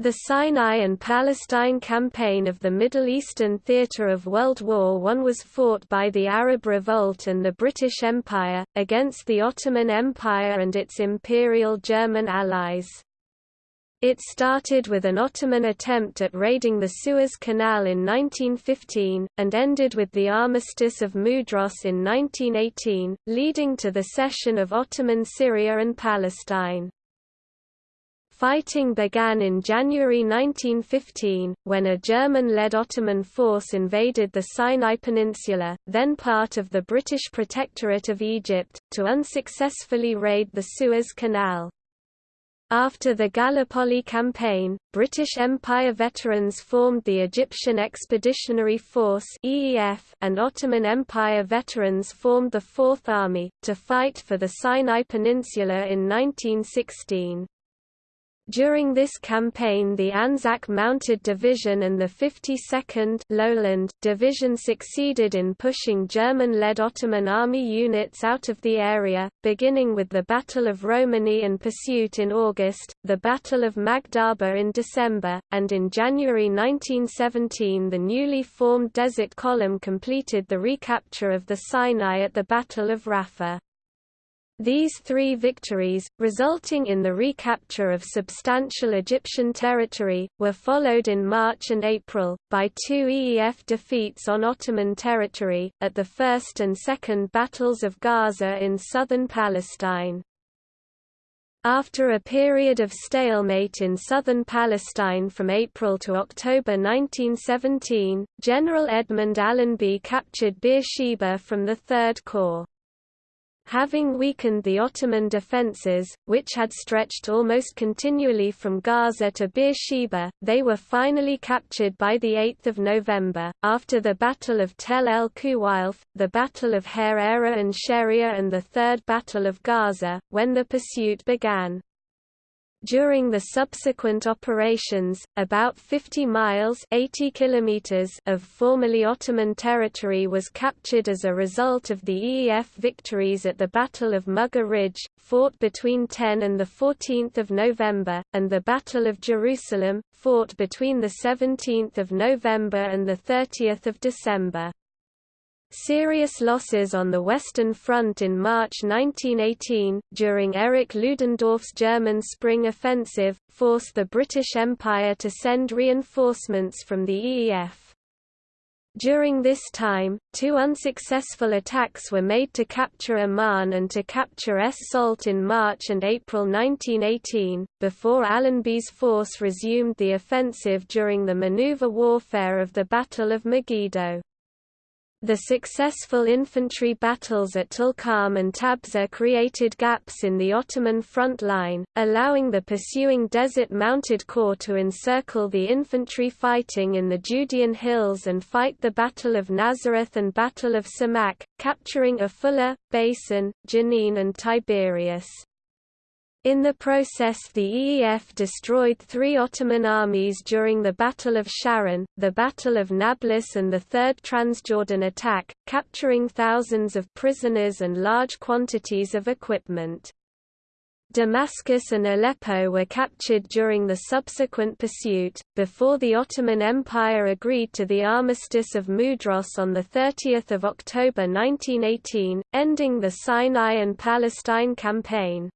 The Sinai and Palestine campaign of the Middle Eastern theatre of World War I was fought by the Arab Revolt and the British Empire, against the Ottoman Empire and its Imperial German allies. It started with an Ottoman attempt at raiding the Suez Canal in 1915, and ended with the Armistice of Mudros in 1918, leading to the cession of Ottoman Syria and Palestine. Fighting began in January 1915, when a German-led Ottoman force invaded the Sinai Peninsula, then part of the British Protectorate of Egypt, to unsuccessfully raid the Suez Canal. After the Gallipoli campaign, British Empire veterans formed the Egyptian Expeditionary Force and Ottoman Empire veterans formed the Fourth Army, to fight for the Sinai Peninsula in 1916. During this campaign the Anzac Mounted Division and the 52nd Lowland Division succeeded in pushing German-led Ottoman army units out of the area, beginning with the Battle of Romani and pursuit in August, the Battle of Magdhaba in December, and in January 1917 the newly formed Desert Column completed the recapture of the Sinai at the Battle of Rafah. These three victories, resulting in the recapture of substantial Egyptian territory, were followed in March and April, by two EEF defeats on Ottoman territory, at the First and Second Battles of Gaza in southern Palestine. After a period of stalemate in southern Palestine from April to October 1917, General Edmund Allenby captured Beersheba from the Third Corps. Having weakened the Ottoman defences, which had stretched almost continually from Gaza to Beersheba, they were finally captured by 8 November, after the Battle of Tel el Khuweilfe, the Battle of Hareira and Sheria and the Third Battle of Gaza, when the pursuit began. During the subsequent operations, about 50 miles 80 kilometers of formerly Ottoman territory was captured as a result of the EEF victories at the Battle of Mughar Ridge, fought between 10 and 14 November, and the Battle of Jerusalem, fought between 17 November and 30 December. Serious losses on the Western Front in March 1918, during Erich Ludendorff's German Spring Offensive, forced the British Empire to send reinforcements from the EEF. During this time, two unsuccessful attacks were made to capture Amman and to capture Es Salt in March and April 1918, before Allenby's force resumed the offensive during the maneuver warfare of the Battle of Megiddo. The successful infantry battles at Tulkarm and Tabsor created gaps in the Ottoman front line, allowing the pursuing Desert Mounted Corps to encircle the infantry fighting in the Judean hills and fight the Battle of Nazareth and Battle of Samakh, capturing Afula, Beisan, Jenin and Tiberias. In the process the EEF destroyed three Ottoman armies during the Battle of Sharon, the Battle of Nablus and the Third Transjordan attack, capturing thousands of prisoners and large quantities of equipment. Damascus and Aleppo were captured during the subsequent pursuit, before the Ottoman Empire agreed to the Armistice of Mudros on 30 October 1918, ending the Sinai and Palestine campaign.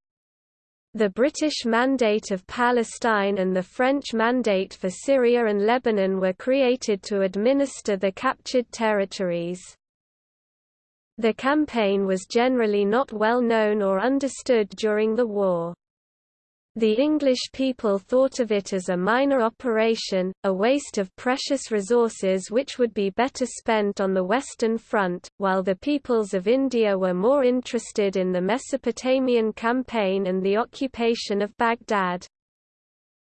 The British Mandate of Palestine and the French Mandate for Syria and Lebanon were created to administer the captured territories. The campaign was generally not well known or understood during the war. The English people thought of it as a minor operation, a waste of precious resources which would be better spent on the Western Front, while the peoples of India were more interested in the Mesopotamian campaign and the occupation of Baghdad.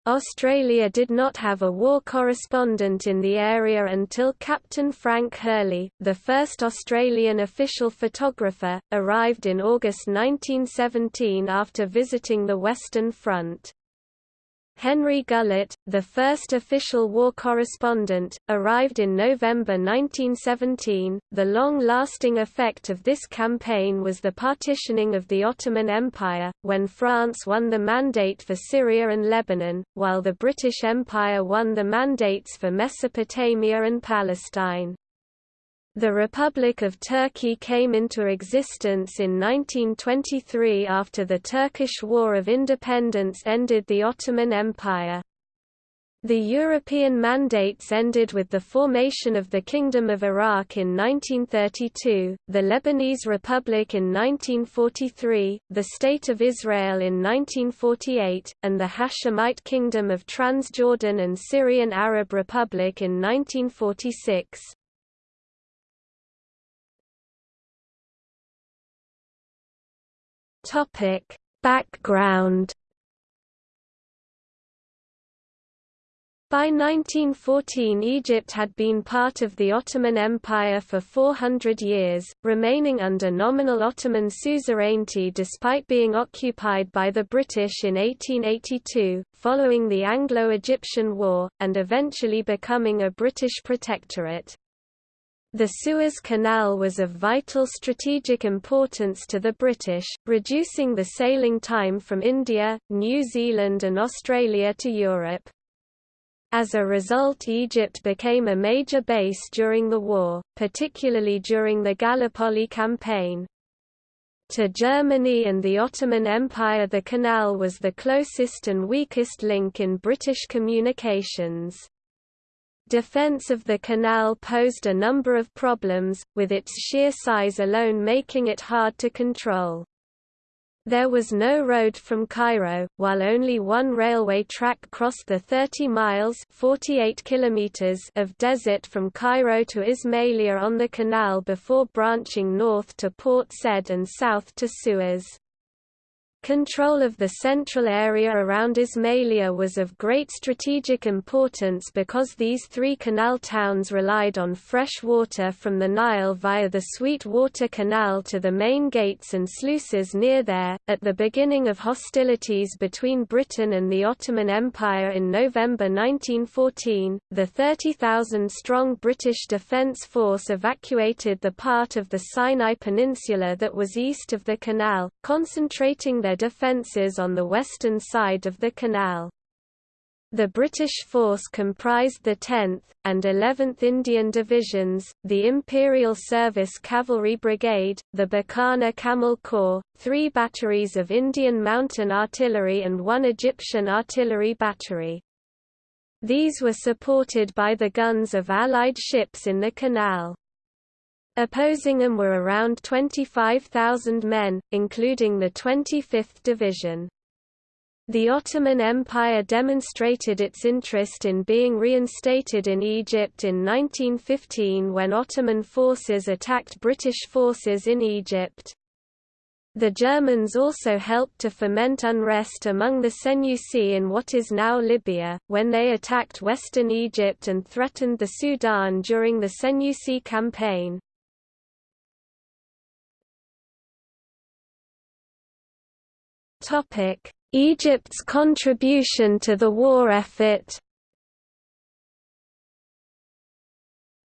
Australia did not have a war correspondent in the area until Captain Frank Hurley, the first Australian official photographer, arrived in August 1917 after visiting the Western Front. Henry Gullett, the first official war correspondent, arrived in November 1917. The long lasting effect of this campaign was the partitioning of the Ottoman Empire, when France won the mandate for Syria and Lebanon, while the British Empire won the mandates for Mesopotamia and Palestine. The Republic of Turkey came into existence in 1923 after the Turkish War of Independence ended the Ottoman Empire. The European mandates ended with the formation of the Kingdom of Iraq in 1932, the Lebanese Republic in 1943, the State of Israel in 1948, and the Hashemite Kingdom of Transjordan and Syrian Arab Republic in 1946. Topic: Background By 1914 Egypt had been part of the Ottoman Empire for 400 years, remaining under nominal Ottoman suzerainty despite being occupied by the British in 1882, following the Anglo-Egyptian War, and eventually becoming a British protectorate. The Suez Canal was of vital strategic importance to the British, reducing the sailing time from India, New Zealand and Australia to Europe. As a result Egypt became a major base during the war, particularly during the Gallipoli campaign. To Germany and the Ottoman Empire the canal was the closest and weakest link in British communications. Defense of the canal posed a number of problems, with its sheer size alone making it hard to control. There was no road from Cairo, while only one railway track crossed the 30 miles 48 kilometers of desert from Cairo to Ismailia on the canal before branching north to Port Said and south to Suez. Control of the central area around Ismailia was of great strategic importance because these three canal towns relied on fresh water from the Nile via the Sweet Water Canal to the main gates and sluices near there. At the beginning of hostilities between Britain and the Ottoman Empire in November 1914, the 30,000 strong British Defence Force evacuated the part of the Sinai Peninsula that was east of the canal, concentrating their defences on the western side of the canal. The British force comprised the 10th, and 11th Indian Divisions, the Imperial Service Cavalry Brigade, the Bikaner Camel Corps, three batteries of Indian Mountain Artillery and one Egyptian artillery battery. These were supported by the guns of Allied ships in the canal. Opposing them were around 25,000 men, including the 25th Division. The Ottoman Empire demonstrated its interest in being reinstated in Egypt in 1915 when Ottoman forces attacked British forces in Egypt. The Germans also helped to foment unrest among the Senussi in what is now Libya, when they attacked western Egypt and threatened the Sudan during the Senussi campaign. Egypt's contribution to the war effort.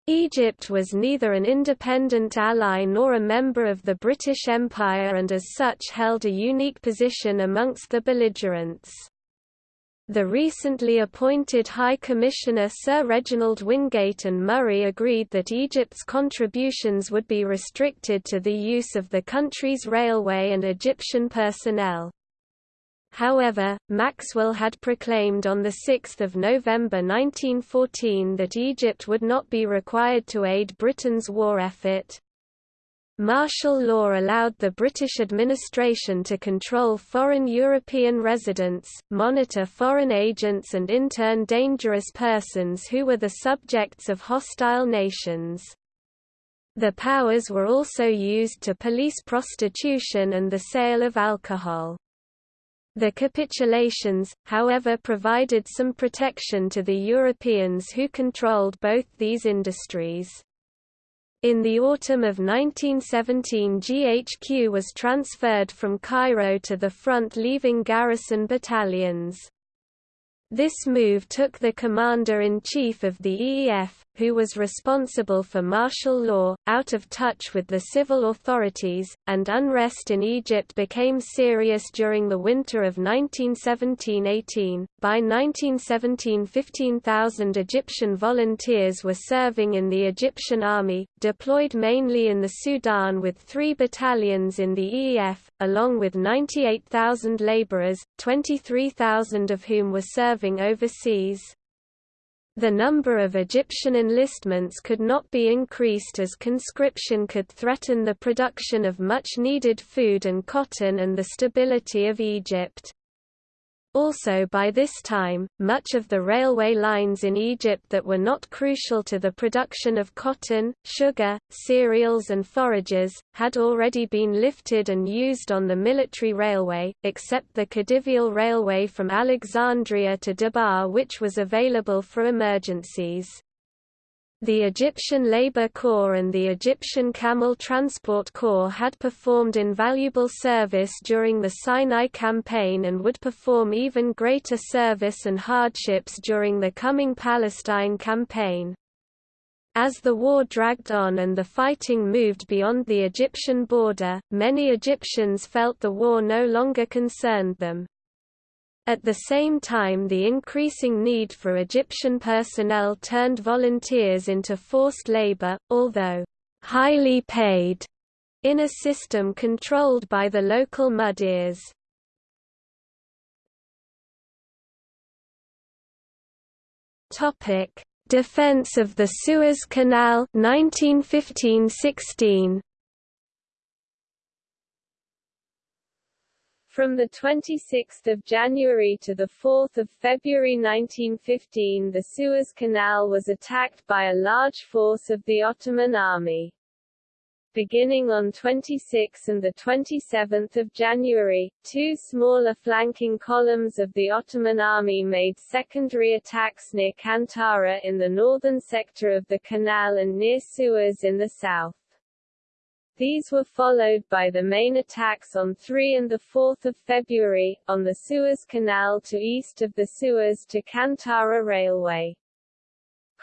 Egypt was neither an independent ally nor a member of the British Empire and as such held a unique position amongst the belligerents. The recently appointed High Commissioner Sir Reginald Wingate and Murray agreed that Egypt's contributions would be restricted to the use of the country's railway and Egyptian personnel. However, Maxwell had proclaimed on 6 November 1914 that Egypt would not be required to aid Britain's war effort. Martial law allowed the British administration to control foreign European residents, monitor foreign agents and intern dangerous persons who were the subjects of hostile nations. The powers were also used to police prostitution and the sale of alcohol. The capitulations, however provided some protection to the Europeans who controlled both these industries. In the autumn of 1917 GHQ was transferred from Cairo to the front leaving garrison battalions. This move took the commander-in-chief of the EEF, who was responsible for martial law, out of touch with the civil authorities, and unrest in Egypt became serious during the winter of 1917–18. By 1917 15,000 Egyptian volunteers were serving in the Egyptian army, deployed mainly in the Sudan with three battalions in the EEF, along with 98,000 laborers, 23,000 of whom were serving overseas. The number of Egyptian enlistments could not be increased as conscription could threaten the production of much-needed food and cotton and the stability of Egypt. Also by this time, much of the railway lines in Egypt that were not crucial to the production of cotton, sugar, cereals and forages, had already been lifted and used on the military railway, except the Khedivial Railway from Alexandria to Dabaa which was available for emergencies. The Egyptian Labour Corps and the Egyptian Camel Transport Corps had performed invaluable service during the Sinai campaign and would perform even greater service and hardships during the coming Palestine campaign. As the war dragged on and the fighting moved beyond the Egyptian border, many Egyptians felt the war no longer concerned them. At the same time the increasing need for Egyptian personnel turned volunteers into forced labor, although highly paid, in a system controlled by the local mudirs. Topic: Defense of the Suez Canal 1915-16 From 26 January to 4 February 1915 the Suez Canal was attacked by a large force of the Ottoman army. Beginning on 26 and 27 January, two smaller flanking columns of the Ottoman army made secondary attacks near Kantara in the northern sector of the canal and near Suez in the south. These were followed by the main attacks on 3 and 4 February, on the Suez Canal to east of the Suez to Kantara Railway.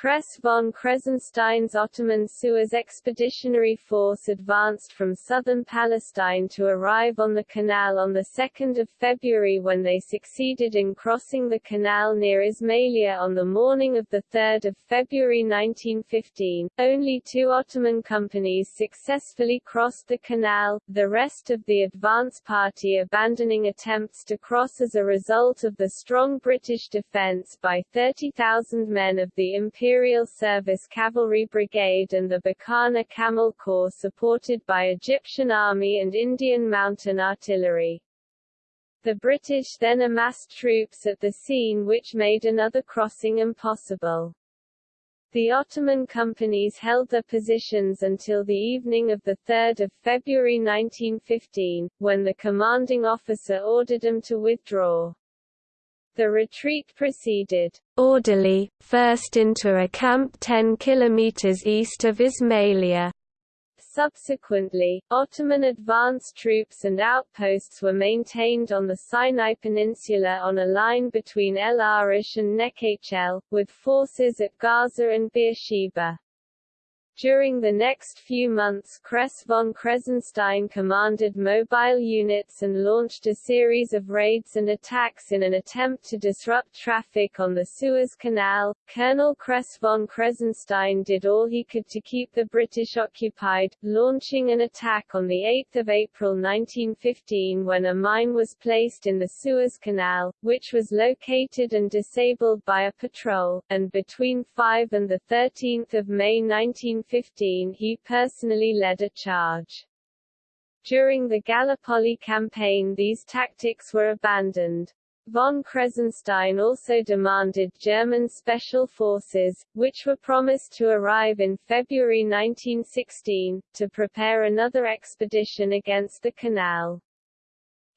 Kress von Kressenstein's Ottoman Suez Expeditionary Force advanced from southern Palestine to arrive on the canal on 2 February when they succeeded in crossing the canal near Ismailia on the morning of 3 February 1915. Only two Ottoman companies successfully crossed the canal, the rest of the advance party abandoning attempts to cross as a result of the strong British defence by 30,000 men of the Imperial Imperial Service Cavalry Brigade and the Bikaner Camel Corps supported by Egyptian Army and Indian Mountain Artillery. The British then amassed troops at the scene which made another crossing impossible. The Ottoman companies held their positions until the evening of 3 February 1915, when the commanding officer ordered them to withdraw. The retreat proceeded orderly, first into a camp 10 kilometers east of Ismailia. Subsequently, Ottoman advance troops and outposts were maintained on the Sinai Peninsula on a line between El Arish and Nekhl, with forces at Gaza and Beersheba. During the next few months Kress von Kressenstein commanded mobile units and launched a series of raids and attacks in an attempt to disrupt traffic on the Suez Canal. Colonel Kress von Kressenstein did all he could to keep the British occupied, launching an attack on 8 April 1915 when a mine was placed in the Suez Canal, which was located and disabled by a patrol, and between 5 and 13 May 1915 1915 he personally led a charge. During the Gallipoli campaign these tactics were abandoned. Von Kressenstein also demanded German special forces, which were promised to arrive in February 1916, to prepare another expedition against the canal.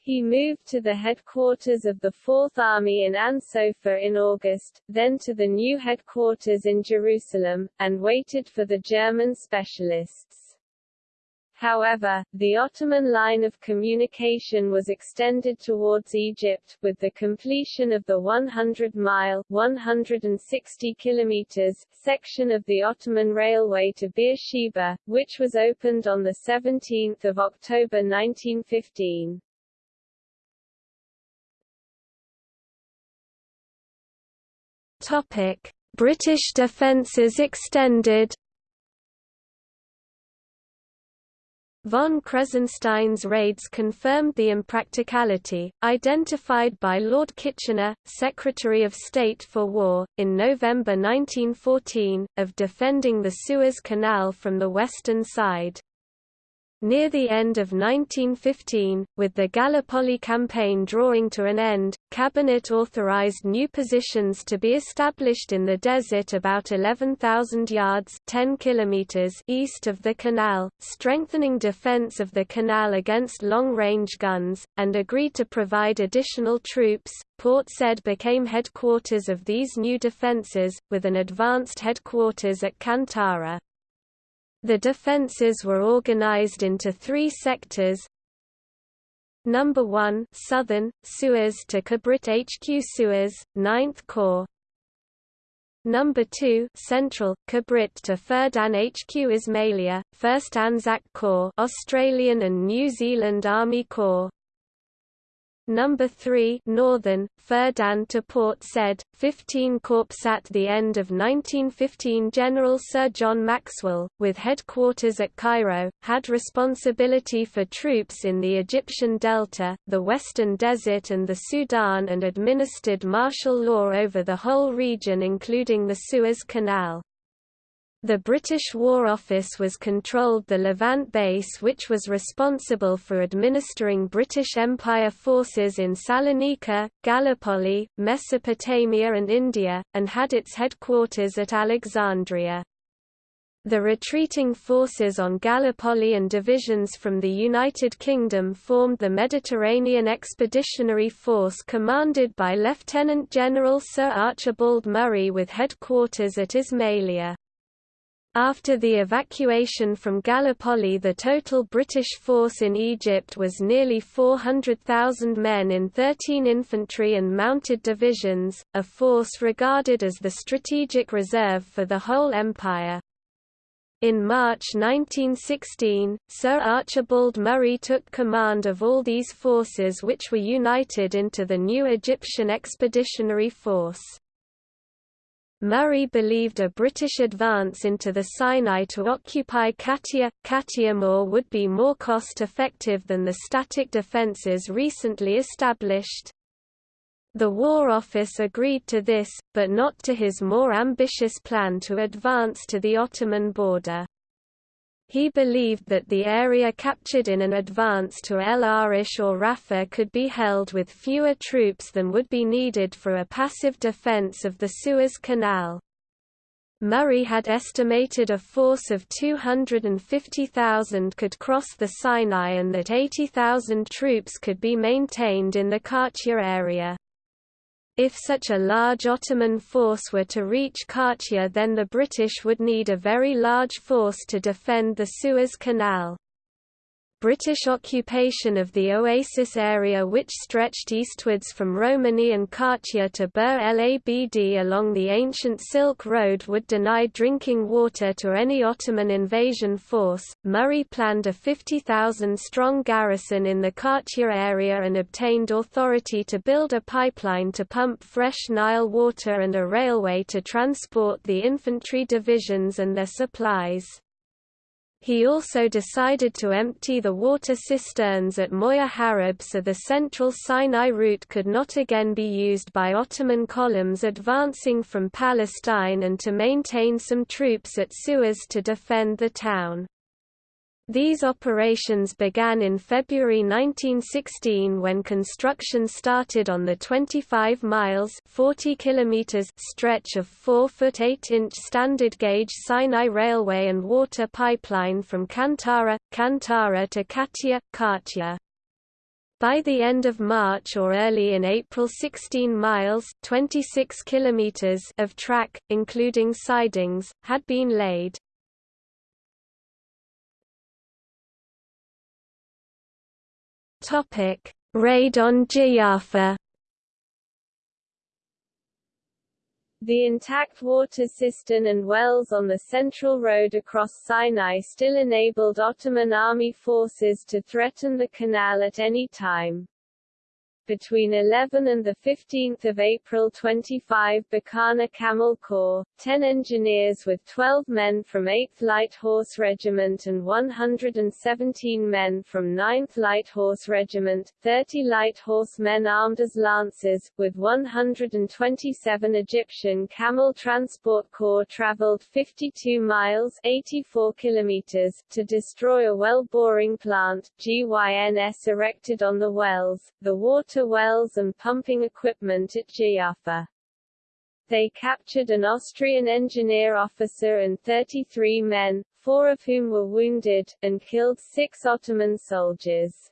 He moved to the headquarters of the Fourth Army in Ain Sofar in August, then to the new headquarters in Jerusalem, and waited for the German specialists. However, the Ottoman line of communication was extended towards Egypt, with the completion of the 100-mile (160 kilometers) section of the Ottoman Railway to Beersheba, which was opened on 17 October 1915. Topic: British defences extended Von Kressenstein's raids confirmed the impracticality, identified by Lord Kitchener, Secretary of State for War, in November 1914, of defending the Suez Canal from the western side. Near the end of 1915, with the Gallipoli campaign drawing to an end, Cabinet authorized new positions to be established in the desert about 11,000 yards 10 kilometers east of the canal, strengthening defense of the canal against long-range guns, and agreed to provide additional troops. Port Said became headquarters of these new defenses, with an advanced headquarters at Kantara. The defences were organized into three sectors. Number 1 Southern, Suez to Kabrit HQ Suez, 9th Corps. Number 2 Central, Kabrit to Ferdan HQ Ismailia, 1st Anzac Corps Australian and New Zealand Army Corps. Number 3 Northern, Ferdan to Port Said, 15 Corps at the end of 1915 General Sir John Maxwell, with headquarters at Cairo, had responsibility for troops in the Egyptian Delta, the Western Desert and the Sudan and administered martial law over the whole region including the Suez Canal. The British War Office was controlled the Levant base which was responsible for administering British Empire forces in Salonika, Gallipoli, Mesopotamia and India, and had its headquarters at Alexandria. The retreating forces on Gallipoli and divisions from the United Kingdom formed the Mediterranean Expeditionary Force commanded by Lieutenant General Sir Archibald Murray with headquarters at Ismailia. After the evacuation from Gallipoli the total British force in Egypt was nearly 400,000 men in 13 infantry and mounted divisions, a force regarded as the strategic reserve for the whole empire. In March 1916, Sir Archibald Murray took command of all these forces which were united into the new Egyptian Expeditionary Force. Murray believed a British advance into the Sinai to occupy Katia, Katiamor would be more cost-effective than the static defences recently established. The War Office agreed to this, but not to his more ambitious plan to advance to the Ottoman border. He believed that the area captured in an advance to El Arish or Rafah could be held with fewer troops than would be needed for a passive defense of the Suez Canal. Murray had estimated a force of 250,000 could cross the Sinai and that 80,000 troops could be maintained in the Katia area. If such a large Ottoman force were to reach Katia then the British would need a very large force to defend the Suez Canal. British occupation of the oasis area which stretched eastwards from Romani and Katia to Bir el Abd along the ancient Silk Road would deny drinking water to any Ottoman invasion force. Murray planned a 50,000 strong garrison in the Katia area and obtained authority to build a pipeline to pump fresh Nile water and a railway to transport the infantry divisions and their supplies. He also decided to empty the water cisterns at Moya Harab so the central Sinai route could not again be used by Ottoman columns advancing from Palestine and to maintain some troops at Suez to defend the town. These operations began in February 1916 when construction started on the 25 miles 40 kilometers stretch of 4-foot 8-inch standard gauge Sinai Railway and water pipeline from Kantara, Kantara to Katia, Katia. By the end of March or early in April 16 miles 26 kilometers of track, including sidings, had been laid. Raid on Jifjafa The intact water cistern and wells on the central road across Sinai still enabled Ottoman army forces to threaten the canal at any time. Between 11 and 15 April 25 Bikaner Camel Corps, 10 engineers with 12 men from 8th Light Horse Regiment and 117 men from 9th Light Horse Regiment, 30 light Horse men armed as lancers, with 127 Egyptian Camel Transport Corps traveled 52 miles 84 kilometers to destroy a well boring plant, GYNS erected on the wells. The water water wells and pumping equipment at Jifjafa. They captured an Austrian engineer officer and 33 men, four of whom were wounded, and killed six Ottoman soldiers.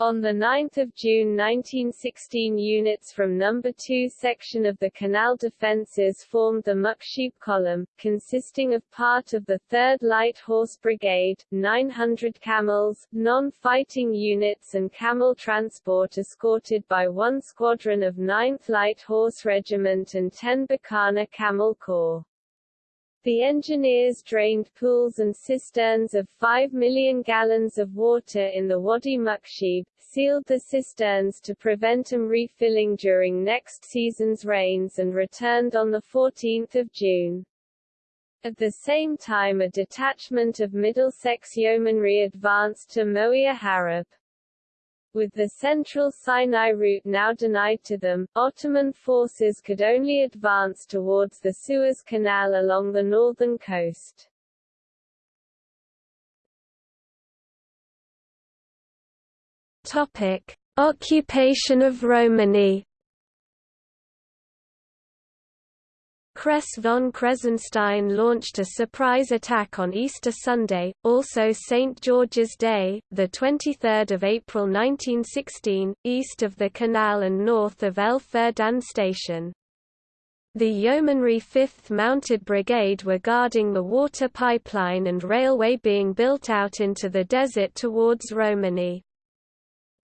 On 9 June 1916 units from No. 2 section of the Canal defences formed the Mukshib Column, consisting of part of the 3rd Light Horse Brigade, 900 camels, non-fighting units and camel transport escorted by one squadron of 9th Light Horse Regiment and 10 Bikaner Camel Corps. The engineers drained pools and cisterns of 5 million gallons of water in the Wadi Mukshib, sealed the cisterns to prevent them refilling during next season's rains and returned on 14 June. At the same time a detachment of Middlesex Yeomanry advanced to Moia Harab. With the central Sinai route now denied to them, Ottoman forces could only advance towards the Suez Canal along the northern coast. Topic: Occupation of Romani Kress von Kressenstein launched a surprise attack on Easter Sunday, also St. George's Day, 23 April 1916, east of the canal and north of El Ferdan station. The Yeomanry 5th Mounted Brigade were guarding the water pipeline and railway being built out into the desert towards Romani.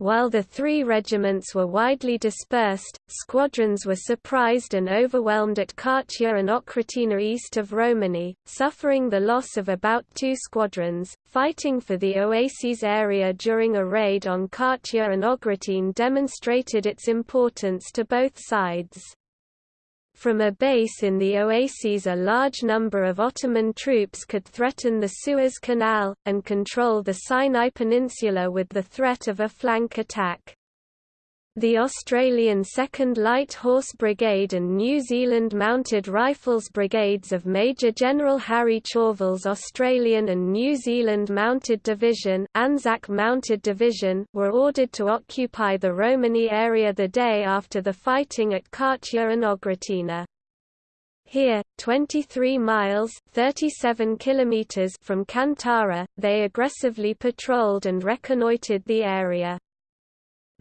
While the three regiments were widely dispersed, squadrons were surprised and overwhelmed at Katia and Ogratina east of Romani, suffering the loss of about two squadrons. Fighting for the oases area during a raid on Katia and Ogritin demonstrated its importance to both sides. From a base in the oases a large number of Ottoman troops could threaten the Suez Canal, and control the Sinai Peninsula with the threat of a flank attack. The Australian 2nd Light Horse Brigade and New Zealand Mounted Rifles Brigades of Major General Harry Chauvel's Australian and New Zealand Mounted Division, Anzac Mounted Division were ordered to occupy the Romani area the day after the fighting at Katia and Ogratina. Here, 23 miles 37 kilometers from Kantara, they aggressively patrolled and reconnoitred the area.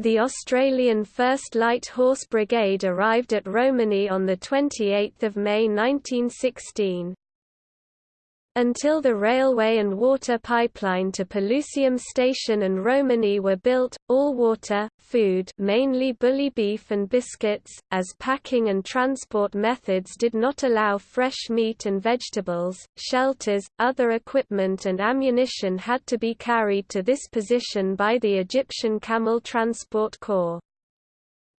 The Australian 1st Light Horse Brigade arrived at Romani on 28 May 1916. Until the railway and water pipeline to Pelusium Station and Romani were built, all water, food mainly bully beef and biscuits, as packing and transport methods did not allow fresh meat and vegetables, shelters, other equipment and ammunition had to be carried to this position by the Egyptian Camel Transport Corps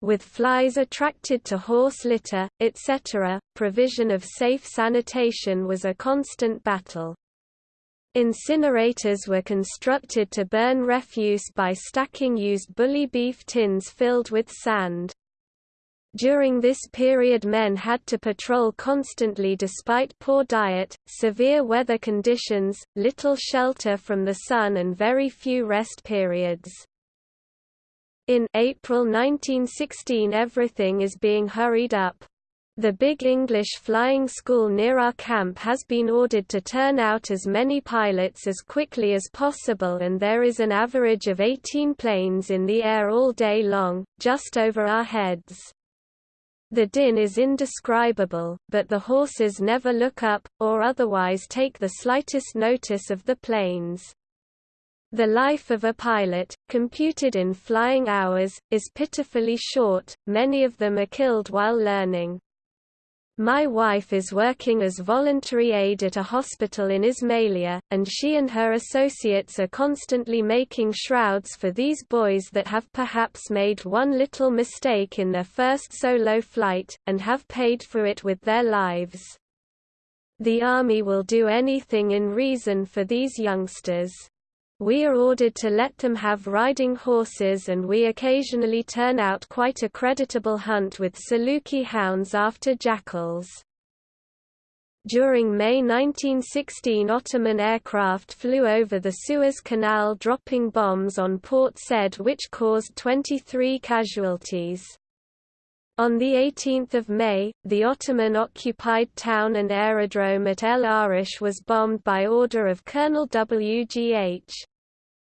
with flies attracted to horse litter, etc., provision of safe sanitation was a constant battle. Incinerators were constructed to burn refuse by stacking used bully beef tins filled with sand. During this period men had to patrol constantly despite poor diet, severe weather conditions, little shelter from the sun and very few rest periods. In April 1916 everything is being hurried up. The Big English Flying School near our camp has been ordered to turn out as many pilots as quickly as possible and there is an average of 18 planes in the air all day long, just over our heads. The din is indescribable, but the horses never look up, or otherwise take the slightest notice of the planes. The life of a pilot, computed in flying hours, is pitifully short, many of them are killed while learning. My wife is working as voluntary aide at a hospital in Ismailia, and she and her associates are constantly making shrouds for these boys that have perhaps made one little mistake in their first solo flight, and have paid for it with their lives. The Army will do anything in reason for these youngsters. We are ordered to let them have riding horses and we occasionally turn out quite a creditable hunt with Saluki hounds after jackals. During May 1916 Ottoman aircraft flew over the Suez Canal dropping bombs on Port Said which caused 23 casualties. On 18 May, the Ottoman-occupied town and aerodrome at El Arish was bombed by order of Colonel W. G. H.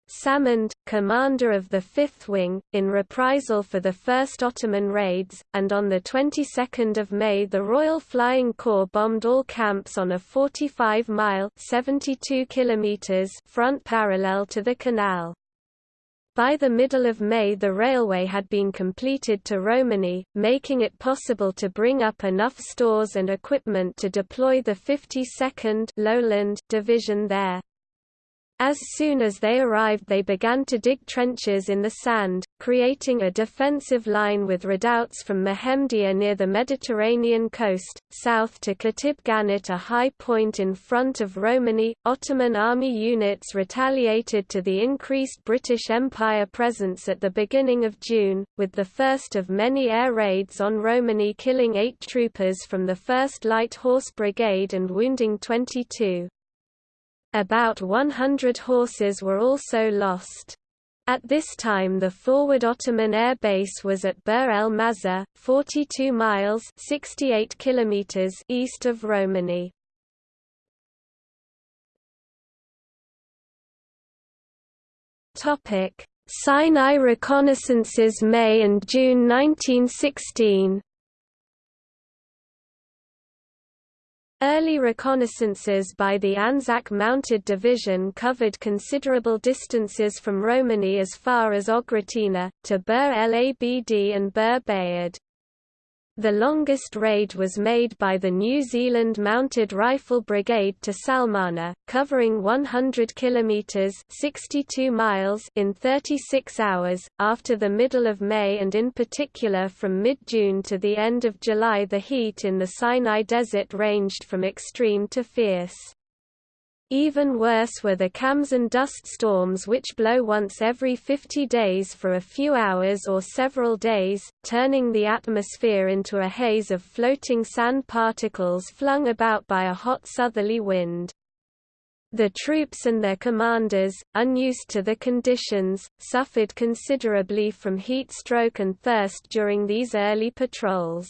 Salmond, commander of the Fifth Wing, in reprisal for the first Ottoman raids, and on the 22nd of May the Royal Flying Corps bombed all camps on a 45-mile (72 kilometers) front parallel to the canal. By the middle of May the railway had been completed to Romani, making it possible to bring up enough stores and equipment to deploy the 52nd Lowland Division there. As soon as they arrived they began to dig trenches in the sand, creating a defensive line with redoubts from Mehemdia near the Mediterranean coast, south to Khatib Ganit a high point in front of Romani. Ottoman army units retaliated to the increased British Empire presence at the beginning of June, with the first of many air raids on Romani killing eight troopers from the 1st Light Horse Brigade and wounding 22. About 100 horses were also lost. At this time the forward Ottoman air base was at Bir el Mazar, 42 miles 68 kilometers east of Romani. Sinai reconnaissances May and June 1916 Early reconnaissances by the Anzac Mounted Division covered considerable distances from Romani as far as Ogratina, to Bir el Abd and Bir Bayad. The longest raid was made by the New Zealand Mounted Rifle Brigade to Salmana, covering 100 kilometers (62 miles) in 36 hours. After the middle of May and in particular from mid-June to the end of July, the heat in the Sinai Desert ranged from extreme to fierce. Even worse were the cams and dust storms which blow once every 50 days for a few hours or several days, turning the atmosphere into a haze of floating sand particles flung about by a hot southerly wind. The troops and their commanders, unused to the conditions, suffered considerably from heat stroke and thirst during these early patrols.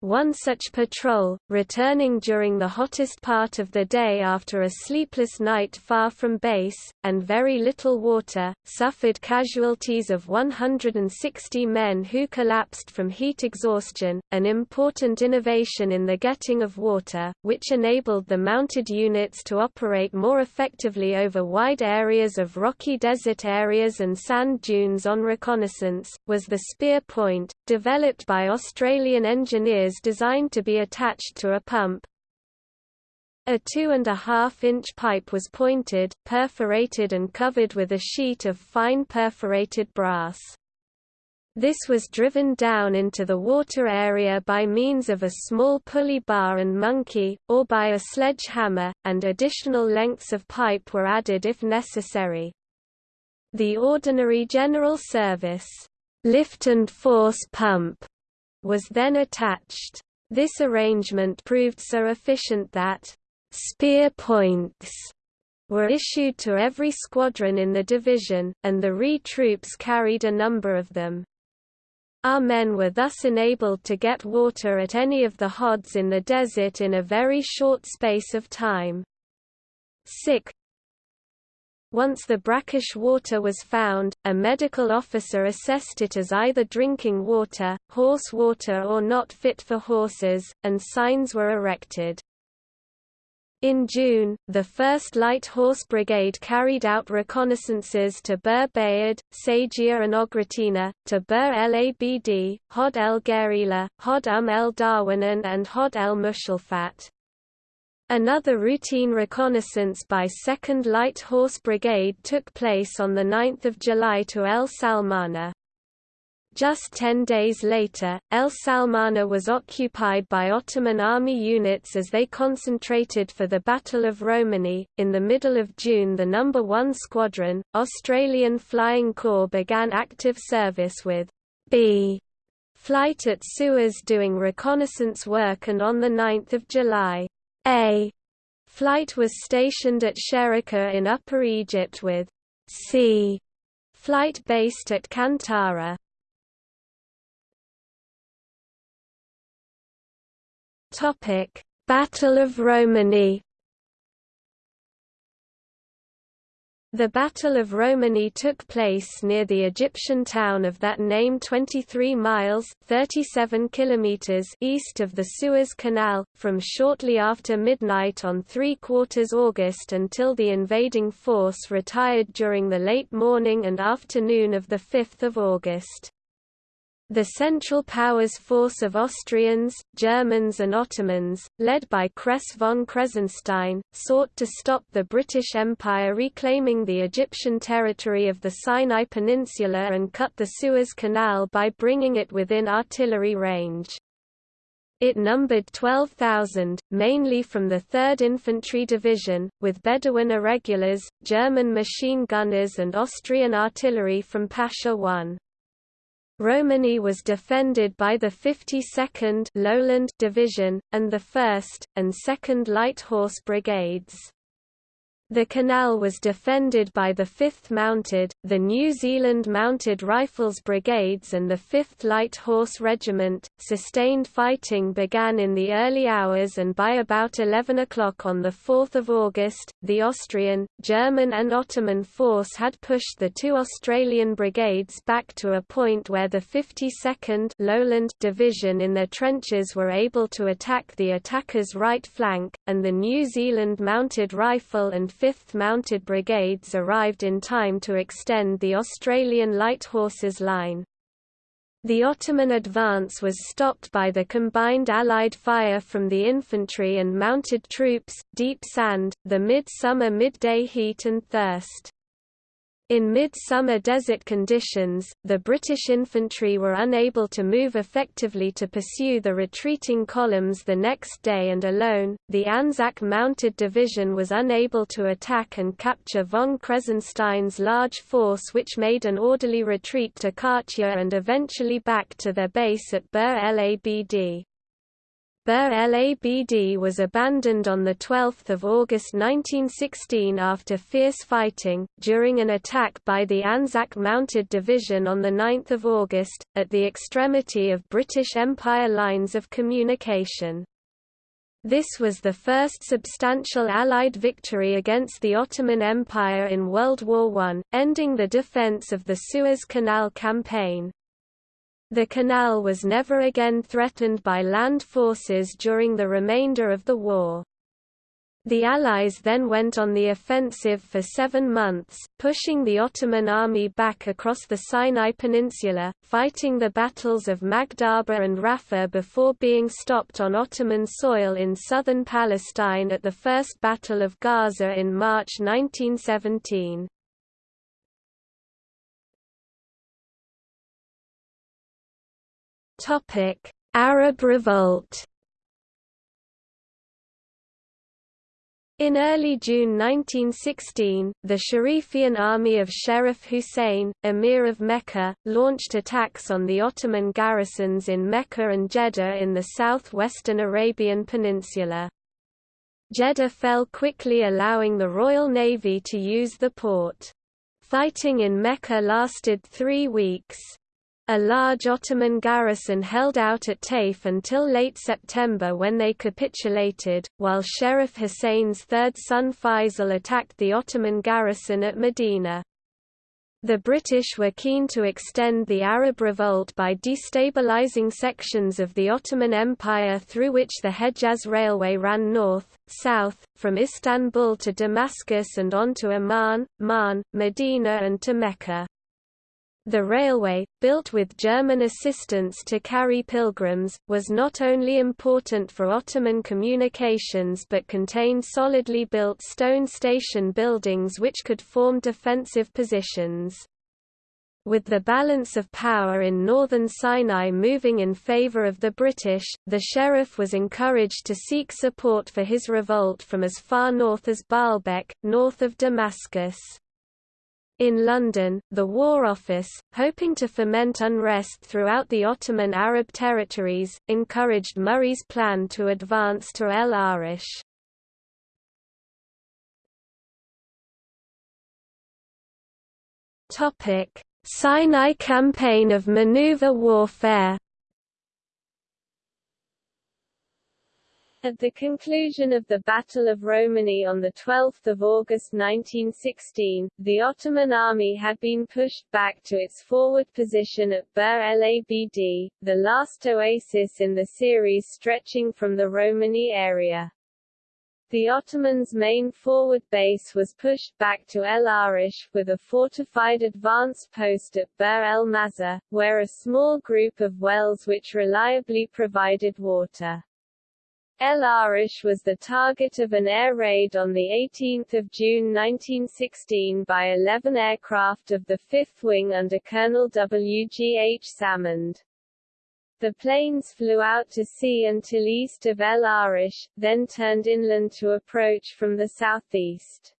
One such patrol, returning during the hottest part of the day after a sleepless night far from base, and very little water, suffered casualties of 160 men who collapsed from heat exhaustion, an important innovation in the getting of water, which enabled the mounted units to operate more effectively over wide areas of rocky desert areas and sand dunes on reconnaissance, was the spear point, developed by Australian engineers designed to be attached to a pump. A two-and-a-half-inch pipe was pointed, perforated and covered with a sheet of fine perforated brass. This was driven down into the water area by means of a small pulley bar and monkey, or by a sledgehammer, and additional lengths of pipe were added if necessary. The ordinary general service lift and force pump was then attached. This arrangement proved so efficient that spear points were issued to every squadron in the division, and the RE troops carried a number of them. Our men were thus enabled to get water at any of the hods in the desert in a very short space of time. Sick, once the brackish water was found, a medical officer assessed it as either drinking water, horse water or not fit for horses, and signs were erected. In June, the 1st Light Horse Brigade carried out reconnaissances to Bir Bayad, Sajia and Ogratina, to Bir el Abd, Hod el Gerila, Hod Um el Darwanan and Hod el Mushalfat. Another routine reconnaissance by 2nd Light Horse Brigade took place on 9 July to El Salmana. Just ten days later, El Salmana was occupied by Ottoman army units as they concentrated for the Battle of Romani. In the middle of June, the No. 1 Squadron, Australian Flying Corps, began active service with B flight at Suez doing reconnaissance work, and on 9 July, A flight was stationed at Sherika in Upper Egypt with C flight based at Kantara. Topic: Battle of Romani. The Battle of Romani took place near the Egyptian town of that name 23 miles 37 kilometers east of the Suez Canal, from shortly after midnight on 3 quarters August until the invading force retired during the late morning and afternoon of 5 August. The Central Powers force of Austrians, Germans and Ottomans, led by Kress von Kressenstein, sought to stop the British Empire reclaiming the Egyptian territory of the Sinai Peninsula and cut the Suez Canal by bringing it within artillery range. It numbered 12,000, mainly from the 3rd Infantry Division, with Bedouin irregulars, German machine gunners and Austrian artillery from Pasha I. Romani was defended by the 52nd Lowland Division, and the 1st, and 2nd Light Horse Brigades. The canal was defended by the 5th Mounted, the New Zealand Mounted Rifles Brigades and the 5th Light Horse Regiment. Sustained fighting began in the early hours and by about 11 o'clock on 4 August, the Austrian, German and Ottoman force had pushed the two Australian brigades back to a point where the 52nd Lowland Division in their trenches were able to attack the attackers' right flank, and the New Zealand Mounted Rifle and 5th Mounted Brigades arrived in time to extend the Australian light horses line. The Ottoman advance was stopped by the combined Allied fire from the infantry and mounted troops, deep sand, the midsummer midday heat and thirst. In mid-summer desert conditions, the British infantry were unable to move effectively to pursue the retreating columns the next day and alone, the Anzac Mounted Division was unable to attack and capture von Kressenstein's large force which made an orderly retreat to Katia and eventually back to their base at Bir el Abd. Bir el Abd was abandoned on 12 August 1916 after fierce fighting, during an attack by the Anzac Mounted Division on 9 August, at the extremity of British Empire lines of communication. This was the first substantial Allied victory against the Ottoman Empire in World War I, ending the defence of the Suez Canal campaign. The canal was never again threatened by land forces during the remainder of the war. The Allies then went on the offensive for seven months, pushing the Ottoman army back across the Sinai Peninsula, fighting the battles of Magdhaba and Rafah before being stopped on Ottoman soil in southern Palestine at the First Battle of Gaza in March 1917. Topic: Arab Revolt. In early June 1916, the Sharifian army of Sherif Hussein, emir of Mecca, launched attacks on the Ottoman garrisons in Mecca and Jeddah in the southwestern Arabian Peninsula. Jeddah fell quickly allowing the Royal Navy to use the port. Fighting in Mecca lasted three weeks. A large Ottoman garrison held out at Taif until late September when they capitulated, while Sherif Hussein's third son Faisal attacked the Ottoman garrison at Medina. The British were keen to extend the Arab revolt by destabilizing sections of the Ottoman Empire through which the Hejaz Railway ran north, south, from Istanbul to Damascus and on to Amman, Ma'an, Medina and to Mecca. The railway, built with German assistance to carry pilgrims, was not only important for Ottoman communications but contained solidly built stone station buildings which could form defensive positions. With the balance of power in northern Sinai moving in favor of the British, the sheriff was encouraged to seek support for his revolt from as far north as Baalbek, north of Damascus. In London, the War Office, hoping to foment unrest throughout the Ottoman Arab territories, encouraged Murray's plan to advance to El Arish. Sinai Campaign of maneuver warfare At the conclusion of the Battle of Romani on 12 August 1916, the Ottoman army had been pushed back to its forward position at Bir el Abd, the last oasis in the series stretching from the Romani area. The Ottomans' main forward base was pushed back to El Arish, with a fortified advance post at Bir el Mazar, where a small group of wells which reliably provided water. El Arish was the target of an air raid on 18 June 1916 by 11 aircraft of the 5th Wing under Colonel W. G. H. Salmond. The planes flew out to sea until east of El Arish, then turned inland to approach from the southeast.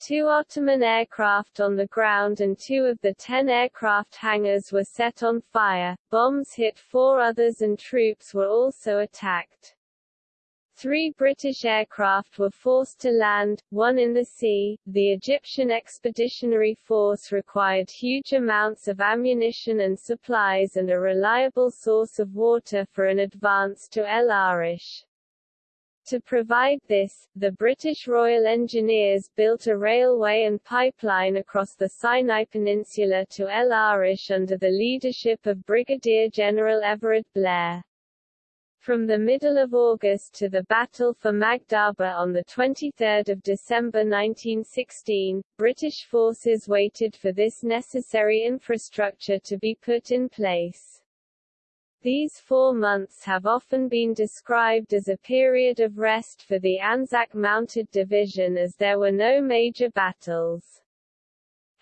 Two Ottoman aircraft on the ground and two of the ten aircraft hangars were set on fire, bombs hit four others and troops were also attacked. Three British aircraft were forced to land, one in the sea. The Egyptian Expeditionary Force required huge amounts of ammunition and supplies and a reliable source of water for an advance to El Arish. To provide this, the British Royal Engineers built a railway and pipeline across the Sinai Peninsula to El Arish under the leadership of Brigadier General Everard Blair. From the middle of August to the Battle for Magdhaba on 23 December 1916, British forces waited for this necessary infrastructure to be put in place. These four months have often been described as a period of rest for the Anzac Mounted Division as there were no major battles.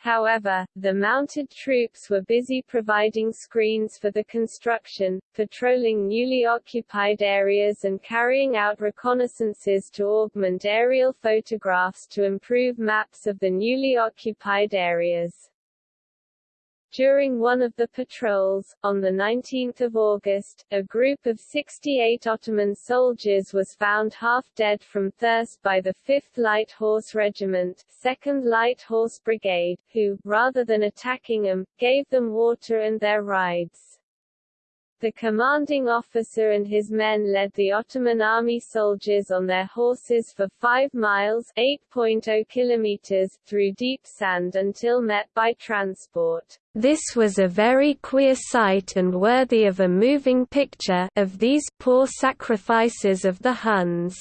However, the mounted troops were busy providing screens for the construction, patrolling newly occupied areas and carrying out reconnaissances to augment aerial photographs to improve maps of the newly occupied areas. During one of the patrols, on 19 August, a group of 68 Ottoman soldiers was found half dead from thirst by the 5th Light Horse Regiment 2nd Light Horse Brigade, who, rather than attacking them, gave them water and their rides. The commanding officer and his men led the Ottoman army soldiers on their horses for 5 miles 8.0 kilometers through deep sand until met by transport. This was a very queer sight and worthy of a moving picture of these poor sacrifices of the Huns.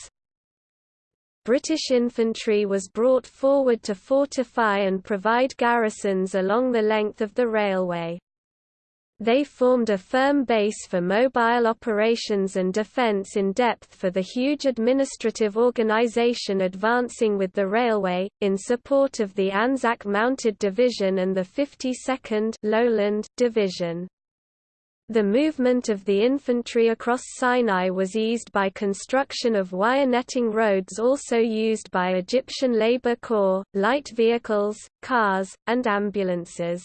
British infantry was brought forward to fortify and provide garrisons along the length of the railway. They formed a firm base for mobile operations and defense in depth for the huge administrative organization advancing with the railway, in support of the Anzac Mounted Division and the 52nd Lowland Division. The movement of the infantry across Sinai was eased by construction of wire netting roads also used by Egyptian Labour Corps, light vehicles, cars, and ambulances.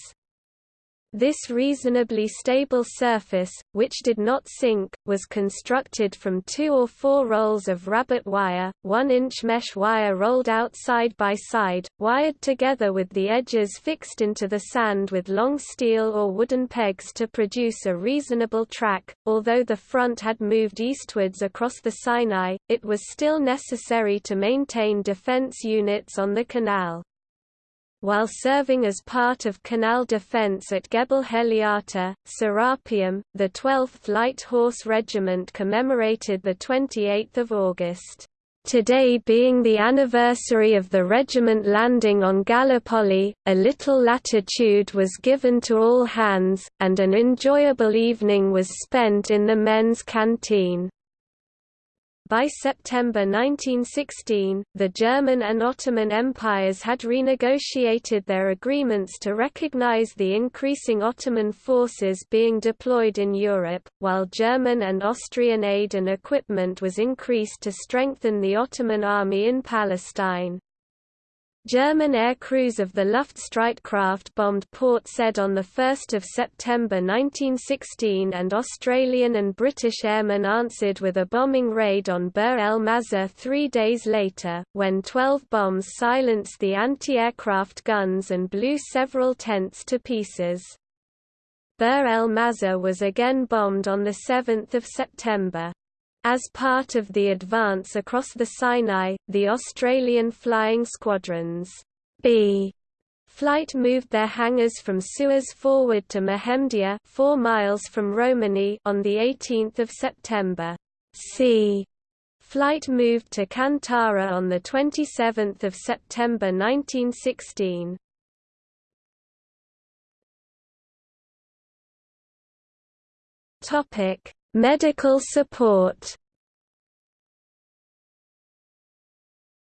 This reasonably stable surface, which did not sink, was constructed from two or four rolls of rabbit wire, one-inch mesh wire rolled out side by side, wired together with the edges fixed into the sand with long steel or wooden pegs to produce a reasonable track. Although the front had moved eastwards across the Sinai, it was still necessary to maintain defense units on the canal. While serving as part of canal defense at Gebel Heliata, Serapeum. The 12th Light Horse Regiment commemorated the 28th of August. Today being the anniversary of the regiment landing on Gallipoli, a little latitude was given to all hands, and an enjoyable evening was spent in the men's canteen. By September 1916, the German and Ottoman empires had renegotiated their agreements to recognize the increasing Ottoman forces being deployed in Europe, while German and Austrian aid and equipment was increased to strengthen the Ottoman army in Palestine. German air crews of the Luftstreitkraft bombed Port Said on 1 September 1916 and Australian and British airmen answered with a bombing raid on Bir el Mazar three days later, when 12 bombs silenced the anti-aircraft guns and blew several tents to pieces. Bir el Mazar was again bombed on 7 September. As part of the advance across the Sinai, the Australian Flying Squadrons B flight moved their hangars from Suez forward to Mehemdia 4 miles from Romani on the 18th of September. C flight moved to Kantara on the 27th of September 1916. Medical support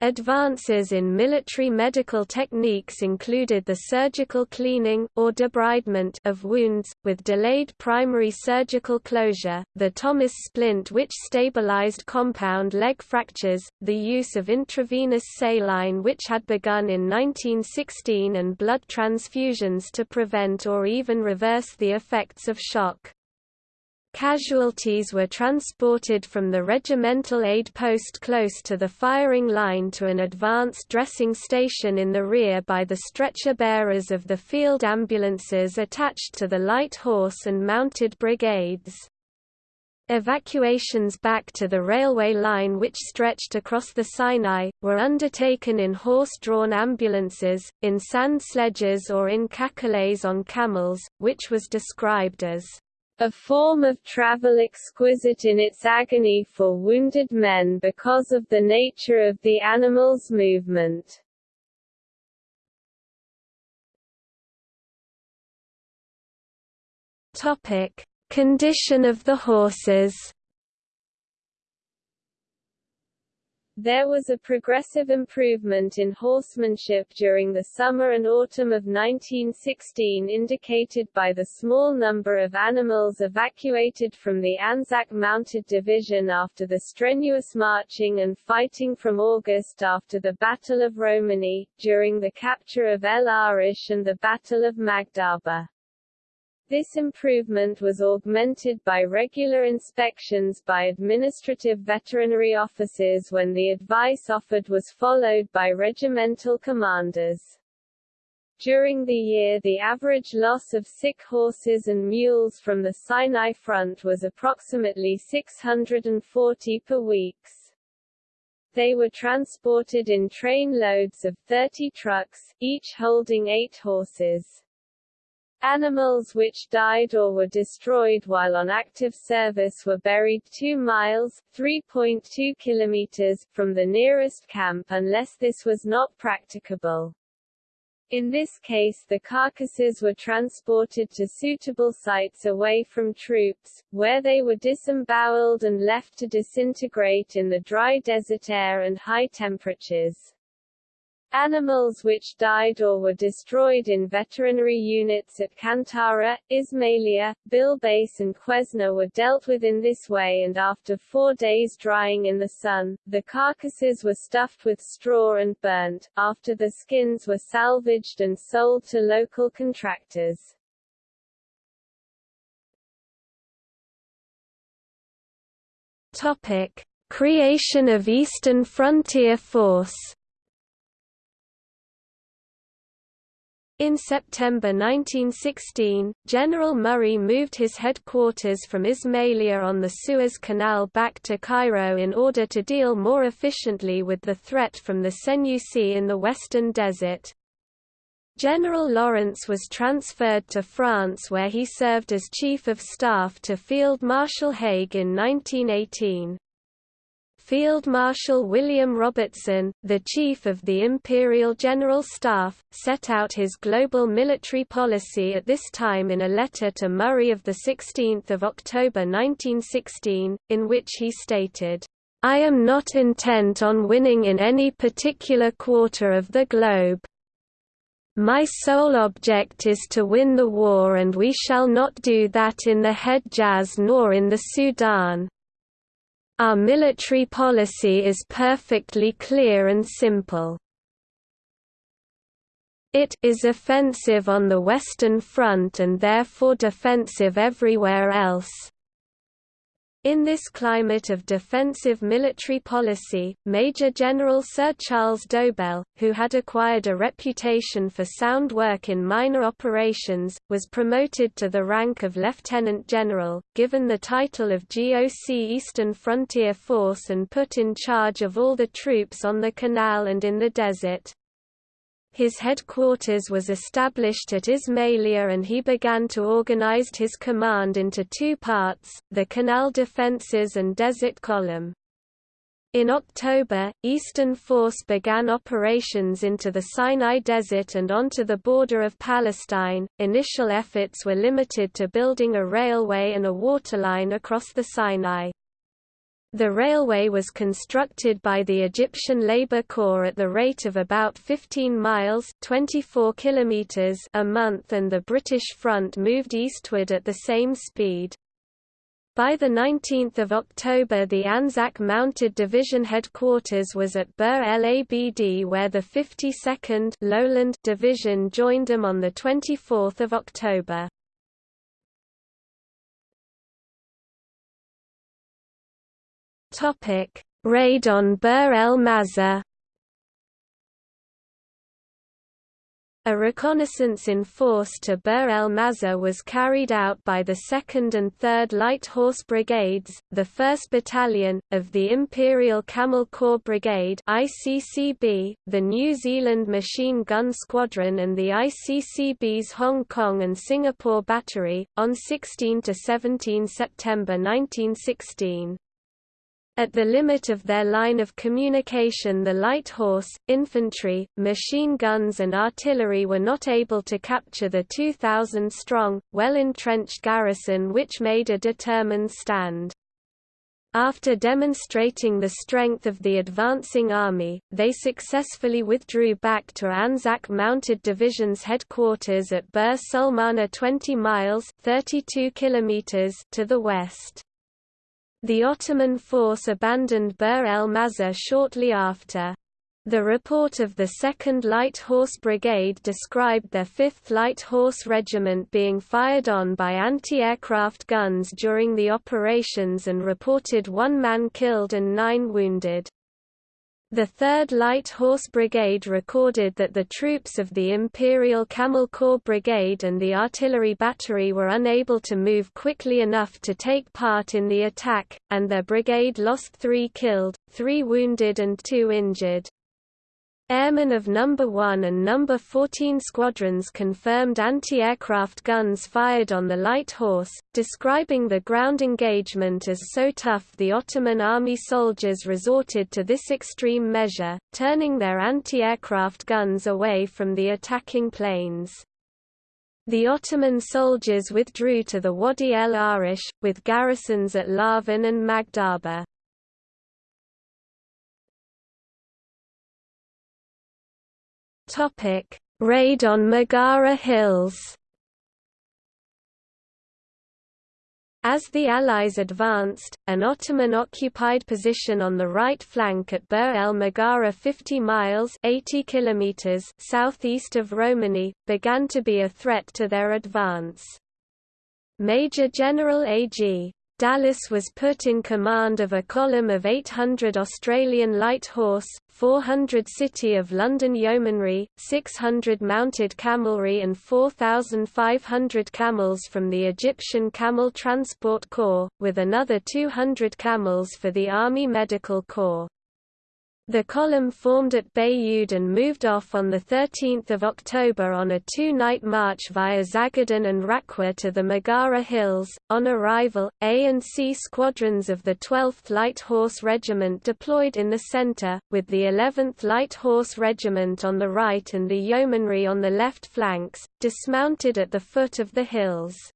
Advances in military medical techniques included the surgical cleaning or debridement of wounds, with delayed primary surgical closure, the Thomas splint which stabilized compound leg fractures, the use of intravenous saline which had begun in 1916 and blood transfusions to prevent or even reverse the effects of shock. Casualties were transported from the regimental aid post close to the firing line to an advanced dressing station in the rear by the stretcher bearers of the field ambulances attached to the light horse and mounted brigades. Evacuations back to the railway line which stretched across the Sinai, were undertaken in horse-drawn ambulances, in sand sledges or in cacolets on camels, which was described as a form of travel exquisite in its agony for wounded men because of the nature of the animal's movement. Topic: Condition of the horses There was a progressive improvement in horsemanship during the summer and autumn of 1916 indicated by the small number of animals evacuated from the Anzac Mounted Division after the strenuous marching and fighting from August after the Battle of Romani, during the capture of El Arish and the Battle of Magdhaba. This improvement was augmented by regular inspections by administrative veterinary officers when the advice offered was followed by regimental commanders. During the year the average loss of sick horses and mules from the Sinai front was approximately 640 per week. They were transported in train loads of 30 trucks, each holding eight horses. Animals which died or were destroyed while on active service were buried 2 miles 3.2 kilometers from the nearest camp unless this was not practicable. In this case the carcasses were transported to suitable sites away from troops, where they were disemboweled and left to disintegrate in the dry desert air and high temperatures. Animals which died or were destroyed in veterinary units at Kantara, Ismailia, Bilbais and Quesna were dealt with in this way and after four days drying in the sun, the carcasses were stuffed with straw and burnt, after the skins were salvaged and sold to local contractors. Topic. Creation of Eastern Frontier Force In September 1916, General Murray moved his headquarters from Ismailia on the Suez Canal back to Cairo in order to deal more efficiently with the threat from the Senussi in the western desert. General Lawrence was transferred to France where he served as Chief of Staff to Field Marshal Haig in 1918. Field Marshal William Robertson, the Chief of the Imperial General Staff, set out his global military policy at this time in a letter to Murray of 16 October 1916, in which he stated, I am not intent on winning in any particular quarter of the globe. My sole object is to win the war and we shall not do that in the Hedjaz nor in the Sudan. Our military policy is perfectly clear and simple. It is offensive on the Western Front and therefore defensive everywhere else. In this climate of defensive military policy, Major General Sir Charles Dobell, who had acquired a reputation for sound work in minor operations, was promoted to the rank of Lieutenant General, given the title of GOC Eastern Frontier Force and put in charge of all the troops on the canal and in the desert. His headquarters was established at Ismailia and he began to organize his command into two parts, the Canal Defenses and Desert Column. In October, Eastern Force began operations into the Sinai Desert and onto the border of Palestine. Initial efforts were limited to building a railway and a waterline across the Sinai. The railway was constructed by the Egyptian Labour Corps at the rate of about 15 miles 24 kilometers a month and the British front moved eastward at the same speed. By 19 October the Anzac Mounted Division headquarters was at Bir el Abd where the 52nd Lowland Division joined them on 24 October. Topic: Raid on Bir el Mazar. A reconnaissance in force to Bir el Mazar was carried out by the 2nd and 3rd Light Horse Brigades, the 1st Battalion, of the Imperial Camel Corps Brigade ICCB, the New Zealand Machine Gun Squadron and the ICCB's Hong Kong and Singapore Battery, on 16–17 September 1916. At the limit of their line of communication the light horse, infantry, machine guns and artillery were not able to capture the 2,000-strong, well-entrenched garrison which made a determined stand. After demonstrating the strength of the advancing army, they successfully withdrew back to Anzac Mounted Division's headquarters at Bir Salmana 20 miles 32 kilometers to the west. The Ottoman force abandoned Bir el Mazar shortly after. The report of the 2nd Light Horse Brigade described their 5th Light Horse Regiment being fired on by anti-aircraft guns during the operations and reported one man killed and nine wounded. The 3rd Light Horse Brigade recorded that the troops of the Imperial Camel Corps Brigade and the artillery battery were unable to move quickly enough to take part in the attack, and their brigade lost three killed, three wounded and two injured. Airmen of No. 1 and No. 14 squadrons confirmed anti-aircraft guns fired on the light horse, describing the ground engagement as so tough the Ottoman army soldiers resorted to this extreme measure, turning their anti-aircraft guns away from the attacking planes. The Ottoman soldiers withdrew to the Wadi el Arish, with garrisons at Lahfan and Magdhaba. Topic: Raid on Maghara Hills. As the Allies advanced, an Ottoman-occupied position on the right flank at Bir el Maghara 50 miles 80 kilometers southeast of Romani, began to be a threat to their advance. Major General A.G. Dallas was put in command of a column of 800 Australian light horse, 400 City of London Yeomanry, 600 mounted camelry and 4,500 camels from the Egyptian Camel Transport Corps, with another 200 camels for the Army Medical Corps. The column formed at Bayoud and moved off on 13 October on a two-night march via Zagadan and Rakwa to the Maghara Hills. On arrival, A and C squadrons of the 12th Light Horse Regiment deployed in the centre, with the 11th Light Horse Regiment on the right and the yeomanry on the left flanks, dismounted at the foot of the hills.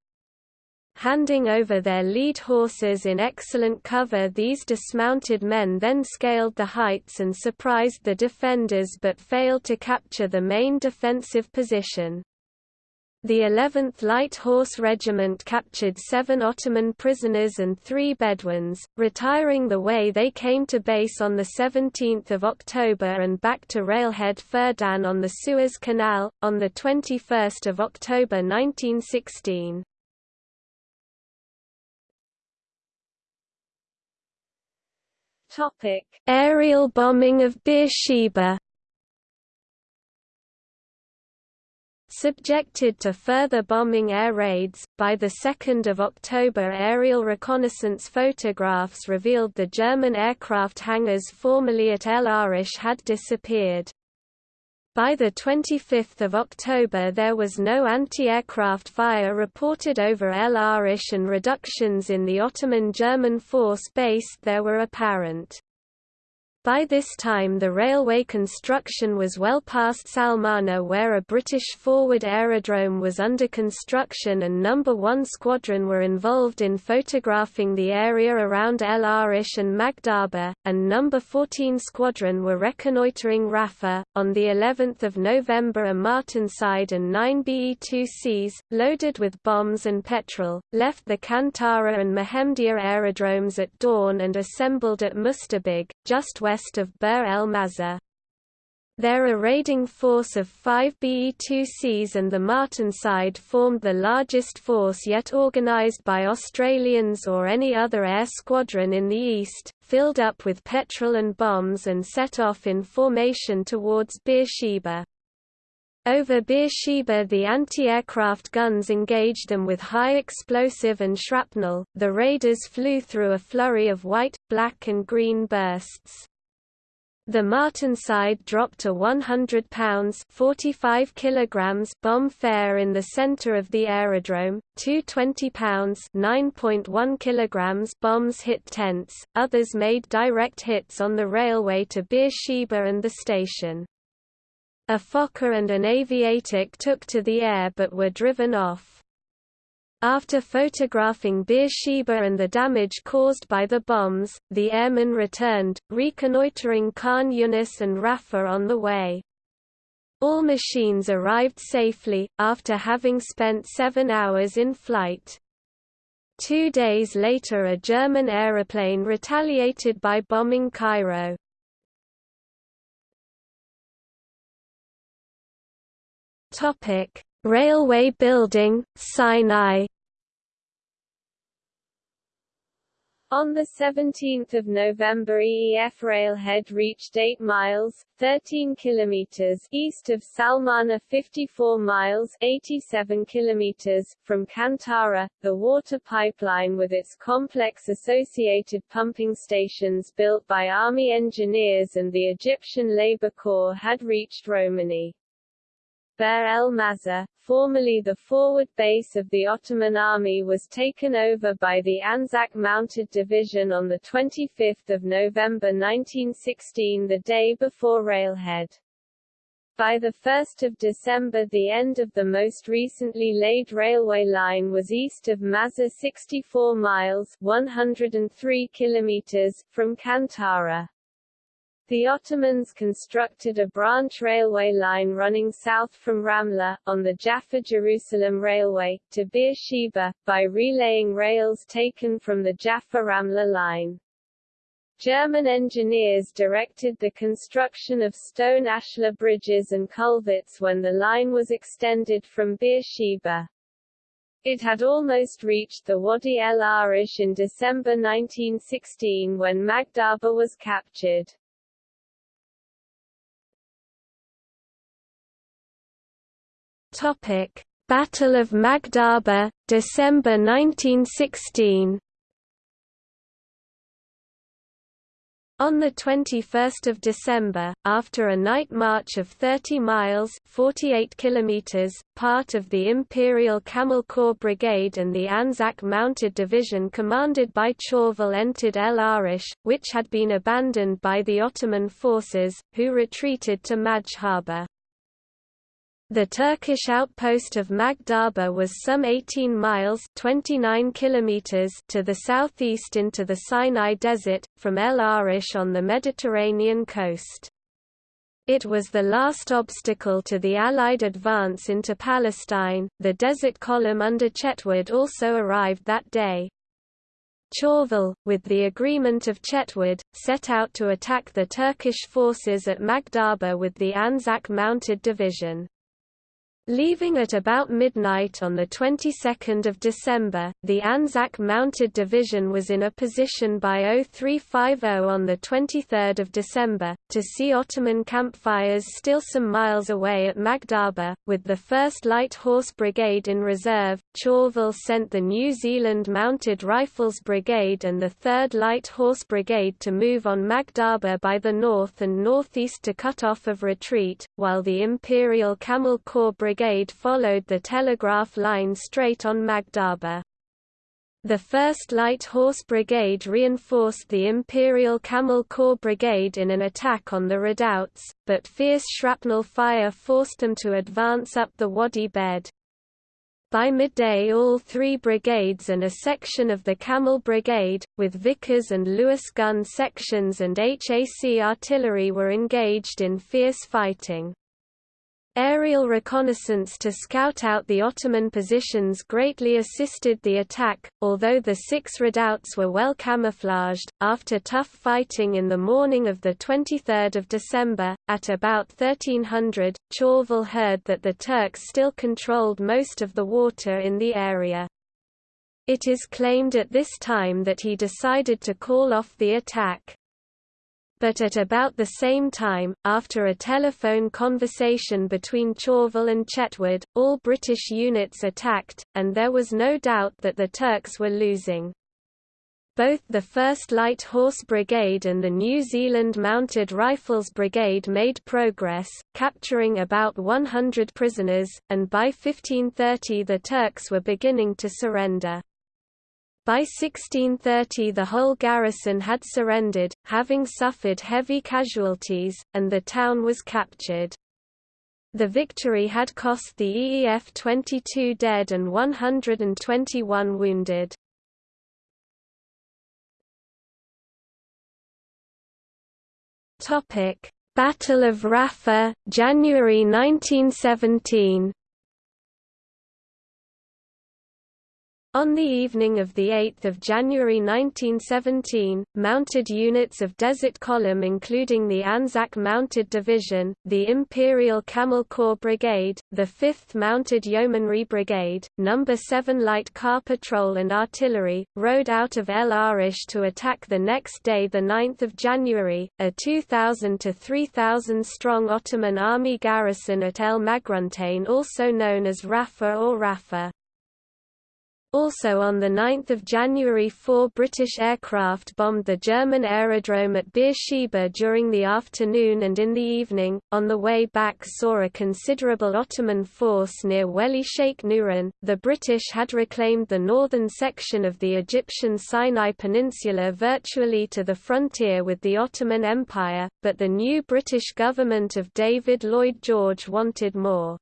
Handing over their lead horses in excellent cover these dismounted men then scaled the heights and surprised the defenders but failed to capture the main defensive position. The 11th Light Horse Regiment captured seven Ottoman prisoners and three Bedouins, retiring the way they came to base on 17 October and back to railhead Ferdan on the Suez Canal, on 21 October 1916. Topic: Aerial bombing of Beersheba. Subjected to further bombing air raids, by 2 October aerial reconnaissance photographs revealed the German aircraft hangars formerly at El Arish had disappeared. By 25 October there was no anti-aircraft fire reported over El Arish and reductions in the Ottoman German force based there were apparent. By this time the railway construction was well past Salmana where a British forward aerodrome was under construction and No. 1 Squadron were involved in photographing the area around El Arish and Magdhaba, and No. 14 Squadron were reconnoitering Rafa. On the 11th of November a Martinsyde and 9 BE-2Cs, loaded with bombs and petrol, left the Kantara and Mehemdia aerodromes at dawn and assembled at Mustabig, just west west of Bir el Mazar. Their raiding force of five BE-2Cs and the Martinsyde formed the largest force yet organised by Australians or any other air squadron in the east, filled up with petrol and bombs and set off in formation towards Beersheba. Over Beersheba the anti-aircraft guns engaged them with high explosive and shrapnel, the raiders flew through a flurry of white, black and green bursts. The Martinsyde dropped a 100 pounds 45 kilograms bomb fair in the center of the aerodrome, two 20 pounds 9.1 kilograms bombs hit tents, others made direct hits on the railway to Beersheba and the station. A Fokker and an Aviatik took to the air but were driven off. After photographing Beersheba and the damage caused by the bombs, the airmen returned, reconnoitering Khan Yunis and Rafah on the way. All machines arrived safely, after having spent seven hours in flight. Two days later a German aeroplane retaliated by bombing Cairo. Topic: Railway building, Sinai On 17 November EEF railhead reached 8 miles 13 kilometers east of Salmana 54 miles 87 kilometers from Kantara. The water pipeline with its complex associated pumping stations built by army engineers and the Egyptian Labour Corps had reached Romani. Bir el Mazar, formerly the forward base of the Ottoman army was taken over by the Anzac Mounted Division on 25 November 1916 the day before railhead. By 1 December the end of the most recently laid railway line was east of Mazar 64 miles 103 kilometers from Kantara. The Ottomans constructed a branch railway line running south from Ramla, on the Jaffa-Jerusalem Railway, to Beersheba, by relaying rails taken from the Jaffa-Ramla line. German engineers directed the construction of stone ashlar bridges and culverts when the line was extended from Beersheba. It had almost reached the Wadi el Arish in December 1916 when Magdhaba was captured. Topic: Battle of Magdhaba, December 1916. On 21 December, after a night march of 30 miles 48 kilometers, part of the Imperial Camel Corps Brigade and the Anzac Mounted Division commanded by Chauvel entered El Arish, which had been abandoned by the Ottoman forces, who retreated to Magdhaba. The Turkish outpost of Magdhaba was some 18 miles 29 kilometers to the southeast into the Sinai Desert, from El Arish on the Mediterranean coast. It was the last obstacle to the Allied advance into Palestine. The Desert Column under Chetwode also arrived that day. Chauvel, with the agreement of Chetwode, set out to attack the Turkish forces at Magdhaba with the Anzac Mounted Division. Leaving at about midnight on the 22nd of December, the Anzac Mounted Division was in a position by 0350 on the 23rd of December, to see Ottoman campfires still some miles away at Magdhaba, with the 1st Light Horse Brigade in reserve. Chauvel sent the New Zealand Mounted Rifles Brigade and the 3rd Light Horse Brigade to move on Magdhaba by the north and northeast to cut off of retreat, while the Imperial Camel Corps Brigade Brigade followed the telegraph line straight on Magdhaba. The 1st Light Horse Brigade reinforced the Imperial Camel Corps Brigade in an attack on the redoubts, but fierce shrapnel fire forced them to advance up the Wadi bed. By midday all three brigades and a section of the Camel Brigade, with Vickers and Lewis gun sections and HAC artillery were engaged in fierce fighting. Aerial reconnaissance to scout out the Ottoman positions greatly assisted the attack, although the six redoubts were well camouflaged. After tough fighting in the morning of 23 December, at about 1300, Chauvel heard that the Turks still controlled most of the water in the area. It is claimed at this time that he decided to call off the attack but at about the same time, after a telephone conversation between Chauvel and Chetwode, all British units attacked, and there was no doubt that the Turks were losing. Both the 1st Light Horse Brigade and the New Zealand Mounted Rifles Brigade made progress, capturing about 100 prisoners, and by 1530 the Turks were beginning to surrender. By 1630 the whole garrison had surrendered, having suffered heavy casualties, and the town was captured. The victory had cost the EEF 22 dead and 121 wounded. Battle of Rafah, January 1917 On the evening of 8 January 1917, mounted units of Desert Column including the Anzac Mounted Division, the Imperial Camel Corps Brigade, the 5th Mounted Yeomanry Brigade, No. 7 Light Car Patrol and Artillery, rode out of El Arish to attack the next day 9 January, a 2,000 to 3,000 strong Ottoman army garrison at El Magruntain also known as Rafah or Rafah. Also on 9 January four British aircraft bombed the German aerodrome at Beersheba during the afternoon and in the evening, on the way back saw a considerable Ottoman force near Weli Sheikh Nuran. The British had reclaimed the northern section of the Egyptian Sinai Peninsula virtually to the frontier with the Ottoman Empire, but the new British government of David Lloyd George wanted more.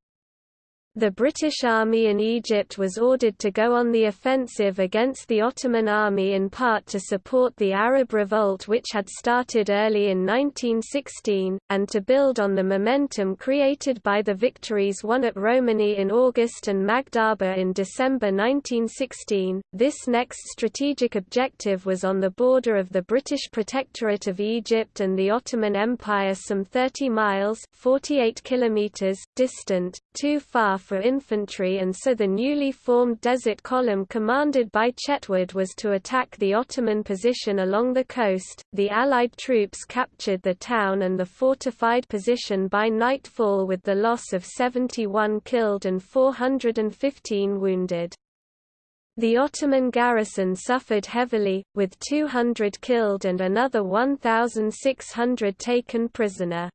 The British Army in Egypt was ordered to go on the offensive against the Ottoman army in part to support the Arab revolt which had started early in 1916, and to build on the momentum created by the victories won at Romani in August and Magdhaba in December 1916. This next strategic objective was on the border of the British Protectorate of Egypt and the Ottoman Empire some 30 miles 48 kilometers distant, too far for infantry and so the newly formed Desert Column commanded by Chetwode was to attack the Ottoman position along the coast. The Allied troops captured the town and the fortified position by nightfall with the loss of 71 killed and 415 wounded. The Ottoman garrison suffered heavily, with 200 killed and another 1,600 taken prisoner.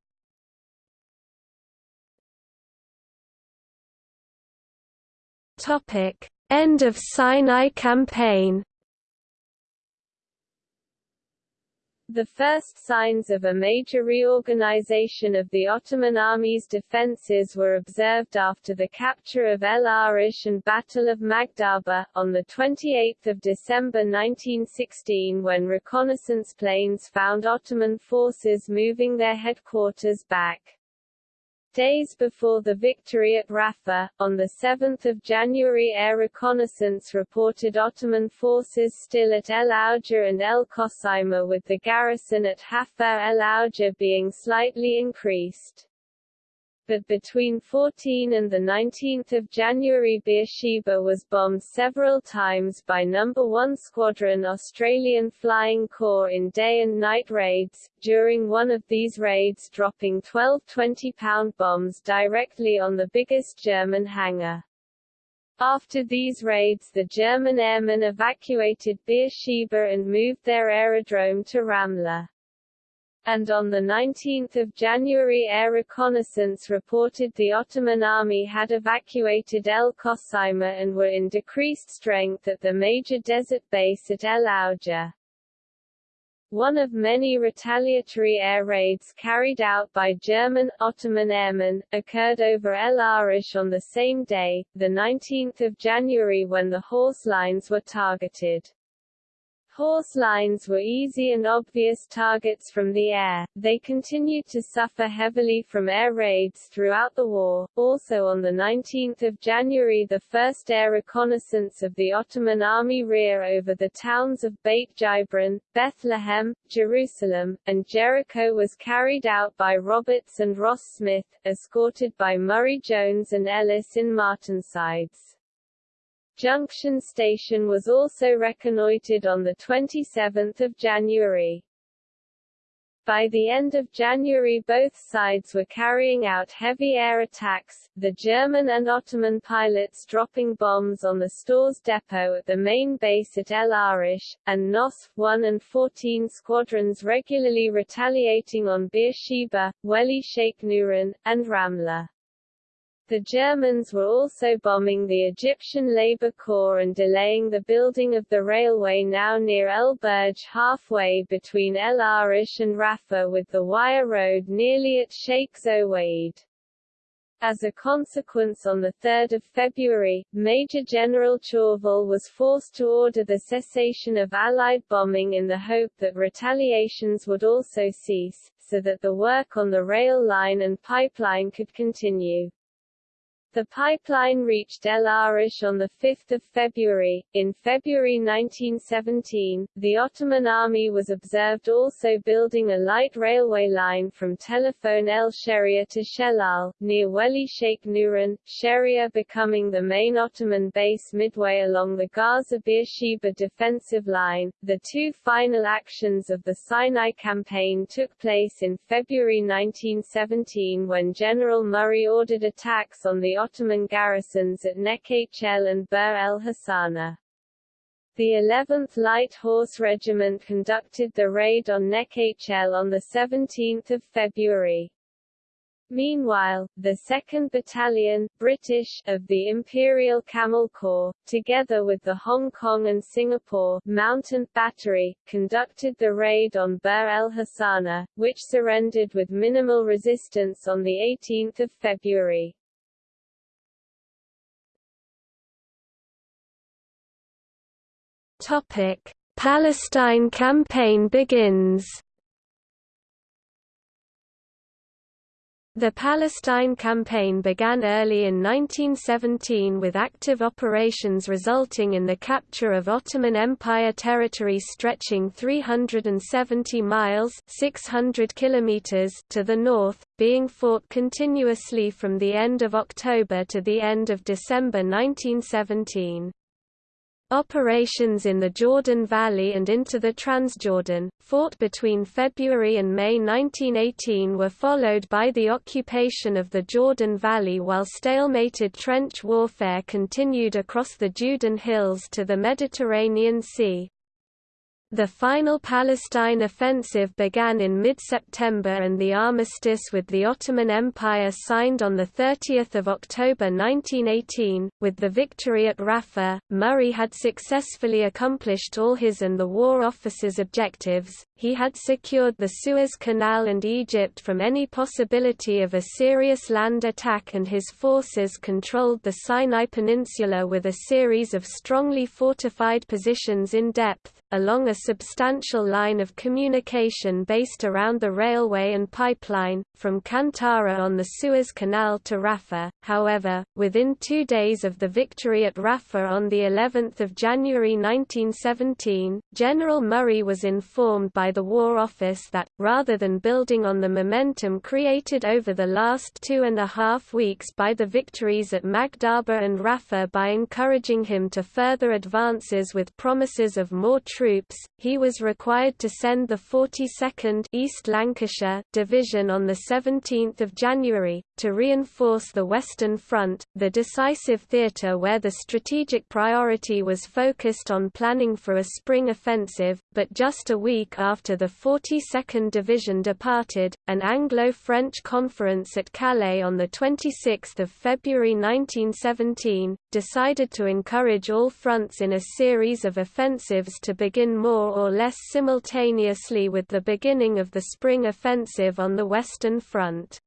End of Sinai campaign The first signs of a major reorganization of the Ottoman army's defences were observed after the capture of El Arish and Battle of Magdhaba, on 28 December 1916 when reconnaissance planes found Ottoman forces moving their headquarters back. Days before the victory at Rafah, on 7 January air reconnaissance reported Ottoman forces still at El Auja and El Qosima with the garrison at Hafar El Auja being slightly increased but between 14 and 19 January Beersheba was bombed several times by No. 1 Squadron Australian Flying Corps in day and night raids, during one of these raids dropping 12 20-pound bombs directly on the biggest German hangar. After these raids the German airmen evacuated Beersheba and moved their aerodrome to Ramla and on 19 January air reconnaissance reported the Ottoman army had evacuated El Qosima and were in decreased strength at the major desert base at El Auja. One of many retaliatory air raids carried out by German, Ottoman airmen, occurred over El Arish on the same day, 19 January when the horse lines were targeted. Horse lines were easy and obvious targets from the air. They continued to suffer heavily from air raids throughout the war. Also on the 19th of January the first air reconnaissance of the Ottoman army rear over the towns of Beit Jibrin, Bethlehem, Jerusalem, and Jericho was carried out by Roberts and Ross Smith, escorted by Murray Jones and Ellis in Martinsides. Junction Station was also reconnoitred on 27 January. By the end of January both sides were carrying out heavy air attacks, the German and Ottoman pilots dropping bombs on the stores depot at the main base at El Arish, and NOS 1 and 14 squadrons regularly retaliating on Beersheba, Weli Sheikh Nuran, and Ramla. The Germans were also bombing the Egyptian Labour Corps and delaying the building of the railway now near El Burj halfway between El Arish and Rafah with the wire road nearly at Sheikh Zowayed. As a consequence on 3 February, Major General Chauvel was forced to order the cessation of Allied bombing in the hope that retaliations would also cease, so that the work on the rail line and pipeline could continue. The pipeline reached El Arish on 5 February. In February 1917, the Ottoman army was observed also building a light railway line from Telephone El Sheria to Shelal, near Weli Sheikh Nuran, Sheria becoming the main Ottoman base midway along the Gaza-Beersheba defensive line. The two final actions of the Sinai campaign took place in February 1917 when General Murray ordered attacks on the Ottoman garrisons at Nekhl and Bir el Hassana. The 11th Light Horse Regiment conducted the raid on Nekhl on 17 February. Meanwhile, the 2nd Battalion British of the Imperial Camel Corps, together with the Hong Kong and Singapore Mountain Battery, conducted the raid on Bir el Hassana, which surrendered with minimal resistance on 18 February. Topic: Palestine campaign begins. The Palestine campaign began early in 1917 with active operations resulting in the capture of Ottoman Empire territory stretching 370 miles 600 kilometers to the north, being fought continuously from the end of October to the end of December 1917. Operations in the Jordan Valley and into the Transjordan, fought between February and May 1918 were followed by the occupation of the Jordan Valley while stalemated trench warfare continued across the Judean Hills to the Mediterranean Sea. The final Palestine offensive began in mid-September and the armistice with the Ottoman Empire signed on 30 October 1918. With the victory at Rafah, Murray had successfully accomplished all his and the War Office's objectives, he had secured the Suez Canal and Egypt from any possibility of a serious land attack and his forces controlled the Sinai Peninsula with a series of strongly fortified positions in depth, along a substantial line of communication based around the railway and pipeline, from Kantara on the Suez Canal to Rafah. However, within two days of the victory at Rafah on of January 1917, General Murray was informed by the War Office that, rather than building on the momentum created over the last two and a half weeks by the victories at Magdhaba and Rafah by encouraging him to further advances with promises of more troops, he was required to send the 42nd East Lancashire Division on 17 January, to reinforce the Western Front, the decisive theatre where the strategic priority was focused on planning for a spring offensive, but just a week after the 42nd Division departed, an Anglo-French conference at Calais on 26 February 1917, decided to encourage all fronts in a series of offensives to begin more or less simultaneously with the beginning of the Spring Offensive on the Western Front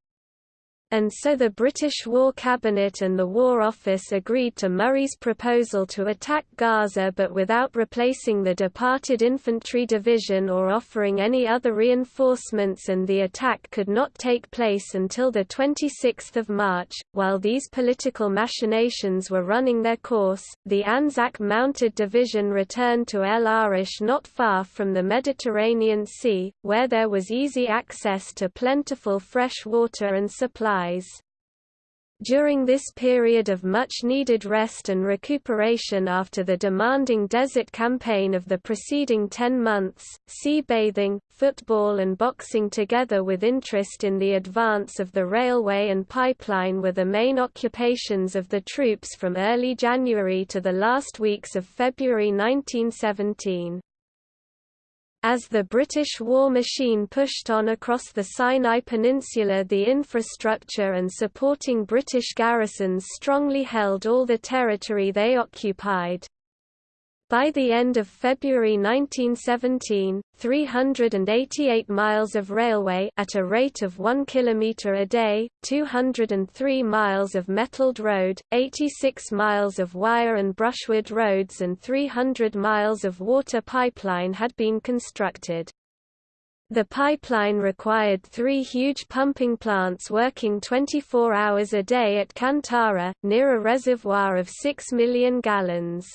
and so the British War Cabinet and the War Office agreed to Murray's proposal to attack Gaza but without replacing the departed infantry division or offering any other reinforcements and the attack could not take place until 26 March. While these political machinations were running their course, the Anzac Mounted Division returned to El Arish not far from the Mediterranean Sea, where there was easy access to plentiful fresh water and supply during this period of much-needed rest and recuperation after the demanding desert campaign of the preceding ten months, sea bathing, football and boxing together with interest in the advance of the railway and pipeline were the main occupations of the troops from early January to the last weeks of February 1917. As the British war machine pushed on across the Sinai Peninsula the infrastructure and supporting British garrisons strongly held all the territory they occupied. By the end of February 1917, 388 miles of railway at a rate of 1 km a day, 203 miles of metalled road, 86 miles of wire and brushwood roads and 300 miles of water pipeline had been constructed. The pipeline required three huge pumping plants working 24 hours a day at Kantara, near a reservoir of 6 million gallons.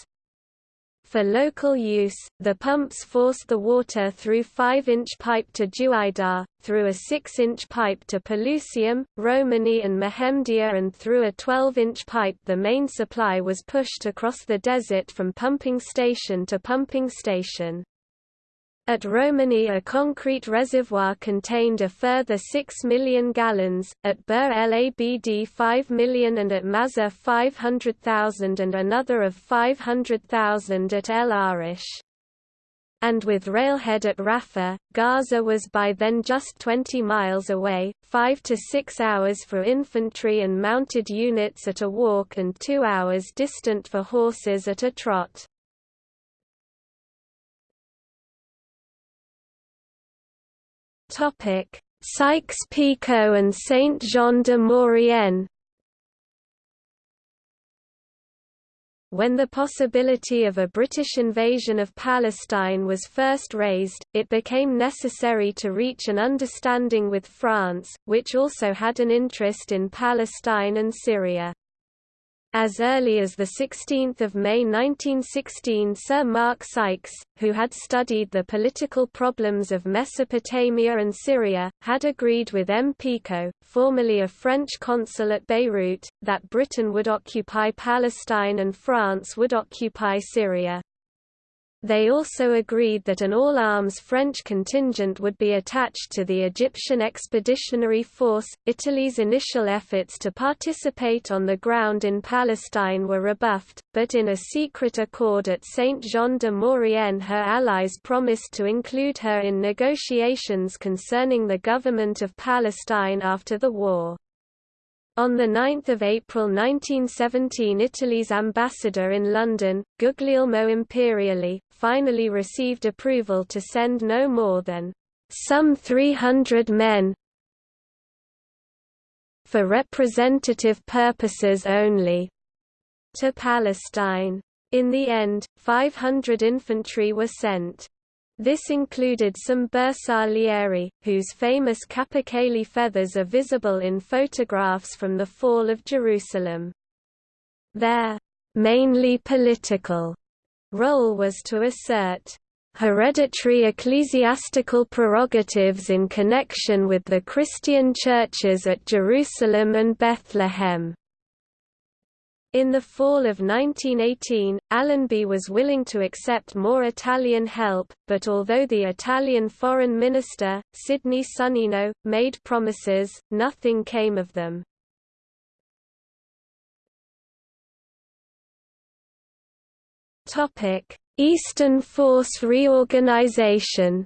For local use, the pumps forced the water through 5-inch pipe to Juaidar, through a 6-inch pipe to Pelusium, Romani and Mehemdia and through a 12-inch pipe the main supply was pushed across the desert from pumping station to pumping station. At Romani a concrete reservoir contained a further 6 million gallons, at Bir El Abd 5 million and at Mazar 500,000 and another of 500,000 at El Arish. And with railhead at Rafah, Gaza was by then just 20 miles away, 5 to 6 hours for infantry and mounted units at a walk and 2 hours distant for horses at a trot. Topic: Sykes-Picot and Saint-Jean-de-Maurienne When the possibility of a British invasion of Palestine was first raised, it became necessary to reach an understanding with France, which also had an interest in Palestine and Syria. As early as 16 May 1916 Sir Mark Sykes, who had studied the political problems of Mesopotamia and Syria, had agreed with M. Picot, formerly a French consul at Beirut, that Britain would occupy Palestine and France would occupy Syria. They also agreed that an all-arms French contingent would be attached to the Egyptian Expeditionary Force. Italy's initial efforts to participate on the ground in Palestine were rebuffed, but in a secret accord at Saint-Jean de Maurienne her allies promised to include her in negotiations concerning the government of Palestine after the war. On 9 April 1917 Italy's ambassador in London, Guglielmo Imperiali, finally received approval to send no more than some 300 men for representative purposes only to Palestine. In the end, 500 infantry were sent. This included some bersaglieri, whose famous capercaillie feathers are visible in photographs from the fall of Jerusalem. Their mainly political role was to assert hereditary ecclesiastical prerogatives in connection with the Christian churches at Jerusalem and Bethlehem. In the fall of 1918, Allenby was willing to accept more Italian help, but although the Italian foreign minister, Sidney Sonnino, made promises, nothing came of them. Eastern Force reorganization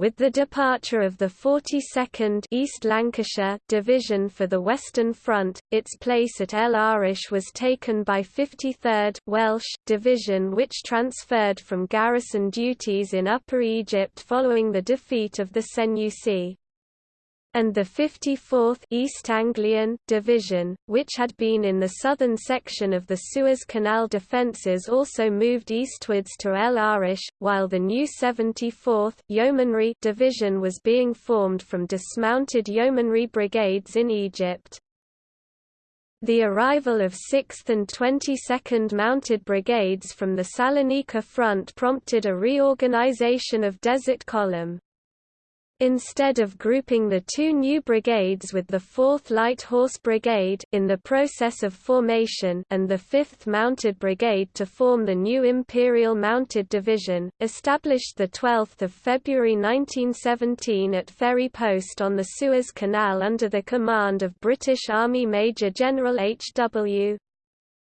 With the departure of the 42nd East Lancashire Division for the Western Front, its place at El Arish was taken by 53rd Welsh Division which transferred from garrison duties in Upper Egypt following the defeat of the Senussi and the 54th East Anglian Division, which had been in the southern section of the Suez Canal defences also moved eastwards to El Arish, while the new 74th Yeomanry Division was being formed from dismounted yeomanry brigades in Egypt. The arrival of 6th and 22nd Mounted Brigades from the Salonika front prompted a reorganization of Desert Column. Instead of grouping the two new brigades with the 4th Light Horse Brigade in the process of formation and the 5th Mounted Brigade to form the new Imperial Mounted Division, established 12 February 1917 at Ferry Post on the Suez Canal under the command of British Army Major General H.W.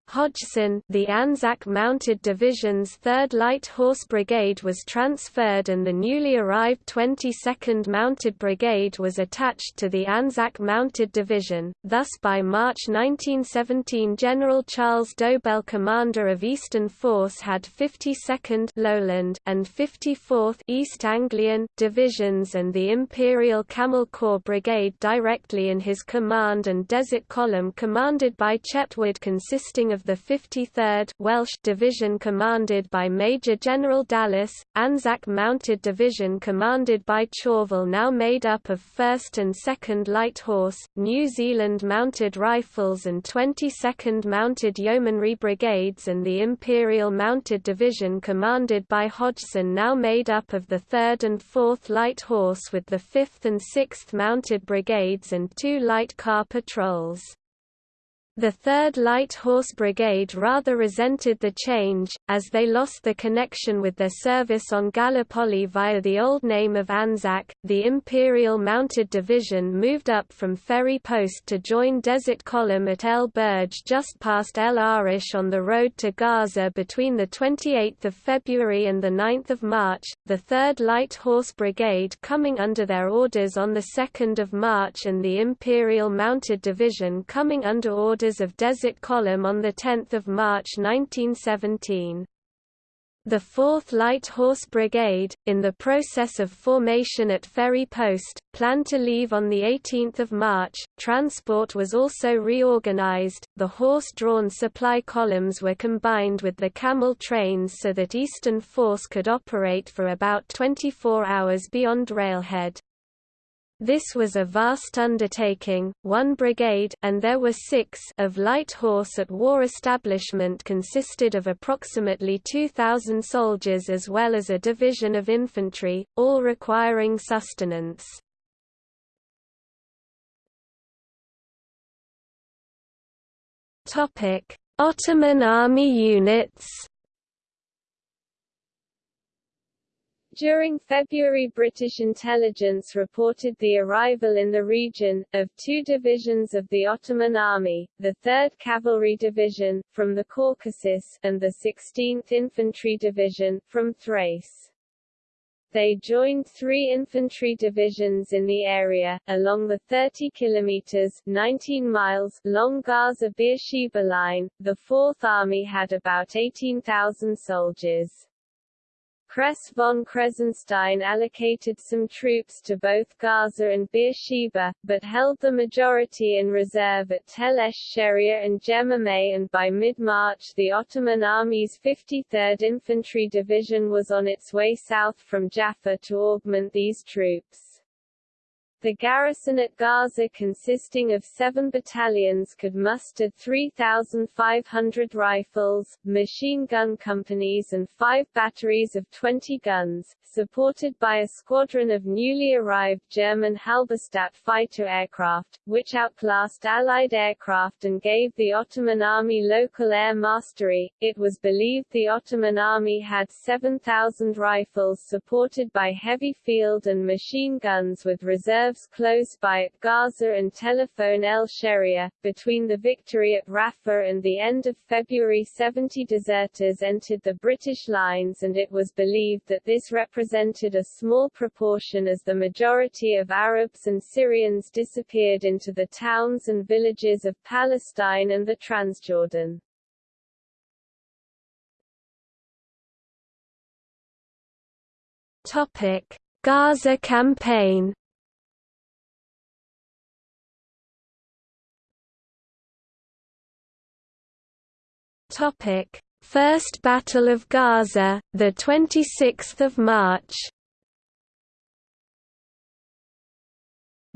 Hodgson the Anzac Mounted Division's 3rd Light Horse Brigade was transferred and the newly arrived 22nd Mounted Brigade was attached to the Anzac Mounted Division, thus by March 1917 General Charles Dobell commander of Eastern Force had 52nd Lowland and 54th East Anglian Divisions and the Imperial Camel Corps Brigade directly in his command and Desert Column commanded by Chetwode consisting of of the 53rd Welsh Division commanded by Major General Dallas, Anzac Mounted Division commanded by Chauvel now made up of 1st and 2nd Light Horse, New Zealand Mounted Rifles and 22nd Mounted Yeomanry Brigades and the Imperial Mounted Division commanded by Hodgson now made up of the 3rd and 4th Light Horse with the 5th and 6th Mounted Brigades and two light car patrols. The 3rd Light Horse Brigade rather resented the change, as they lost the connection with their service on Gallipoli via the old name of Anzac. The Imperial Mounted Division moved up from Ferry Post to join Desert Column at El Burj just past El Arish on the road to Gaza between 28 February and 9 March, the 3rd Light Horse Brigade coming under their orders on 2 March and the Imperial Mounted Division coming under orders of Desert Column on 10 March 1917. The 4th Light Horse Brigade, in the process of formation at Ferry Post, planned to leave on 18 March. Transport was also reorganized, the horse-drawn supply columns were combined with the camel trains so that Eastern Force could operate for about 24 hours beyond railhead. This was a vast undertaking, one brigade and there were six of light horse at war establishment consisted of approximately 2,000 soldiers as well as a division of infantry, all requiring sustenance. Ottoman Army units During February British intelligence reported the arrival in the region, of two divisions of the Ottoman Army, the 3rd Cavalry Division, from the Caucasus, and the 16th Infantry Division, from Thrace. They joined three infantry divisions in the area, along the 30 kilometers 19 miles long Gaza-Beersheba line. The Fourth Army had about 18,000 soldiers. Kress von Kressenstein allocated some troops to both Gaza and Beersheba, but held the majority in reserve at Tel esh-Sheria and Jemameh and by mid-March the Ottoman Army's 53rd Infantry Division was on its way south from Jaffa to augment these troops. The garrison at Gaza consisting of seven battalions could muster 3,500 rifles, machine gun companies and five batteries of 20 guns, supported by a squadron of newly arrived German Halberstadt fighter aircraft, which outclassed Allied aircraft and gave the Ottoman army local air mastery. It was believed the Ottoman army had 7,000 rifles supported by heavy field and machine guns with reserves close by at Gaza and Telephone El Sheria. Between the victory at Rafah and the end of February 70 deserters entered the British lines and it was believed that this represented represented a small proportion as the majority of Arabs and Syrians disappeared into the towns and villages of Palestine and the Transjordan. Topic: Gaza campaign. Topic: First Battle of Gaza, the 26th of March.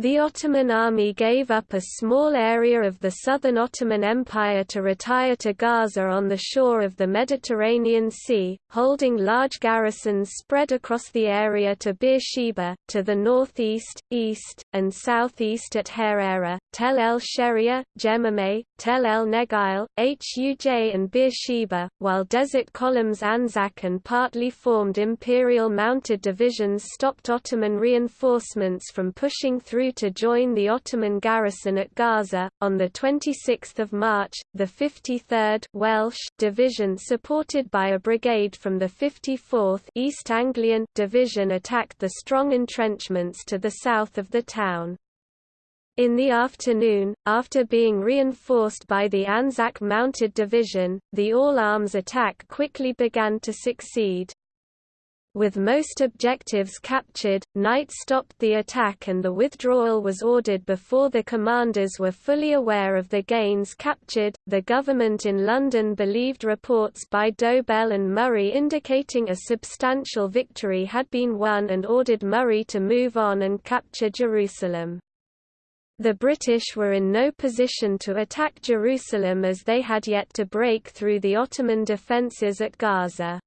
The Ottoman army gave up a small area of the southern Ottoman Empire to retire to Gaza on the shore of the Mediterranean Sea, holding large garrisons spread across the area to Beersheba, to the northeast, east, and southeast at Hareira, Tel el Sheria, Jemameh, Tel el Negeil, Huj and Beersheba, while desert columns Anzac and partly formed imperial mounted divisions stopped Ottoman reinforcements from pushing through to join the Ottoman garrison at Gaza. On the 26th of March, the 53rd Welsh Division supported by a brigade from the 54th East Anglian Division attacked the strong entrenchments to the south of the town. In the afternoon, after being reinforced by the Anzac Mounted Division, the all-arms attack quickly began to succeed. With most objectives captured, night stopped the attack and the withdrawal was ordered before the commanders were fully aware of the gains captured. The government in London believed reports by Dobell and Murray indicating a substantial victory had been won and ordered Murray to move on and capture Jerusalem. The British were in no position to attack Jerusalem as they had yet to break through the Ottoman defences at Gaza.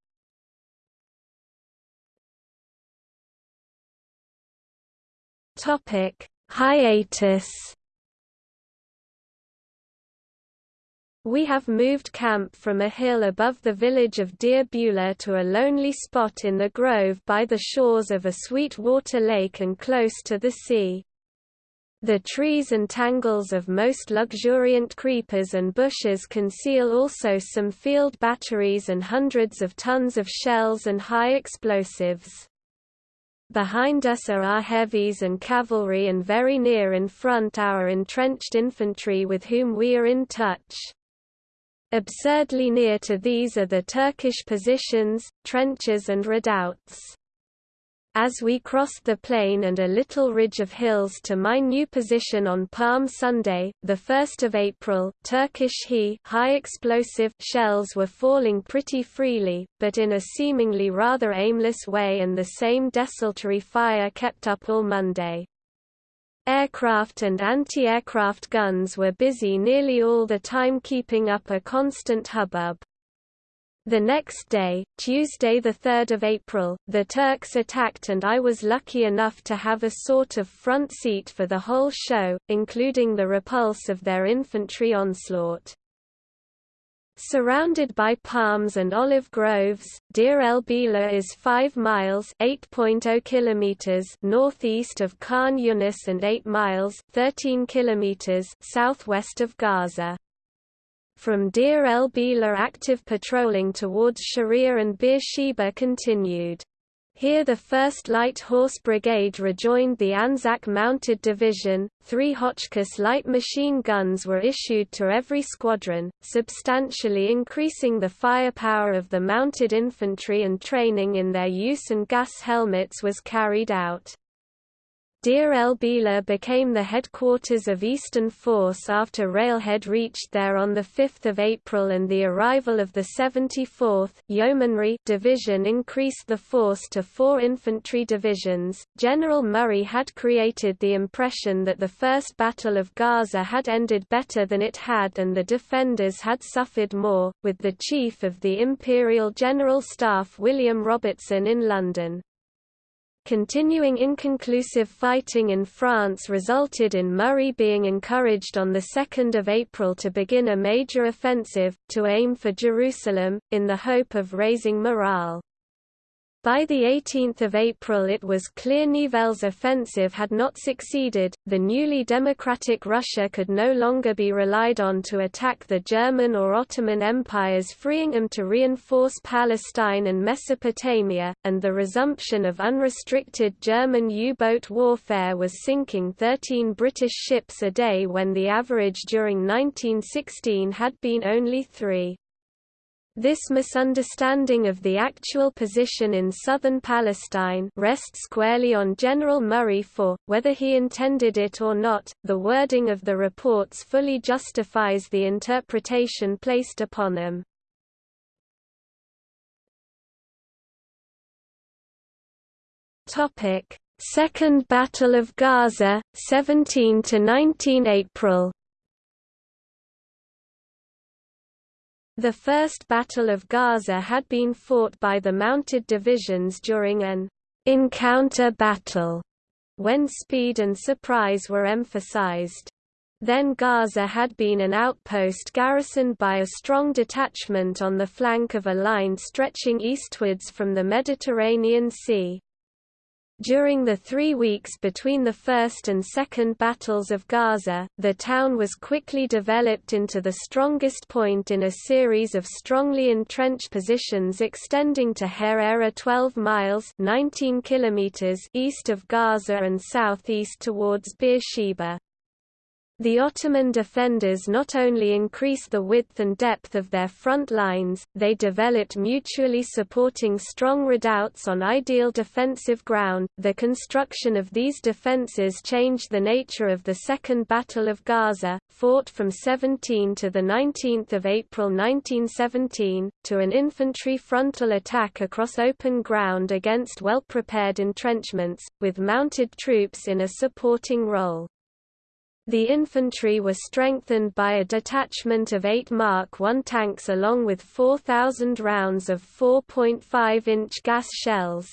Topic: Hiatus. We have moved camp from a hill above the village of Deir el-Bila to a lonely spot in the grove by the shores of a sweet water lake and close to the sea. The trees and tangles of most luxuriant creepers and bushes conceal also some field batteries and hundreds of tons of shells and high explosives. Behind us are our heavies and cavalry and very near in front our entrenched infantry with whom we are in touch. Absurdly near to these are the Turkish positions, trenches and redoubts. As we crossed the plain and a little ridge of hills to my new position on Palm Sunday, 1 April, Turkish He high explosive shells were falling pretty freely, but in a seemingly rather aimless way and the same desultory fire kept up all Monday. Aircraft and anti-aircraft guns were busy nearly all the time keeping up a constant hubbub. The next day, Tuesday 3 April, the Turks attacked and I was lucky enough to have a sort of front seat for the whole show, including the repulse of their infantry onslaught. Surrounded by palms and olive groves, Deir el-Bila is 5 miles (8.0 kilometers) northeast of Khan Yunis and 8 miles (13 kilometers) southwest of Gaza. From Deir el-Bila active patrolling towards Sharia and Beersheba continued. Here the 1st Light Horse Brigade rejoined the Anzac Mounted Division. Three Hotchkiss light machine guns were issued to every squadron, substantially increasing the firepower of the mounted infantry and training in their use and gas helmets was carried out. Deir el-Bila became the headquarters of Eastern Force after Railhead reached there on 5 April and the arrival of the 74th Yeomanry Division increased the force to four infantry divisions. General Murray had created the impression that the First Battle of Gaza had ended better than it had and the defenders had suffered more, with the Chief of the Imperial General Staff William Robertson in London. Continuing inconclusive fighting in France resulted in Murray being encouraged on 2 April to begin a major offensive, to aim for Jerusalem, in the hope of raising morale. By 18 April it was clear Nivelle's offensive had not succeeded, the newly democratic Russia could no longer be relied on to attack the German or Ottoman empires freeing them to reinforce Palestine and Mesopotamia, and the resumption of unrestricted German U-boat warfare was sinking 13 British ships a day when the average during 1916 had been only three. This misunderstanding of the actual position in southern Palestine rests squarely on General Murray for, whether he intended it or not, the wording of the reports fully justifies the interpretation placed upon them. Second Battle of Gaza, 17–19 April The First Battle of Gaza had been fought by the mounted divisions during an encounter battle, when speed and surprise were emphasized. Then Gaza had been an outpost garrisoned by a strong detachment on the flank of a line stretching eastwards from the Mediterranean Sea. During the three weeks between the First and Second Battles of Gaza, the town was quickly developed into the strongest point in a series of strongly entrenched positions extending to Hareira 12 miles 19 kilometers east of Gaza and southeast towards Beersheba. The Ottoman defenders not only increased the width and depth of their front lines, they developed mutually supporting strong redoubts on ideal defensive ground. The construction of these defenses changed the nature of the Second Battle of Gaza, fought from 17 to the 19th of April 1917, to an infantry frontal attack across open ground against well-prepared entrenchments, with mounted troops in a supporting role. The infantry was strengthened by a detachment of eight Mark I tanks along with 4,000 rounds of 4.5-inch gas shells.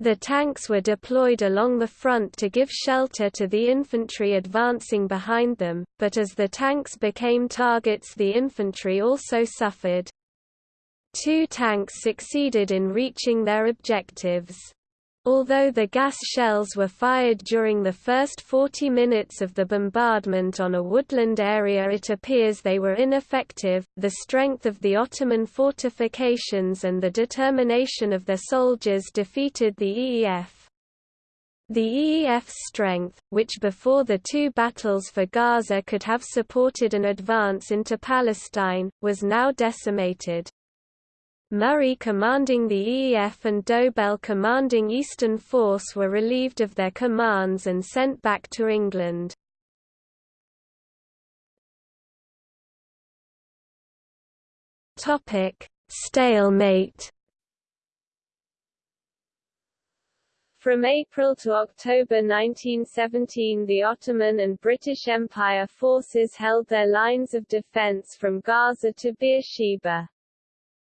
The tanks were deployed along the front to give shelter to the infantry advancing behind them, but as the tanks became targets the infantry also suffered. Two tanks succeeded in reaching their objectives. Although the gas shells were fired during the first 40 minutes of the bombardment on a woodland area it appears they were ineffective. The strength of the Ottoman fortifications and the determination of their soldiers defeated the EEF. The EEF's strength, which before the two battles for Gaza could have supported an advance into Palestine, was now decimated. Murray commanding the EEF and Dobell commanding Eastern Force were relieved of their commands and sent back to England. Stalemate From April to October 1917 the Ottoman and British Empire forces held their lines of defence from Gaza to Beersheba.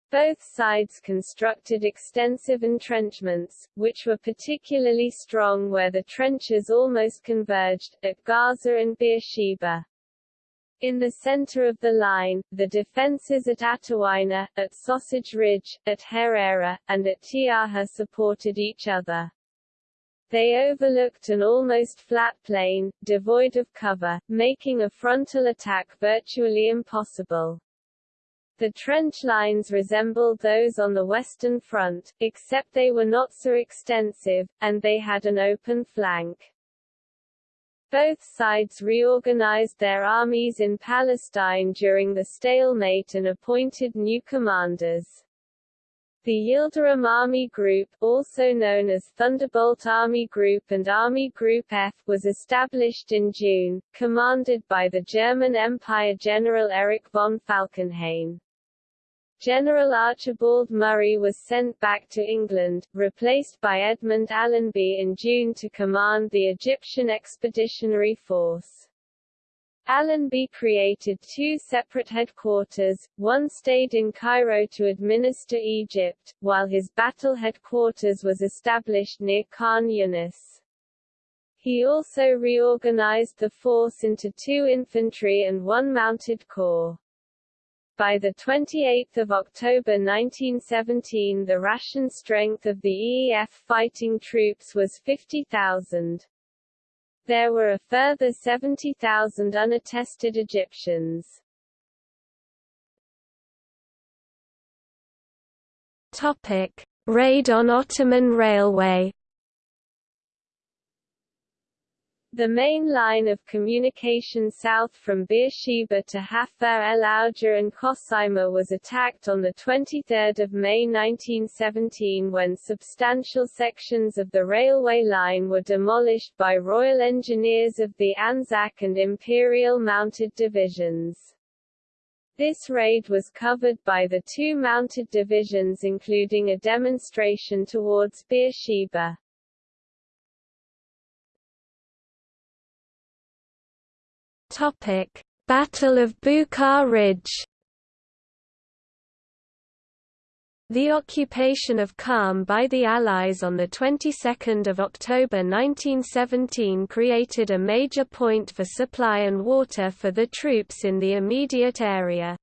Both sides constructed extensive entrenchments, which were particularly strong where the trenches almost converged, at Gaza and Beersheba. In the center of the line, the defenses at Atawaina, at Sausage Ridge, at Hareira, and at Tiaja supported each other. They overlooked an almost flat plain, devoid of cover, making a frontal attack virtually impossible. The trench lines resembled those on the Western Front, except they were not so extensive, and they had an open flank. Both sides reorganized their armies in Palestine during the stalemate and appointed new commanders. The Yildirim Army Group, also known as Thunderbolt Army Group and Army Group F, was established in June, commanded by the German Empire General Erich von Falkenhayn. General Archibald Murray was sent back to England, replaced by Edmund Allenby in June to command the Egyptian Expeditionary Force. Allenby created two separate headquarters, one stayed in Cairo to administer Egypt, while his battle headquarters was established near Khan. He also reorganized the force into two infantry and one mounted corps. By 28 October 1917 the ration strength of the EEF fighting troops was 50,000. There were a further 70,000 unattested Egyptians. Topic: Raid on Ottoman Railway The main line of communication south from Beersheba to Hafar el Auja and Kosima was attacked on 23 May 1917 when substantial sections of the railway line were demolished by Royal Engineers of the Anzac and Imperial Mounted Divisions. This raid was covered by the two mounted divisions including a demonstration towards Beersheba. Topic: Battle of Buqqar Ridge. The occupation of Qam by the Allies on the 22nd of October 1917 created a major point for supply and water for the troops in the immediate area.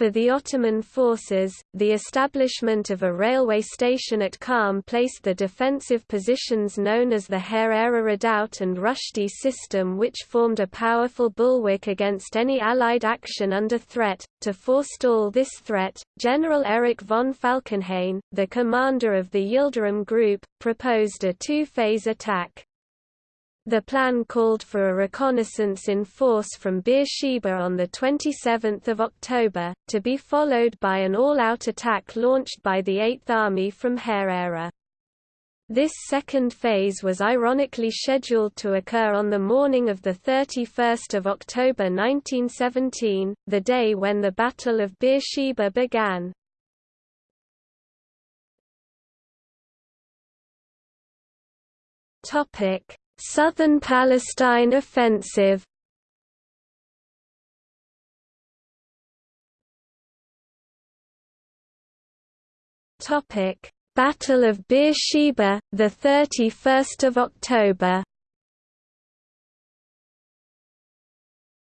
For the Ottoman forces, the establishment of a railway station at Qam placed the defensive positions known as the Hareira Redoubt and Rushdi system which formed a powerful bulwark against any Allied action under threat. To forestall this threat, General Erich von Falkenhayn, the commander of the Yildirim Group, proposed a two-phase attack. The plan called for a reconnaissance in force from Beersheba on 27 October, to be followed by an all-out attack launched by the Eighth Army from Hareira. This second phase was ironically scheduled to occur on the morning of 31 October 1917, the day when the Battle of Beersheba began. Topic Southern Palestine Offensive Topic: Battle of Beersheba, the 31st of October.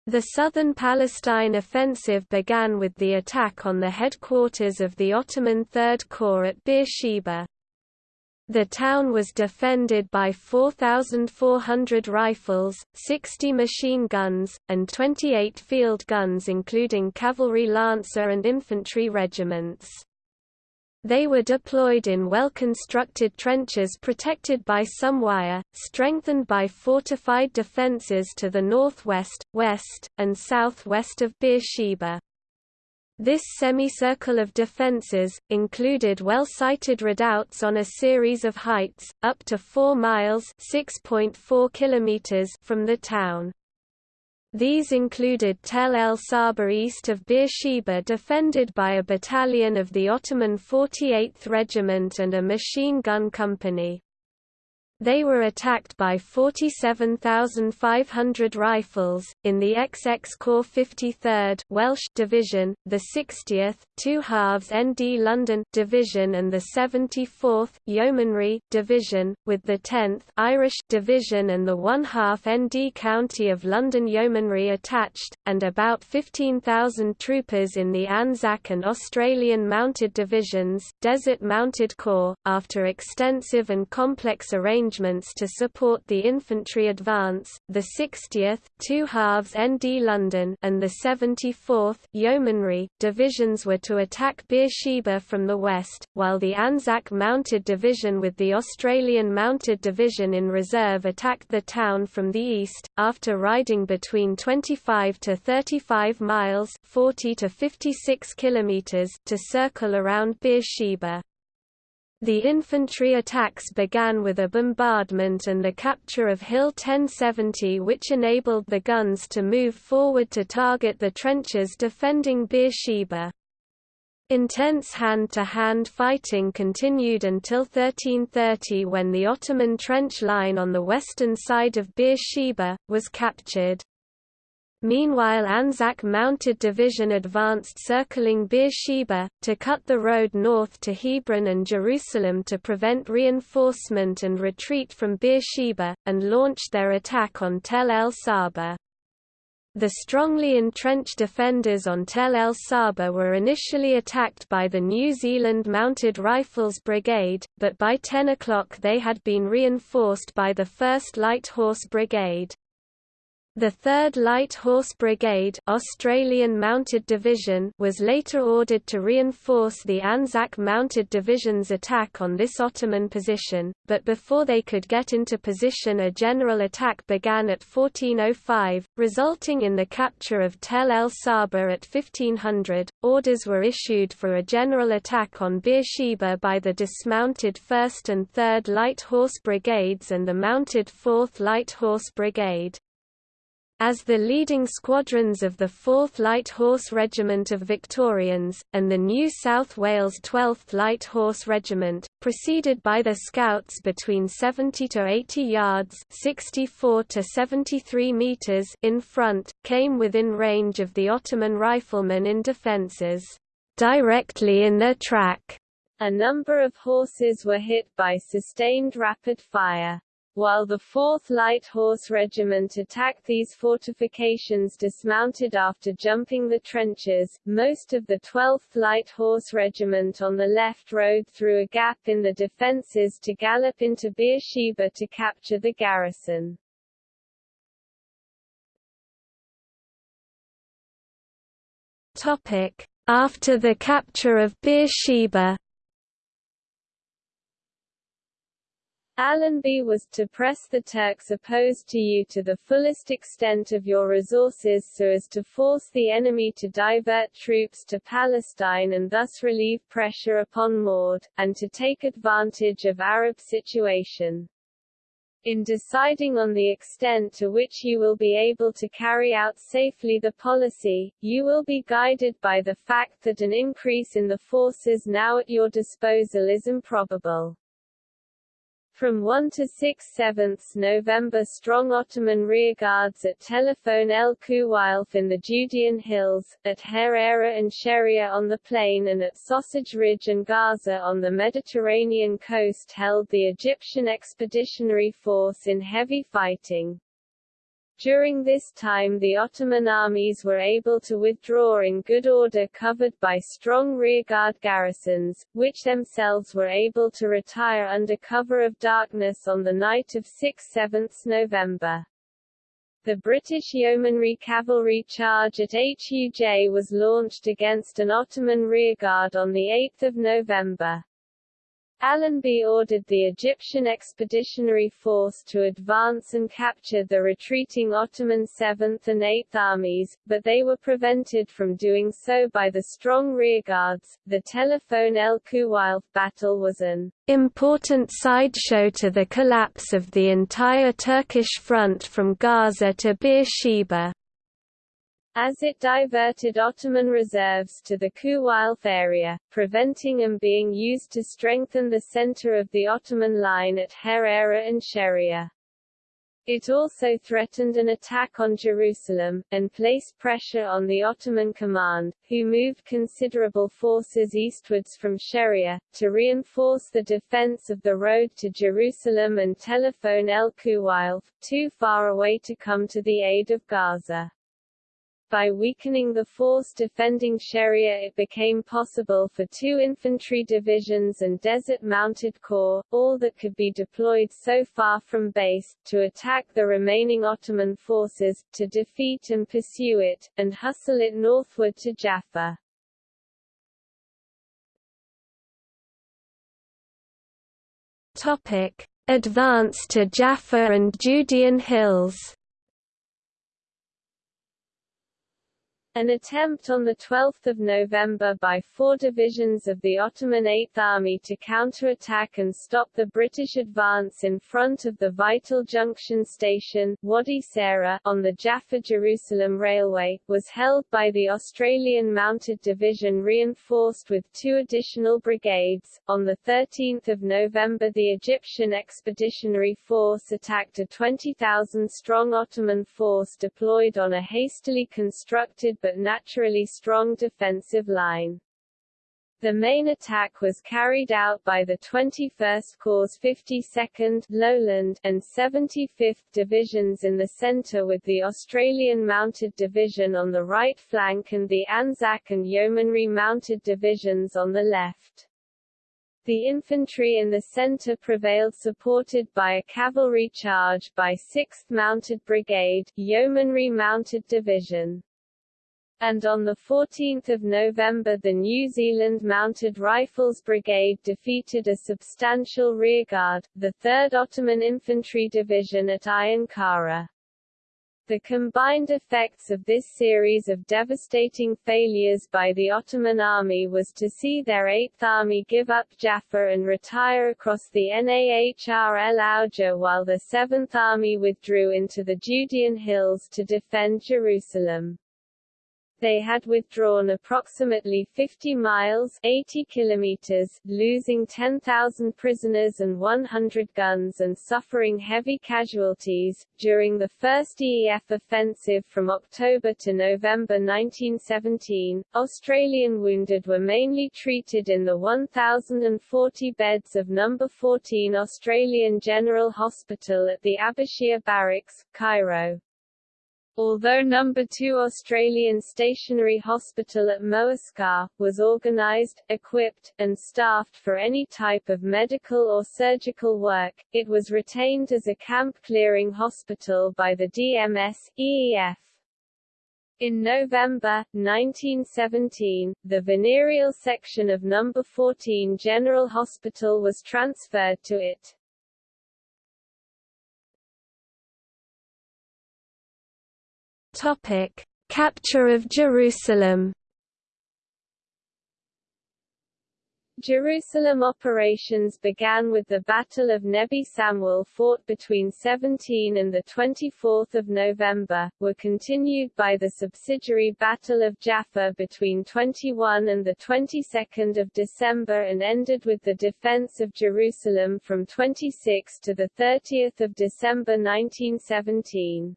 The Southern Palestine offensive began with the attack on the headquarters of the Ottoman Third Corps at Beersheba. The town was defended by 4,400 rifles, 60 machine guns, and 28 field guns including cavalry lancer and infantry regiments. They were deployed in well-constructed trenches protected by some wire, strengthened by fortified defences to the northwest, west, and southwest of Beersheba. This semicircle of defences, included well-sited redoubts on a series of heights, up to 4 miles from the town. These included Tel El Saba east of Beersheba defended by a battalion of the Ottoman 48th Regiment and a machine gun company. They were attacked by 47,500 rifles, in the XX Corps 53rd Welsh Division, the 60th, 2 halves ND London Division and the 74th Yeomanry Division, with the 10th Irish Division and the 1 half ND County of London Yeomanry attached, and about 15,000 troopers in the Anzac and Australian Mounted Divisions Desert Mounted Corps, after extensive and complex arrangements arrangements to support the infantry advance, the 60th 2 halves ND London and the 74th Yeomanry divisions were to attack Beersheba from the west, while the Anzac Mounted Division with the Australian Mounted Division in reserve attacked the town from the east, after riding between 25 to 35 miles 40 to 56 kilometers to circle around Beersheba. The infantry attacks began with a bombardment and the capture of Hill 1070 which enabled the guns to move forward to target the trenches defending Beersheba. Intense hand-to-hand -hand fighting continued until 1330 when the Ottoman trench line on the western side of Beersheba, was captured. Meanwhile Anzac Mounted Division advanced circling Beersheba, to cut the road north to Hebron and Jerusalem to prevent reinforcement and retreat from Beersheba, and launched their attack on Tel el Saba. The strongly entrenched defenders on Tel el Saba were initially attacked by the New Zealand Mounted Rifles Brigade, but by 10 o'clock they had been reinforced by the 1st Light Horse Brigade. The 3rd Light Horse Brigade Australian Mounted Division was later ordered to reinforce the Anzac Mounted Division's attack on this Ottoman position, but before they could get into position a general attack began at 1405, resulting in the capture of Tel el Saba at 1500. Orders were issued for a general attack on Beersheba by the dismounted 1st and 3rd Light Horse Brigades and the mounted 4th Light Horse Brigade. As the leading squadrons of the 4th Light Horse Regiment of Victorians, and the New South Wales 12th Light Horse Regiment, preceded by the scouts between 70 to 80 yards 64 to 73 meters in front, came within range of the Ottoman riflemen in defences, directly in their track. A number of horses were hit by sustained rapid fire. While the 4th Light Horse Regiment attacked these fortifications dismounted after jumping the trenches, most of the 12th Light Horse Regiment on the left rode through a gap in the defences to gallop into Beersheba to capture the garrison. After the capture of Beersheba Allenby was to press the Turks opposed to you to the fullest extent of your resources so as to force the enemy to divert troops to Palestine and thus relieve pressure upon Maude, and to take advantage of Arab situation. In deciding on the extent to which you will be able to carry out safely the policy, you will be guided by the fact that an increase in the forces now at your disposal is improbable. From 1 to 6 7 November strong Ottoman rearguards at Tel el Khuweilfe in the Judean Hills, at Hareira and Sheria on the plain and at Sausage Ridge and Gaza on the Mediterranean coast held the Egyptian Expeditionary Force in heavy fighting. During this time the Ottoman armies were able to withdraw in good order covered by strong rearguard garrisons, which themselves were able to retire under cover of darkness on the night of 6–7 November. The British Yeomanry cavalry charge at Huj was launched against an Ottoman rearguard on 8 November. Allenby ordered the Egyptian Expeditionary Force to advance and capture the retreating Ottoman 7th and 8th armies, but they were prevented from doing so by the strong rearguards. The Tel el Khuweilfe battle was an important sideshow to the collapse of the entire Turkish front from Gaza to Beersheba. As it diverted Ottoman reserves to the Khuweilfe area, preventing them being used to strengthen the center of the Ottoman line at Hareira and Sheria. It also threatened an attack on Jerusalem, and placed pressure on the Ottoman command, who moved considerable forces eastwards from Sheria, to reinforce the defense of the road to Jerusalem and Tel el Khuweilfe, too far away to come to the aid of Gaza. By weakening the force defending Sheria it became possible for two infantry divisions and desert-mounted corps, all that could be deployed so far from base, to attack the remaining Ottoman forces, to defeat and pursue it, and hustle it northward to Jaffa. Topic. Advance to Jaffa and Judean Hills An attempt on 12 November by four divisions of the Ottoman Eighth Army to counterattack and stop the British advance in front of the vital junction station, Wadi Sara, on the Jaffa-Jerusalem Railway, was held by the Australian Mounted Division reinforced with two additional brigades. On 13 November the Egyptian Expeditionary Force attacked a 20,000-strong Ottoman force deployed on a hastily constructed but naturally strong defensive line. The main attack was carried out by the 21st Corps 52nd Lowland and 75th Divisions in the centre with the Australian Mounted Division on the right flank and the Anzac and Yeomanry Mounted Divisions on the left. The infantry in the centre prevailed supported by a cavalry charge by 6th Mounted Brigade, Yeomanry Mounted Division and on 14 November the New Zealand Mounted Rifles Brigade defeated a substantial rearguard, the 3rd Ottoman Infantry Division at Ayun Kara. The combined effects of this series of devastating failures by the Ottoman army was to see their Eighth Army give up Jaffa and retire across the Nahr el Auja while the Seventh Army withdrew into the Judean hills to defend Jerusalem. They had withdrawn approximately 50 miles 80 kilometers, losing 10,000 prisoners and 100 guns and suffering heavy casualties. During the first EEF offensive from October to November 1917, Australian wounded were mainly treated in the 1,040 beds of No. 14 Australian General Hospital at the Abashir Barracks, Cairo. Although No. 2 Australian Stationary Hospital at Moascar, was organised, equipped, and staffed for any type of medical or surgical work, it was retained as a camp-clearing hospital by the DMS, EEF. In November, 1917, the venereal section of No. 14 General Hospital was transferred to it. Topic: Capture of Jerusalem. Jerusalem operations began with the Battle of Nebi Samuel fought between 17 and 24 November, were continued by the subsidiary Battle of Jaffa between 21 and 22 December and ended with the defense of Jerusalem from 26 to 30 December 1917.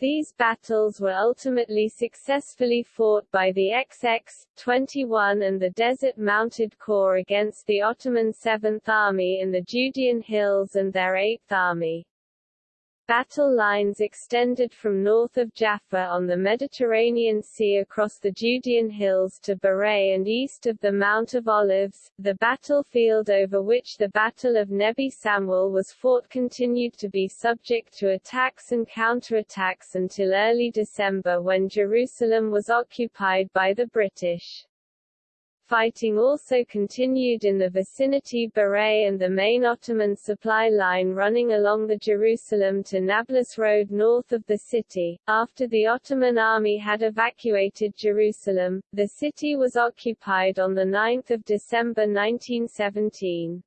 These battles were ultimately successfully fought by the XX, 21 and the Desert Mounted Corps against the Ottoman Seventh Army in the Judean Hills and their Eighth Army. Battle lines extended from north of Jaffa on the Mediterranean Sea across the Judean hills to Bireh and east of the Mount of Olives. The battlefield over which the Battle of Nebi Samuel was fought continued to be subject to attacks and counterattacks until early December when Jerusalem was occupied by the British. Fighting also continued in the vicinity Bireh and the main Ottoman supply line running along the Jerusalem to Nablus road north of the city. After the Ottoman army had evacuated Jerusalem, the city was occupied on 9 December 1917.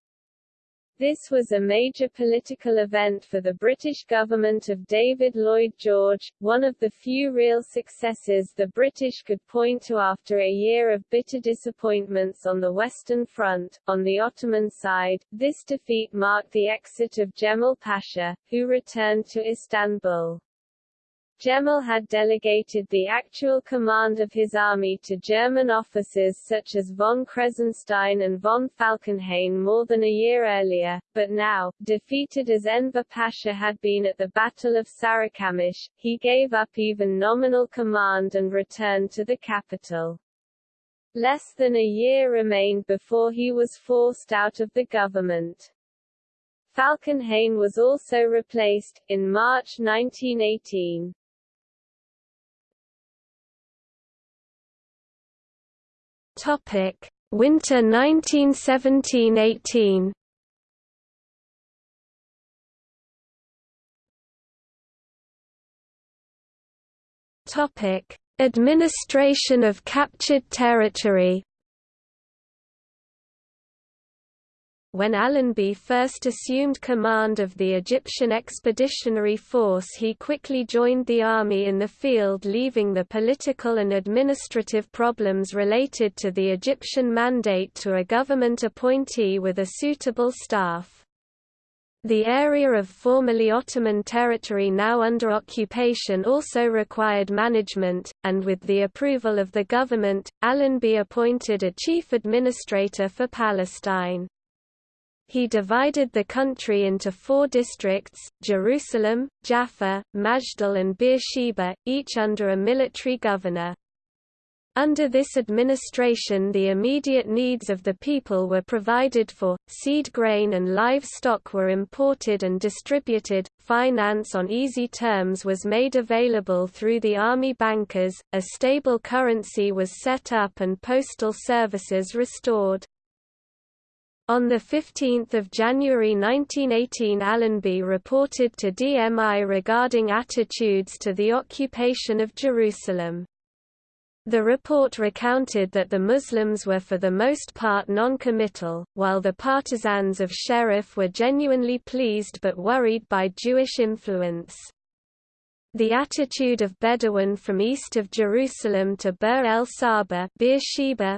This was a major political event for the British government of David Lloyd George, one of the few real successes the British could point to after a year of bitter disappointments on the Western Front. On the Ottoman side, this defeat marked the exit of Jemal Pasha, who returned to Istanbul. Jemal had delegated the actual command of his army to German officers such as von Kressenstein and von Falkenhayn more than a year earlier, but now, defeated as Enver Pasha had been at the Battle of Sarikamish, he gave up even nominal command and returned to the capital. Less than a year remained before he was forced out of the government. Falkenhayn was also replaced, in March 1918. Topic: Winter 1917–18. Topic: Administration of captured territory. When Allenby first assumed command of the Egyptian Expeditionary Force he quickly joined the army in the field leaving the political and administrative problems related to the Egyptian mandate to a government appointee with a suitable staff. The area of formerly Ottoman territory now under occupation also required management, and with the approval of the government, Allenby appointed a chief administrator for Palestine. He divided the country into four districts, Jerusalem, Jaffa, Majdal and Beersheba, each under a military governor. Under this administration the immediate needs of the people were provided for, seed grain and livestock were imported and distributed, finance on easy terms was made available through the army bankers, a stable currency was set up and postal services restored. On 15 January 1918 Allenby reported to DMI regarding attitudes to the occupation of Jerusalem. The report recounted that the Muslims were for the most part non-committal, while the partisans of Sherif were genuinely pleased but worried by Jewish influence. The attitude of Bedouin from east of Jerusalem to Bir el-Saba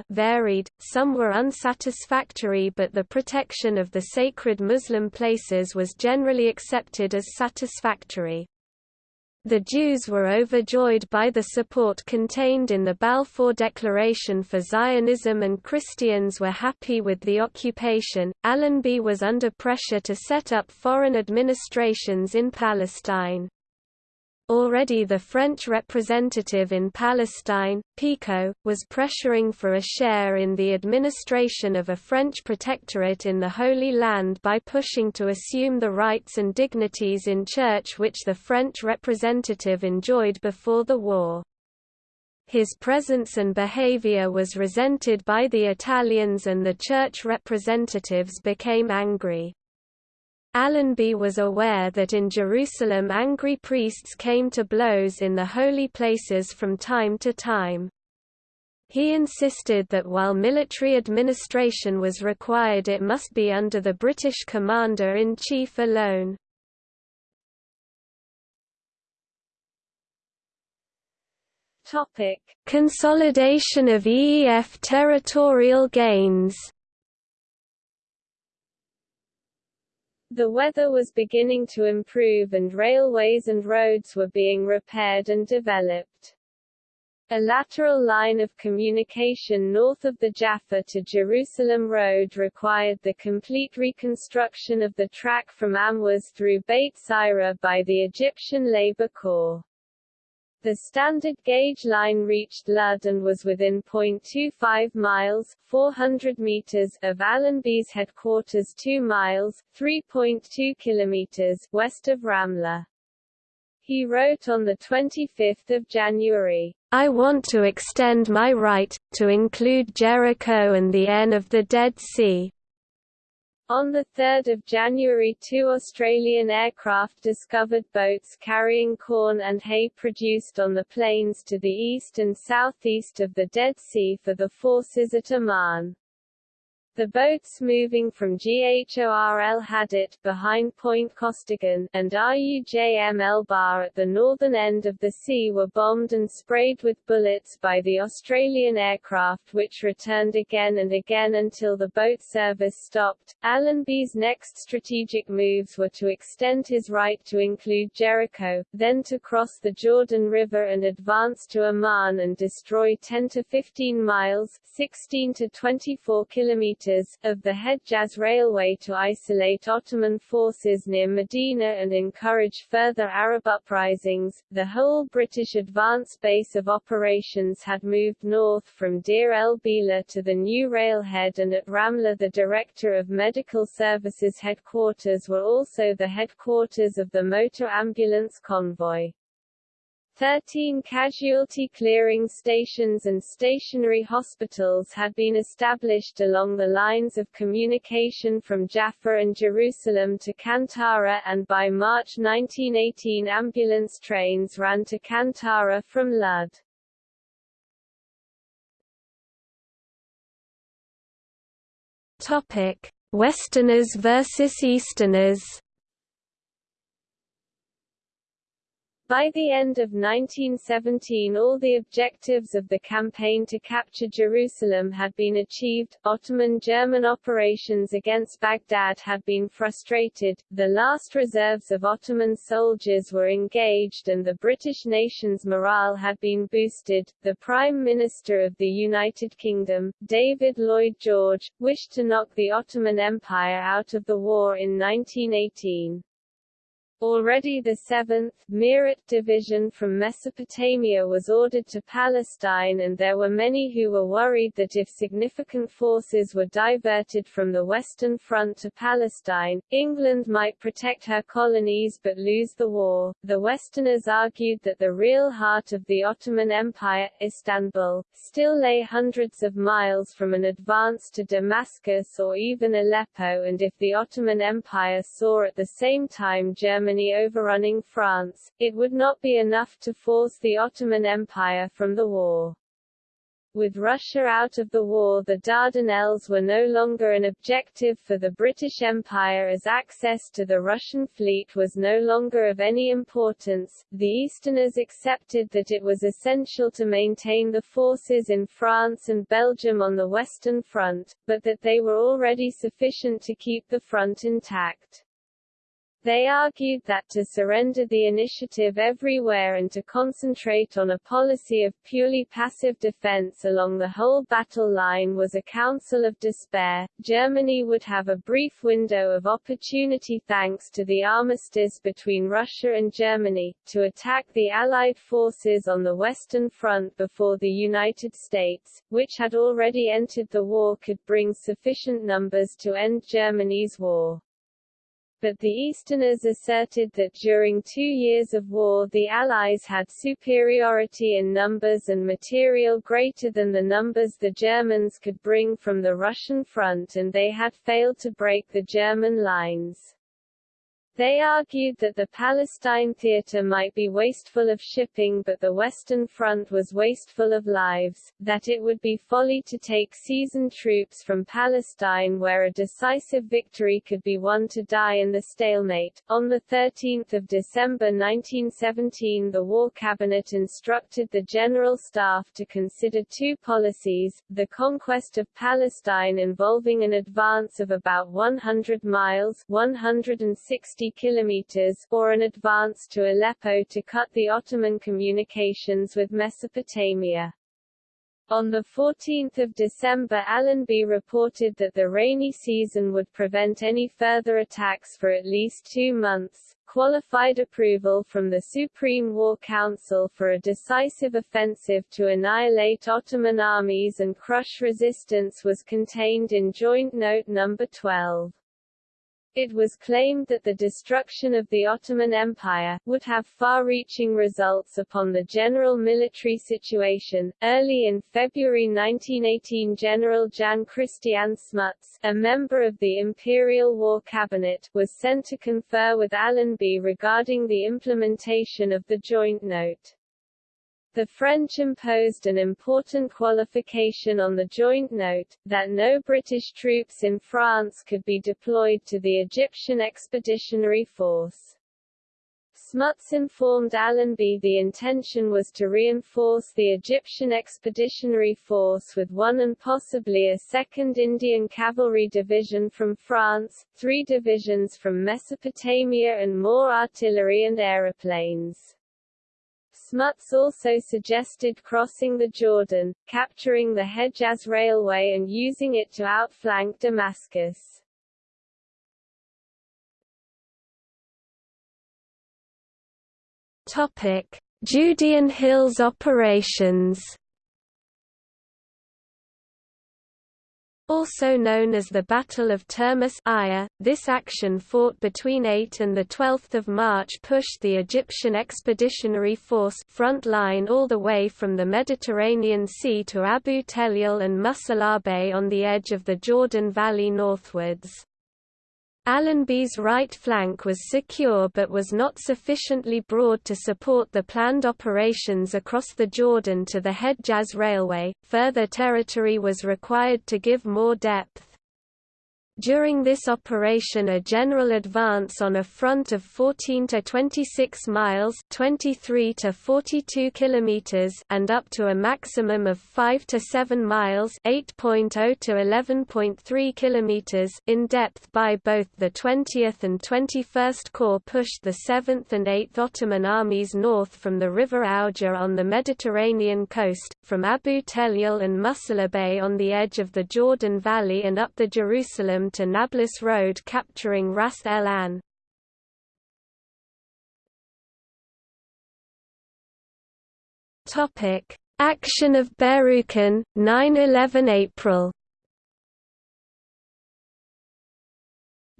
varied, some were unsatisfactory but the protection of the sacred Muslim places was generally accepted as satisfactory. The Jews were overjoyed by the support contained in the Balfour Declaration for Zionism and Christians were happy with the occupation. Allenby was under pressure to set up foreign administrations in Palestine. Already the French representative in Palestine, Picot, was pressuring for a share in the administration of a French protectorate in the Holy Land by pushing to assume the rights and dignities in church which the French representative enjoyed before the war. His presence and behavior was resented by the Italians and the church representatives became angry. Allenby was aware that in Jerusalem angry priests came to blows in the holy places from time to time. He insisted that while military administration was required it must be under the British commander-in-chief alone. Consolidation of EEF territorial gains The weather was beginning to improve and railways and roads were being repaired and developed. A lateral line of communication north of the Jaffa to Jerusalem Road required the complete reconstruction of the track from Amwas through Beit Saira by the Egyptian Labour Corps. The standard gauge line reached Lud and was within 0.25 miles 400 meters of Allenby's headquarters 2 miles 3.2 kilometers west of Ramla. He wrote on 25 January, I want to extend my right, to include Jericho and the end of the Dead Sea, on 3 January two Australian aircraft discovered boats carrying corn and hay produced on the plains to the east and southeast of the Dead Sea for the forces at Amman. The boats moving from GHOR El Hadid behind Point Costigan, and RUJM Elba at the northern end of the sea were bombed and sprayed with bullets by the Australian aircraft which returned again and again until the boat service stopped. Allenby's next strategic moves were to extend his right to include Jericho, then to cross the Jordan River and advance to Amman and destroy 10 to 15 miles 16 to 24 kilometers of the Hedjaz Railway to isolate Ottoman forces near Medina and encourage further Arab uprisings. The whole British advance base of operations had moved north from Deir el Bila to the new railhead and at Ramla the Director of Medical Services headquarters were also the headquarters of the motor ambulance convoy. Thirteen casualty clearing stations and stationary hospitals had been established along the lines of communication from Jaffa and Jerusalem to Kantara and by March 1918 ambulance trains ran to Kantara from Lud. Topic: Westerners versus Easterners By the end of 1917 all the objectives of the campaign to capture Jerusalem had been achieved, Ottoman-German operations against Baghdad had been frustrated, the last reserves of Ottoman soldiers were engaged and the British nation's morale had been boosted. The Prime Minister of the United Kingdom, David Lloyd George, wished to knock the Ottoman Empire out of the war in 1918. Already the 7th, Meerut Division from Mesopotamia was ordered to Palestine and there were many who were worried that if significant forces were diverted from the Western Front to Palestine, England might protect her colonies but lose the war. The Westerners argued that the real heart of the Ottoman Empire, Istanbul, still lay hundreds of miles from an advance to Damascus or even Aleppo and if the Ottoman Empire saw at the same time Germany Germany overrunning France, it would not be enough to force the Ottoman Empire from the war. With Russia out of the war the Dardanelles were no longer an objective for the British Empire as access to the Russian fleet was no longer of any importance. The Easterners accepted that it was essential to maintain the forces in France and Belgium on the Western Front, but that they were already sufficient to keep the front intact. They argued that to surrender the initiative everywhere and to concentrate on a policy of purely passive defense along the whole battle line was a counsel of despair. Germany would have a brief window of opportunity thanks to the armistice between Russia and Germany, to attack the Allied forces on the Western Front before the United States, which had already entered the war could bring sufficient numbers to end Germany's war but the Easterners asserted that during two years of war the Allies had superiority in numbers and material greater than the numbers the Germans could bring from the Russian front and they had failed to break the German lines. They argued that the Palestine theater might be wasteful of shipping but the Western Front was wasteful of lives, that it would be folly to take seasoned troops from Palestine where a decisive victory could be won to die in the stalemate. On 13 December 1917 the War Cabinet instructed the General Staff to consider two policies, the conquest of Palestine involving an advance of about 100 miles 160 kilometers or an advance to Aleppo to cut the Ottoman communications with Mesopotamia. On 14 December Allenby reported that the rainy season would prevent any further attacks for at least two months. Qualified approval from the Supreme War Council for a decisive offensive to annihilate Ottoman armies and crush resistance was contained in Joint Note No. 12. It was claimed that the destruction of the Ottoman Empire would have far-reaching results upon the general military situation. Early in February 1918, General Jan Christian Smuts, a member of the Imperial War Cabinet, was sent to confer with Allenby regarding the implementation of the joint note. The French imposed an important qualification on the joint note, that no British troops in France could be deployed to the Egyptian Expeditionary Force. Smuts informed Allenby the intention was to reinforce the Egyptian Expeditionary Force with one and possibly a second Indian Cavalry Division from France, three divisions from Mesopotamia and more artillery and aeroplanes. Smuts also suggested crossing the Jordan, capturing the Hejaz Railway and using it to outflank Damascus. Topic: Judean Hills operations. Also known as the Battle of Termus Aya, this action fought between 8 and 12 March pushed the Egyptian Expeditionary Force front line all the way from the Mediterranean Sea to Abu Tellil and Musalabe on the edge of the Jordan Valley northwards. Allenby's right flank was secure but was not sufficiently broad to support the planned operations across the Jordan to the Hejaz Railway, further territory was required to give more depth. During this operation a general advance on a front of 14 to 26 miles 23 to 42 kilometers and up to a maximum of 5 to 7 miles 8.0 to 11.3 kilometers in depth by both the 20th and 21st Corps pushed the 7th and 8th Ottoman armies north from the river Auja on the Mediterranean coast, from Abu Tellil and Musalabe on the edge of the Jordan Valley and up the Jerusalem to Nablus Road capturing Ras El An. Action of Berukin, 9–11 April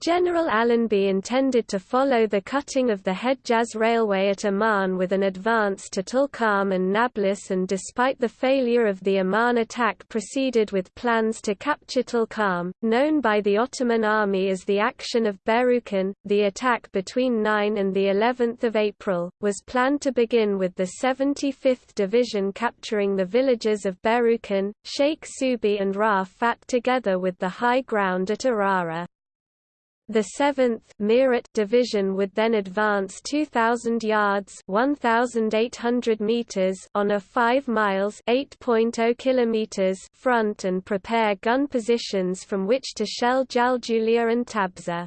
General Allenby intended to follow the cutting of the Hejaz Railway at Amman with an advance to Tulkarm and Nablus and despite the failure of the Amman attack proceeded with plans to capture Tulkarm, known by the Ottoman army as the Action of Berukin. The attack between 9 and the 11th of April, was planned to begin with the 75th Division capturing the villages of Berukin, Sheikh Subi and Rafat together with the high ground at Arara. The 7th Meerut Division would then advance 2,000 yards 1,800 meters on a 5 miles 8.0 kilometers front and prepare gun positions from which to shell Jaljulia and Tabsor.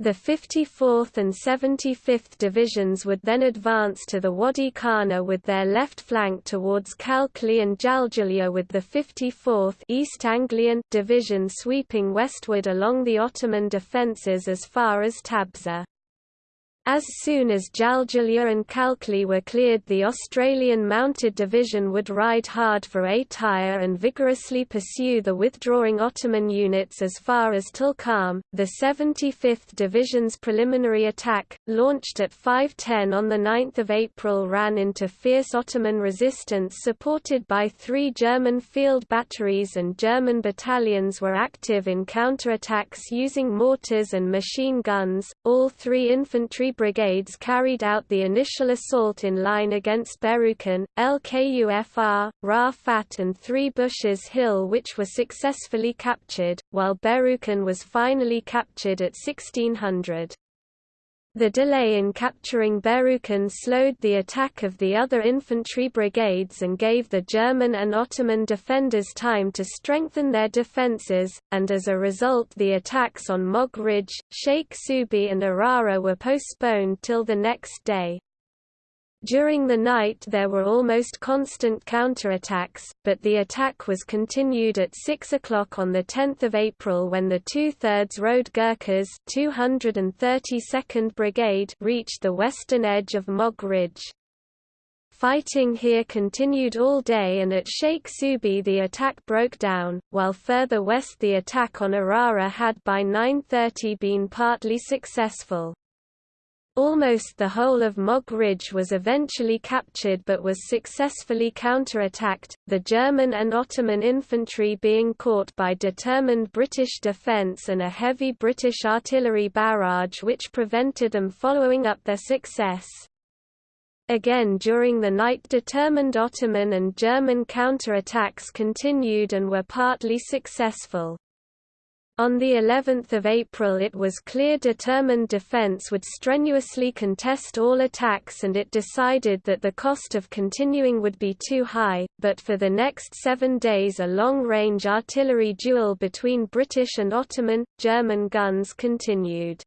The 54th and 75th Divisions would then advance to the Wadi Kana with their left flank towards Kalkli and Jaljulia with the 54th East Anglian Division sweeping westward along the Ottoman defences as far as Tabsor. As soon as Jaljulia and Kalkli were cleared the Australian Mounted Division would ride hard for Ataya and vigorously pursue the withdrawing Ottoman units as far as Tulkarm. The 75th Division's preliminary attack, launched at 5.10 on 9 April ran into fierce Ottoman resistance supported by three German field batteries and German battalions were active in counterattacks using mortars and machine guns, all three infantry brigades carried out the initial assault in line against Berukin, LKUFR, Rafat and Three Bushes Hill which were successfully captured, while Berukin was finally captured at 1600. The delay in capturing Berukin slowed the attack of the other infantry brigades and gave the German and Ottoman defenders time to strengthen their defences, and as a result the attacks on Mog Ridge, Sheikh Subi and Arara were postponed till the next day. During the night there were almost constant counterattacks, but the attack was continued at 6 o'clock on 10 April when the two-thirds Road Gurkhas 232nd Brigade reached the western edge of Mog Ridge. Fighting here continued all day and at Sheikh Subi the attack broke down, while further west the attack on Arara had by 9.30 been partly successful. Almost the whole of Mog Ridge was eventually captured but was successfully counterattacked, the German and Ottoman infantry being caught by determined British defence and a heavy British artillery barrage which prevented them following up their success. Again during the night determined Ottoman and German counterattacks continued and were partly successful. On the 11th of April it was clear determined defense would strenuously contest all attacks and it decided that the cost of continuing would be too high, but for the next seven days a long-range artillery duel between British and Ottoman, German guns continued.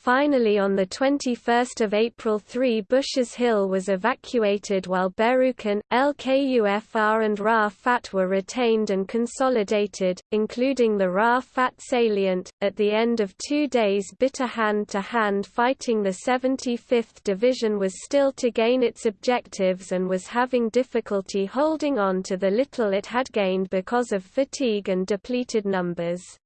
Finally on 21 April 3 Bushes Hill was evacuated while Berukin, LKUFR and Ra'Fat were retained and consolidated, including the Ra'Fat salient. At the end of two days bitter hand-to-hand -hand fighting the 75th Division was still to gain its objectives and was having difficulty holding on to the little it had gained because of fatigue and depleted numbers.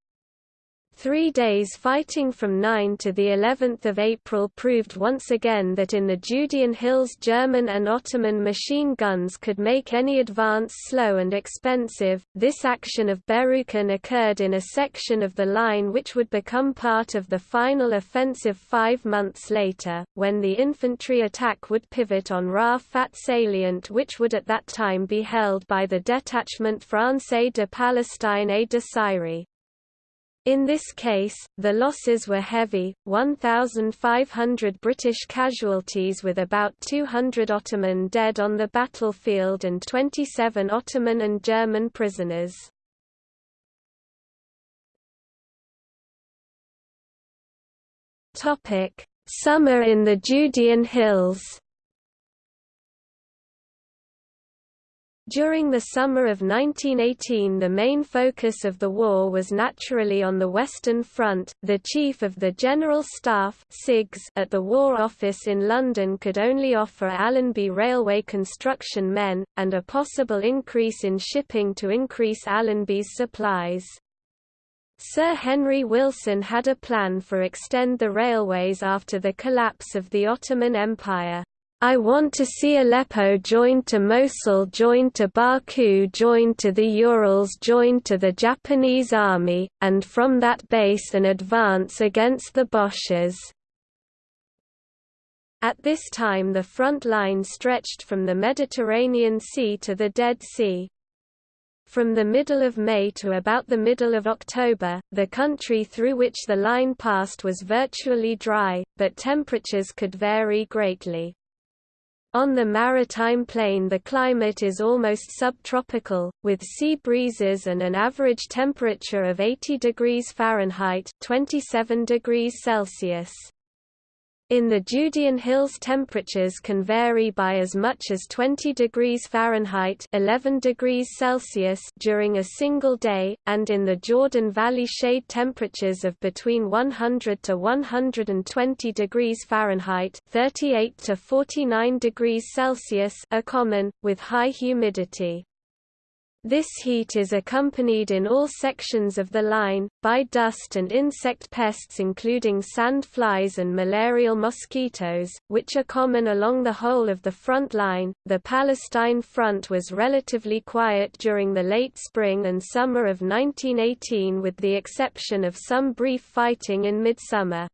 Three days fighting from 9 to the 11th of April proved once again that in the Judean Hills German and Ottoman machine guns could make any advance slow and expensive. This action of Berukin occurred in a section of the line which would become part of the final offensive five months later, when the infantry attack would pivot on Ra'Fat salient which would at that time be held by the detachment Français de Palestine et de Syrie. In this case, the losses were heavy, 1,500 British casualties with about 200 Ottoman dead on the battlefield and 27 Ottoman and German prisoners. Summer in the Judean Hills During the summer of 1918 the main focus of the war was naturally on the Western Front. The Chief of the General Staff at the War Office in London could only offer Allenby railway construction men, and a possible increase in shipping to increase Allenby's supplies. Sir Henry Wilson had a plan for extend the railways after the collapse of the Ottoman Empire. I want to see Aleppo joined to Mosul joined to Baku joined to the Urals joined to the Japanese army, and from that base an advance against the Boches. At this time the front line stretched from the Mediterranean Sea to the Dead Sea. From the middle of May to about the middle of October, the country through which the line passed was virtually dry, but temperatures could vary greatly. On the maritime plain the climate is almost subtropical, with sea breezes and an average temperature of 80 degrees Fahrenheit 27 degrees Celsius. In the Judean Hills temperatures can vary by as much as 20 degrees Fahrenheit 11 degrees Celsius during a single day, and in the Jordan Valley shade temperatures of between 100 to 120 degrees Fahrenheit 38 to 49 degrees Celsius are common, with high humidity. This heat is accompanied in all sections of the line, by dust and insect pests including sand flies and malarial mosquitoes, which are common along the whole of the front line. The Palestine front was relatively quiet during the late spring and summer of 1918 with the exception of some brief fighting in midsummer.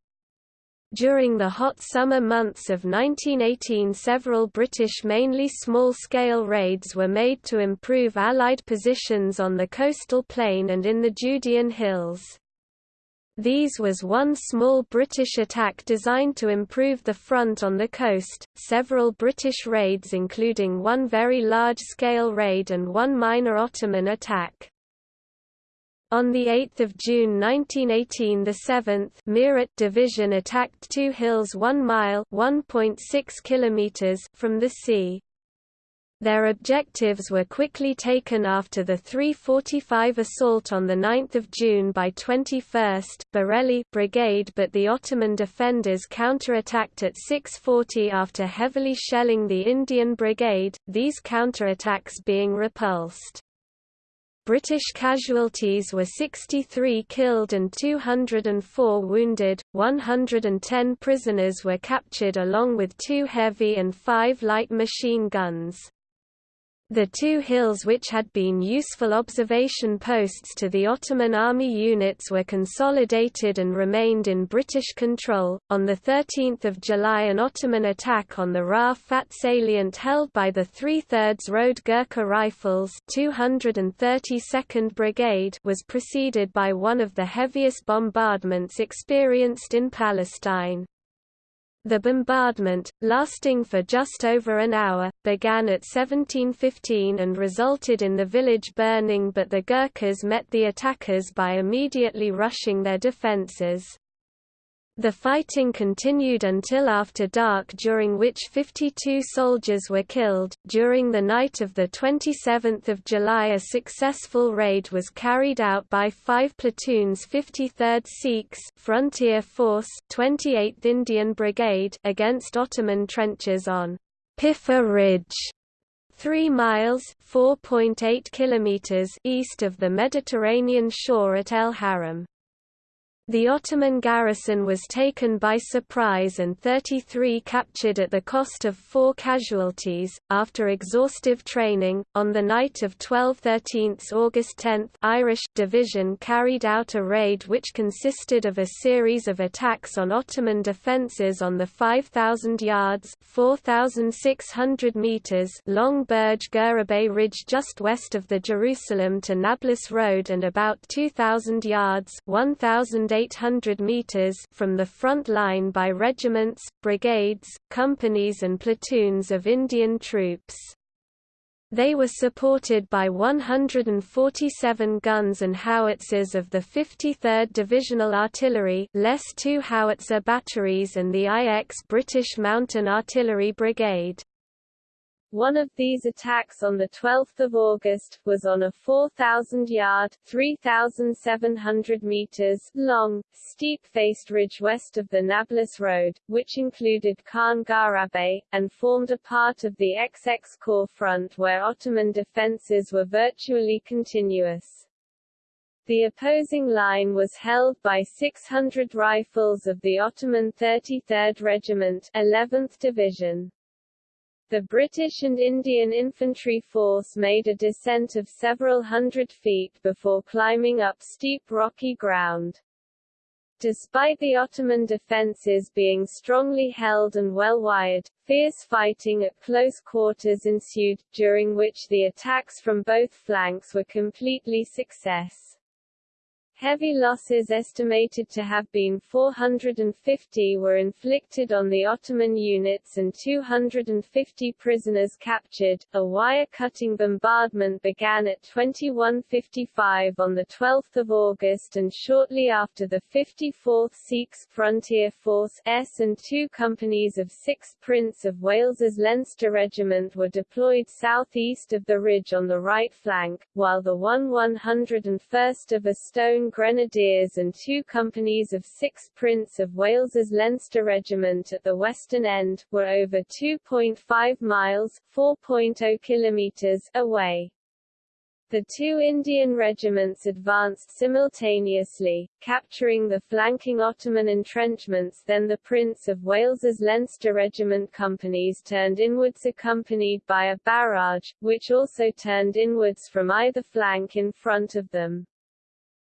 During the hot summer months of 1918 several British mainly small-scale raids were made to improve Allied positions on the coastal plain and in the Judean Hills. These was one small British attack designed to improve the front on the coast, several British raids including one very large-scale raid and one minor Ottoman attack. On 8 June 1918 the 7th Meerut Division attacked two hills 1 mile kilometers from the sea. Their objectives were quickly taken after the 345 assault on 9 June by 21st Bareilly Brigade but the Ottoman defenders counterattacked at 6.40 after heavily shelling the Indian Brigade, these counterattacks being repulsed. British casualties were 63 killed and 204 wounded, 110 prisoners were captured along with two heavy and five light machine guns. The two hills which had been useful observation posts to the Ottoman army units were consolidated and remained in British control. On the 13th of July an Ottoman attack on the Ra'fat salient held by the 3 thirds Road Gurkha Rifles 232nd Brigade was preceded by one of the heaviest bombardments experienced in Palestine. The bombardment, lasting for just over an hour, began at 1715 and resulted in the village burning but the Gurkhas met the attackers by immediately rushing their defences. The fighting continued until after dark during which 52 soldiers were killed. During the night of the 27th of July a successful raid was carried out by 5 platoons 53rd Sikhs Frontier Force 28th Indian Brigade against Ottoman trenches on Piffa Ridge 3 miles (4.8 kilometers) east of the Mediterranean shore at El Haram. The Ottoman garrison was taken by surprise and 33 captured at the cost of four casualties. After exhaustive training, on the night of 12-13 August 10, Irish Division carried out a raid which consisted of a series of attacks on Ottoman defences on the 5,000 yards (4,600 meters) long Burj Gurabeh Ridge just west of the Jerusalem to Nablus Road and about 2,000 yards (1,800 800 meters from the front line by regiments, brigades, companies and platoons of Indian troops. They were supported by 147 guns and howitzers of the 53rd Divisional Artillery less two howitzer batteries and the IX British Mountain Artillery Brigade. One of these attacks on 12 August, was on a 4,000-yard 3,700 meters long, steep-faced ridge west of the Nablus Road, which included Khan Garabeh, and formed a part of the XX Corps front where Ottoman defences were virtually continuous. The opposing line was held by 600 rifles of the Ottoman 33rd Regiment 11th Division. The British and Indian infantry force made a descent of several hundred feet before climbing up steep rocky ground. Despite the Ottoman defences being strongly held and well wired, fierce fighting at close quarters ensued, during which the attacks from both flanks were completely success. Heavy losses estimated to have been 450 were inflicted on the Ottoman units and 250 prisoners captured. A wire-cutting bombardment began at 21:55 on the 12th of August and shortly after the 54th Sikhs Frontier Force S and two companies of 6th Prince of Wales's Leinster Regiment were deployed southeast of the ridge on the right flank, while the 1 101st of a stone Grenadiers and two companies of 6 Prince of Wales's Leinster Regiment at the western end, were over 2.5 miles 4.0 kilometers away. The two Indian regiments advanced simultaneously, capturing the flanking Ottoman entrenchments then the Prince of Wales's Leinster Regiment companies turned inwards accompanied by a barrage, which also turned inwards from either flank in front of them.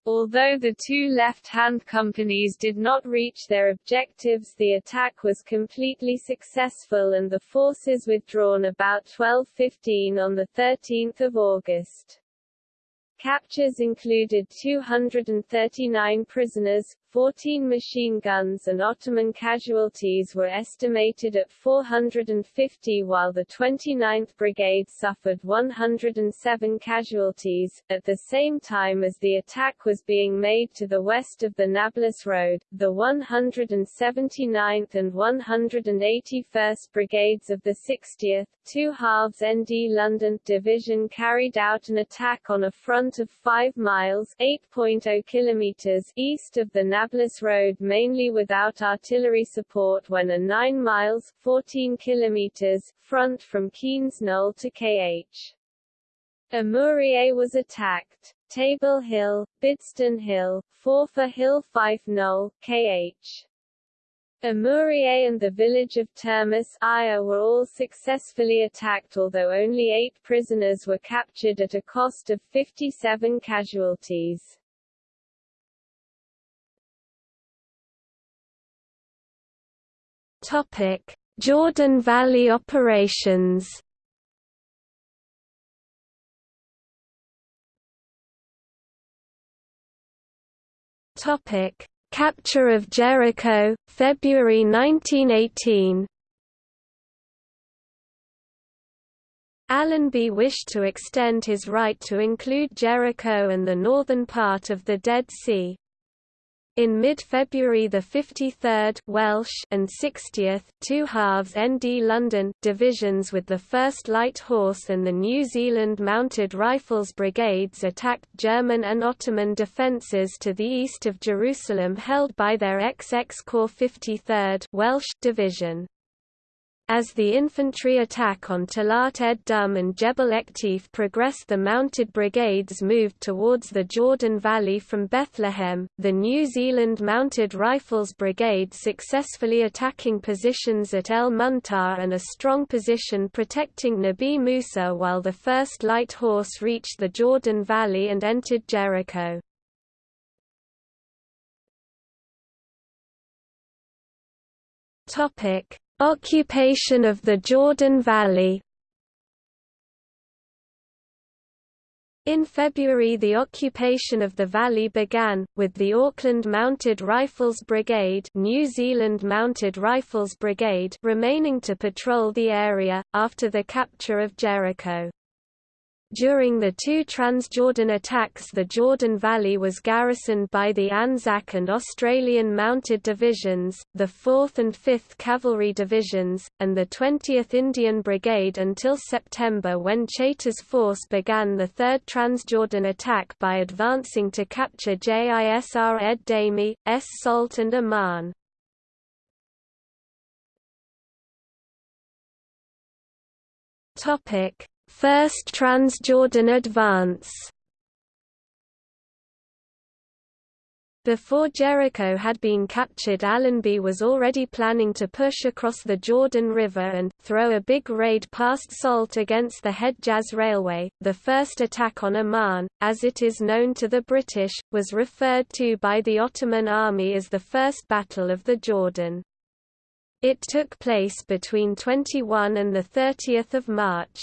Although the two left-hand companies did not reach their objectives the attack was completely successful and the forces withdrawn about 12.15 on 13 August. Captures included 239 prisoners, 14 machine guns and Ottoman casualties were estimated at 450 while the 29th Brigade suffered 107 casualties. At the same time as the attack was being made to the west of the Nablus Road, the 179th and 181st Brigades of the 60th, two halves ND London Division carried out an attack on a front of 5 miles 8.0 kilometers east of the Nablus Road mainly without artillery support when a 9 miles 14 kilometers front from Keynes Knoll to KH. Amuriye was attacked. Table Hill, Bidston Hill, Forfar Hill Fife Knoll, KH. Amuriye and the village of Turmus Aya were all successfully attacked although only eight prisoners were captured at a cost of 57 casualties. Topic: Jordan Valley operations. Topic: Capture of Jericho, February 1918. Allenby wished to extend his right to include Jericho and the northern part of the Dead Sea. In mid-February the 53rd Welsh and 60th two halves ND London divisions with the 1st Light Horse and the New Zealand Mounted Rifles brigades attacked German and Ottoman defences to the east of Jerusalem held by their XX Corps 53rd Welsh division. As the infantry attack on Talat ed Dum and Jebel Ektif progressed the mounted brigades moved towards the Jordan Valley from Bethlehem, the New Zealand Mounted Rifles Brigade successfully attacking positions at El Muntar and a strong position protecting Nabi Musa while the 1st Light Horse reached the Jordan Valley and entered Jericho. Topic Occupation of the Jordan Valley In February the occupation of the valley began, with the Auckland Mounted Rifles Brigade New Zealand Mounted Rifles Brigade remaining to patrol the area, after the capture of Jericho. During the two Transjordan attacks the Jordan Valley was garrisoned by the Anzac and Australian Mounted Divisions, the 4th and 5th Cavalry Divisions, and the 20th Indian Brigade until September when Chaytor's force began the Third Transjordan attack by advancing to capture Jisr ed Dami, Es Salt and Amman. Topic First Transjordan advance Before Jericho had been captured Allenby was already planning to push across the Jordan River and, throw a big raid past Salt against the Hedjaz Railway. The first attack on Amman, as it is known to the British, was referred to by the Ottoman army as the First Battle of the Jordan. It took place between 21 and 30 March.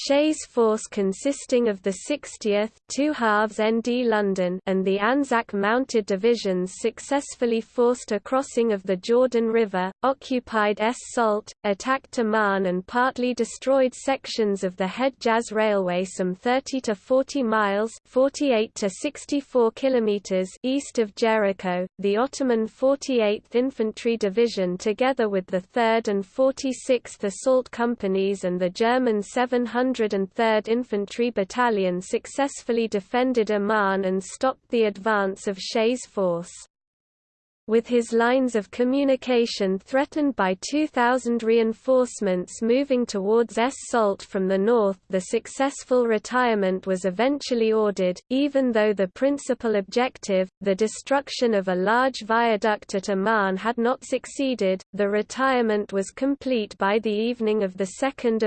Shea's force consisting of the 60th two halves ND London and the Anzac mounted divisions successfully forced a crossing of the Jordan River, occupied Es Salt, attacked Amman and partly destroyed sections of the Hedjaz Railway some 30 to 40 miles 48 to 64 kilometers east of Jericho. The Ottoman 48th Infantry Division together with the 3rd and 46th Assault Companies and the German 700 103rd Infantry Battalion successfully defended Amman and stopped the advance of Shea's force with his lines of communication threatened by 2,000 reinforcements moving towards Es Salt from the north the successful retirement was eventually ordered, even though the principal objective, the destruction of a large viaduct at Amman had not succeeded, the retirement was complete by the evening of 2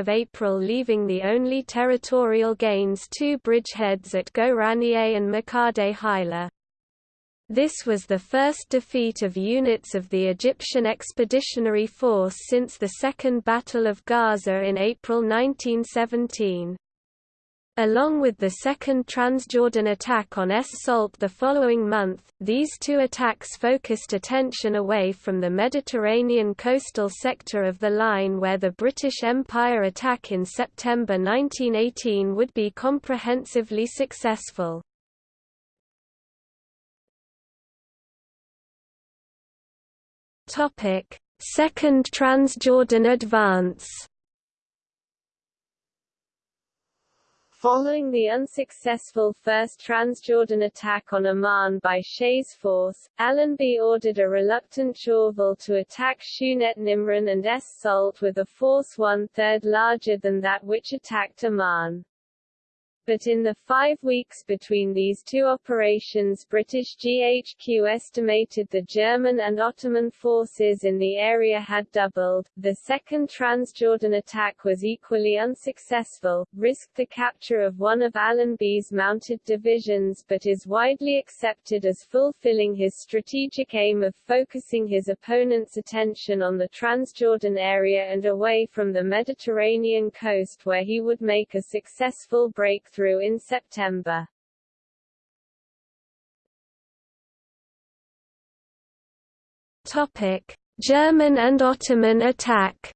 April leaving the only territorial gains two bridgeheads at Ghoraniyeh and Makhadet Hajla. This was the first defeat of units of the Egyptian Expeditionary Force since the Second Battle of Gaza in April 1917. Along with the second Transjordan attack on Es Salt the following month, these two attacks focused attention away from the Mediterranean coastal sector of the line where the British Empire attack in September 1918 would be comprehensively successful. Topic: Second Transjordan Advance. Following the unsuccessful first Transjordan attack on Amman by Shea's force, Allenby ordered a reluctant Chauvel to attack Shunet Nimrin and Es Salt with a force one-third larger than that which attacked Amman. But in the five weeks between these two operations British GHQ estimated the German and Ottoman forces in the area had doubled. The second Transjordan attack was equally unsuccessful, risked the capture of one of Allenby's mounted divisions but is widely accepted as fulfilling his strategic aim of focusing his opponent's attention on the Transjordan area and away from the Mediterranean coast where he would make a successful break breakthrough in September. Topic: German and Ottoman attack.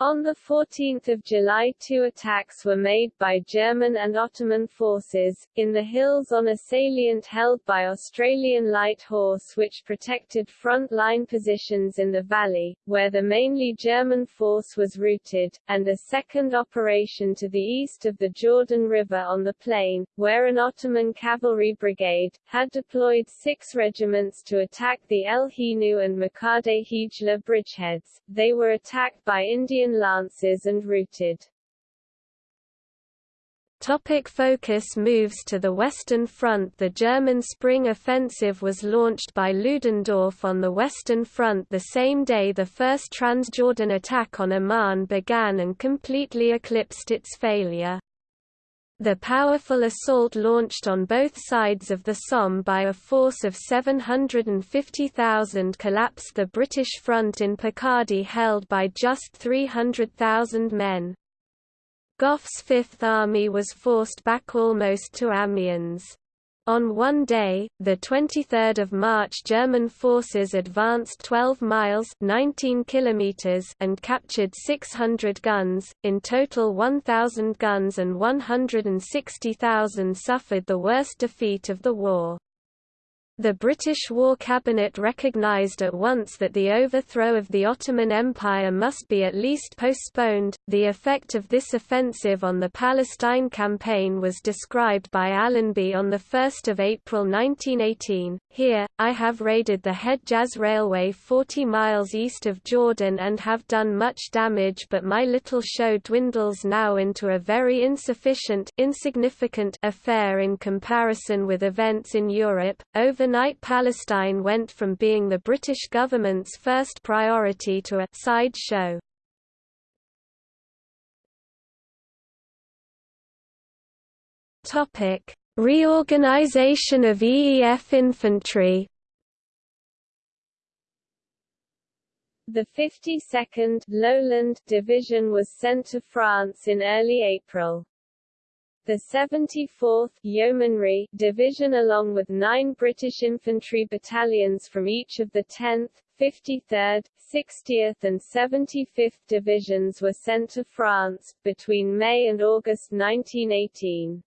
On 14 July two attacks were made by German and Ottoman forces, in the hills on a salient held by Australian Light Horse which protected front-line positions in the valley, where the mainly German force was routed, and a second operation to the east of the Jordan River on the plain, where an Ottoman cavalry brigade, had deployed six regiments to attack the El Hinu and Makhadet Hajla bridgeheads. They were attacked by Indian lances and routed. Topic focus moves to the Western Front The German Spring Offensive was launched by Ludendorff on the Western Front the same day the First Transjordan attack on Amman began and completely eclipsed its failure. The powerful assault launched on both sides of the Somme by a force of 750,000 collapsed the British front in Picardy held by just 300,000 men. Gough's Fifth Army was forced back almost to Amiens. On one day, 23 March German forces advanced 12 miles 19 kilometers and captured 600 guns, in total 1,000 guns and 160,000 suffered the worst defeat of the war. The British War Cabinet recognised at once that the overthrow of the Ottoman Empire must be at least postponed. The effect of this offensive on the Palestine campaign was described by Allenby on 1 April 1918. Here, I have raided the Hedjaz Railway 40 miles east of Jordan and have done much damage, but my little show dwindles now into a very insufficient insignificant affair in comparison with events in Europe. Over Overnight Palestine went from being the British government's first priority to a side show. Topic: Reorganization of EEF infantry. The 52nd Lowland Division was sent to France in early April. The 74th Yeomanry Division along with nine British infantry battalions from each of the 10th, 53rd, 60th and 75th Divisions were sent to France, between May and August 1918.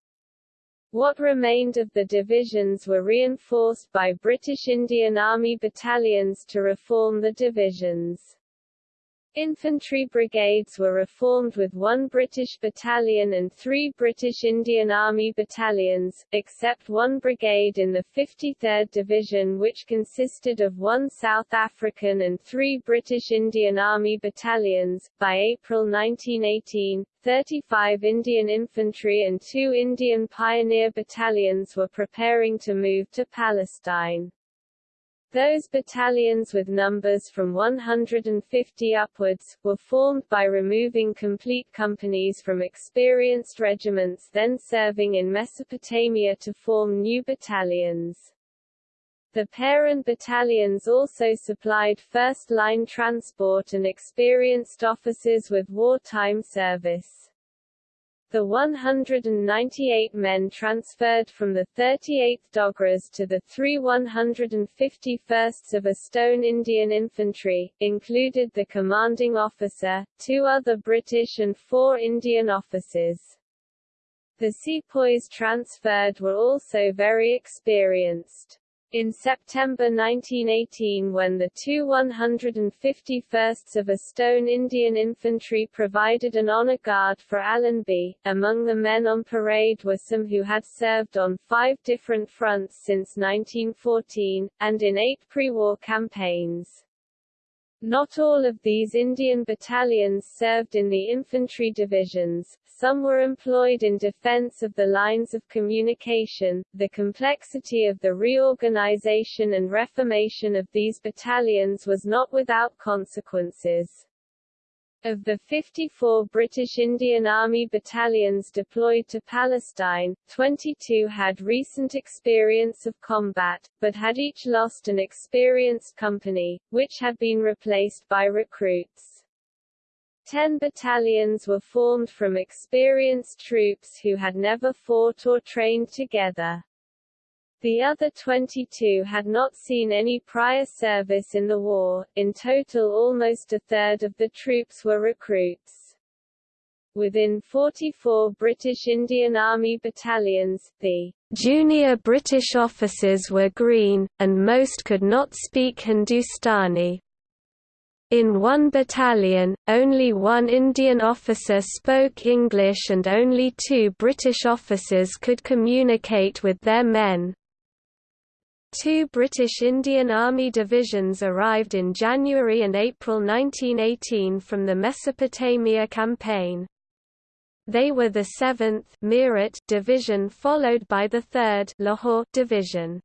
What remained of the divisions were reinforced by British Indian Army battalions to reform the divisions. Infantry brigades were reformed with one British battalion and three British Indian Army battalions, except one brigade in the 53rd Division which consisted of one South African and three British Indian Army battalions. By April 1918, 35 Indian Infantry and two Indian Pioneer battalions were preparing to move to Palestine. Those battalions with numbers from 150 upwards, were formed by removing complete companies from experienced regiments then serving in Mesopotamia to form new battalions. The parent battalions also supplied first-line transport and experienced officers with wartime service. The 198 men transferred from the 38th Dogras to the 3 151st of a Stone Indian Infantry, included the commanding officer, two other British and four Indian officers. The sepoys transferred were also very experienced. In September 1918 when the two 151st of a Stone Indian Infantry provided an honor guard for Allenby, among the men on parade were some who had served on five different fronts since 1914, and in eight pre-war campaigns. Not all of these Indian battalions served in the infantry divisions, some were employed in defense of the lines of communication. The complexity of the reorganization and reformation of these battalions was not without consequences. Of the 54 British Indian Army battalions deployed to Palestine, 22 had recent experience of combat, but had each lost an experienced company, which had been replaced by recruits. Ten battalions were formed from experienced troops who had never fought or trained together. The other 22 had not seen any prior service in the war. In total, almost a third of the troops were recruits. Within 44 British Indian Army battalions, the junior British officers were green, and most could not speak Hindustani. In one battalion, only one Indian officer spoke English and only two British officers could communicate with their men. Two British Indian Army divisions arrived in January and April 1918 from the Mesopotamia campaign. They were the 7th Meerut Division followed by the 3rd Lahore Division.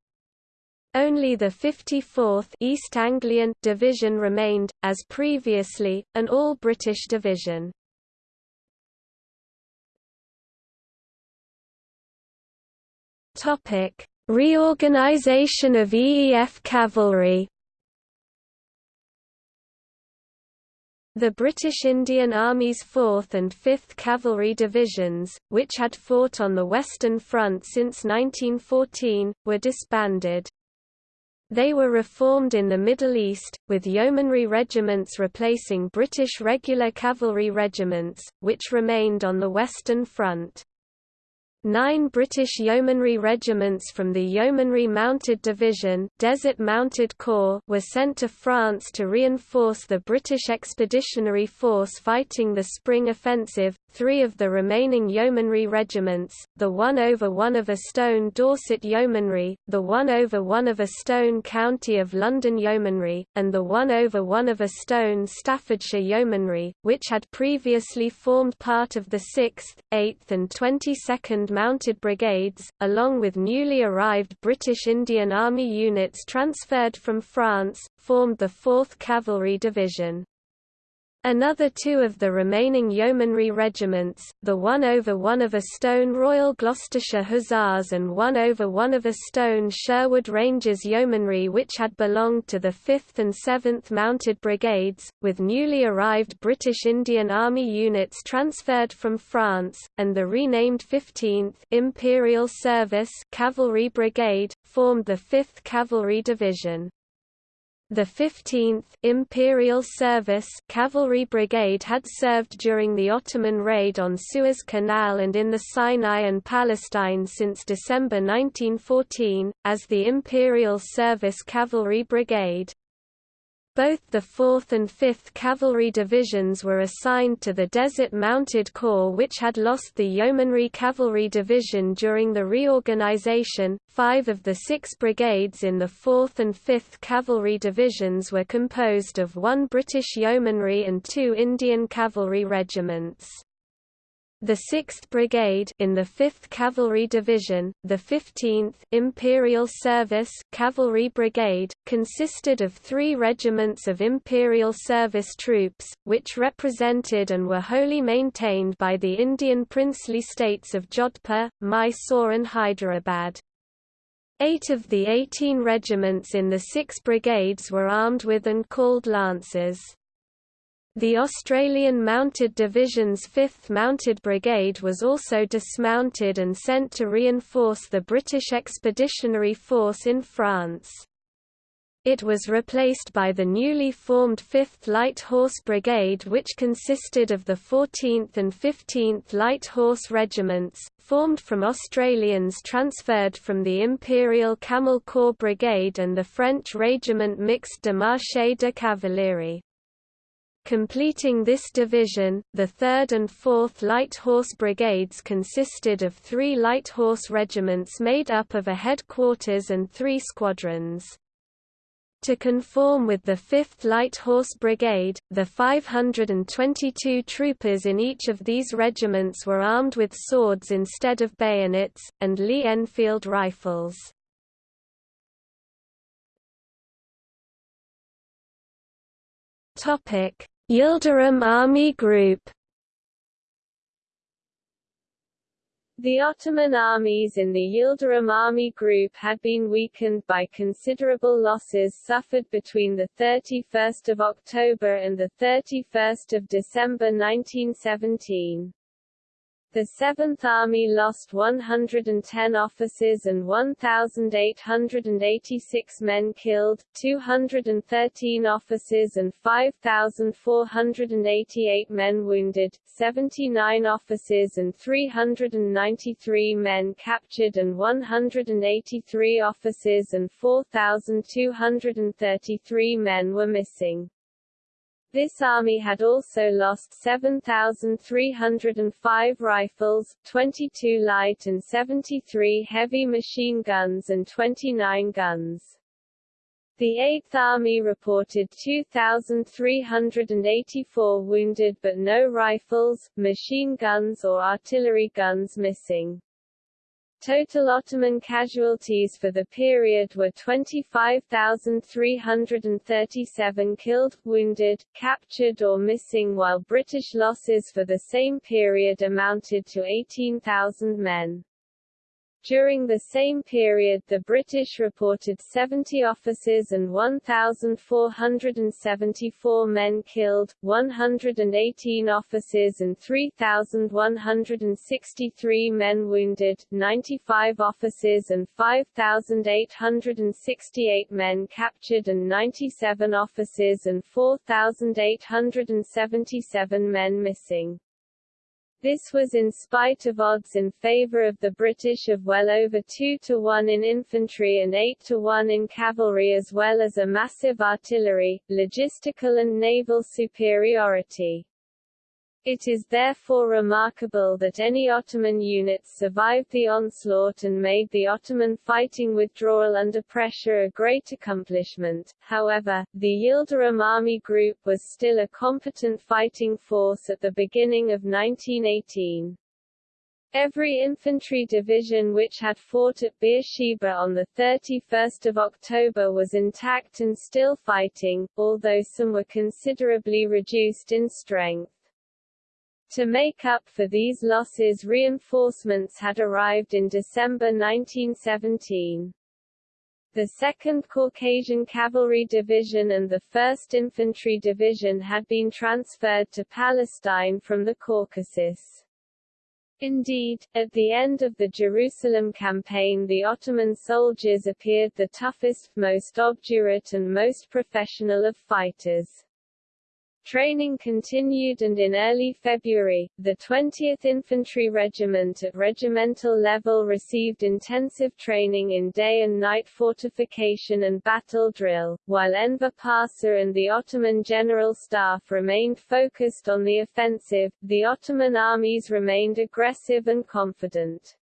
Only the 54th East Anglian Division remained, as previously, an all-British division. Topic Reorganization of EEF cavalry The British Indian Army's 4th and 5th Cavalry Divisions, which had fought on the Western Front since 1914, were disbanded. They were reformed in the Middle East, with yeomanry regiments replacing British regular cavalry regiments, which remained on the Western Front. Nine British Yeomanry regiments from the Yeomanry Mounted Division Desert Mounted Corps were sent to France to reinforce the British Expeditionary Force fighting the Spring Offensive. Three of the remaining Yeomanry regiments, the 1 over 1 of a Stone Dorset Yeomanry, the 1 over 1 of a Stone County of London Yeomanry, and the 1 over 1 of a Stone Staffordshire Yeomanry, which had previously formed part of the 6th, 8th and 22nd mounted brigades, along with newly arrived British Indian Army units transferred from France, formed the 4th Cavalry Division. Another two of the remaining yeomanry regiments, the 1 over 1 of a stone Royal Gloucestershire Hussars and 1 over 1 of a stone Sherwood Rangers Yeomanry which had belonged to the 5th and 7th Mounted Brigades, with newly arrived British Indian Army units transferred from France, and the renamed 15th Imperial Service Cavalry Brigade, formed the 5th Cavalry Division. The 15th Imperial Service Cavalry Brigade had served during the Ottoman raid on Suez Canal and in the Sinai and Palestine since December 1914, as the Imperial Service Cavalry Brigade. Both the 4th and 5th Cavalry Divisions were assigned to the Desert Mounted Corps which had lost the Yeomanry Cavalry Division during the reorganization. Five of the six brigades in the 4th and 5th Cavalry Divisions were composed of one British Yeomanry and two Indian Cavalry regiments. The 6th Brigade in the 5th Cavalry Division, the 15th Imperial Service Cavalry Brigade, consisted of three regiments of Imperial Service troops, which represented and were wholly maintained by the Indian princely states of Jodhpur, Mysore and Hyderabad. Eight of the 18 regiments in the six brigades were armed with and called Lancers. The Australian Mounted Division's 5th Mounted Brigade was also dismounted and sent to reinforce the British Expeditionary Force in France. It was replaced by the newly formed 5th Light Horse Brigade which consisted of the 14th and 15th Light Horse Regiments, formed from Australians transferred from the Imperial Camel Corps Brigade and the French Régiment Mixte de Marche de Cavalerie. Completing this division, the 3rd and 4th Light Horse Brigades consisted of three light horse regiments made up of a headquarters and three squadrons. To conform with the 5th Light Horse Brigade, the 522 troopers in each of these regiments were armed with swords instead of bayonets, and Lee Enfield rifles. Yildirim Army Group The Ottoman armies in the Yildirim army group had been weakened by considerable losses suffered between 31 October and 31 December 1917. The Seventh Army lost 110 officers and 1,886 men killed, 213 officers and 5,488 men wounded, 79 officers and 393 men captured and 183 officers and 4,233 men were missing. This army had also lost 7,305 rifles, 22 light and 73 heavy machine guns and 29 guns. The Eighth Army reported 2,384 wounded but no rifles, machine guns or artillery guns missing. Total Ottoman casualties for the period were 25,337 killed, wounded, captured or missing while British losses for the same period amounted to 18,000 men. During the same period the British reported 70 officers and 1,474 men killed, 118 officers and 3,163 men wounded, 95 officers and 5,868 men captured and 97 officers and 4,877 men missing. This was in spite of odds in favor of the British of well over 2 to 1 in infantry and 8 to 1 in cavalry as well as a massive artillery, logistical and naval superiority. It is therefore remarkable that any Ottoman units survived the onslaught and made the Ottoman fighting withdrawal under pressure a great accomplishment. However, the Yildirim army group was still a competent fighting force at the beginning of 1918. Every infantry division which had fought at Beersheba on 31 October was intact and still fighting, although some were considerably reduced in strength. To make up for these losses reinforcements had arrived in December 1917. The 2nd Caucasian Cavalry Division and the 1st Infantry Division had been transferred to Palestine from the Caucasus. Indeed, at the end of the Jerusalem campaign the Ottoman soldiers appeared the toughest, most obdurate and most professional of fighters. Training continued and in early February, the 20th Infantry Regiment at regimental level received intensive training in day and night fortification and battle drill, while Enver Pasha and the Ottoman General Staff remained focused on the offensive, the Ottoman armies remained aggressive and confident.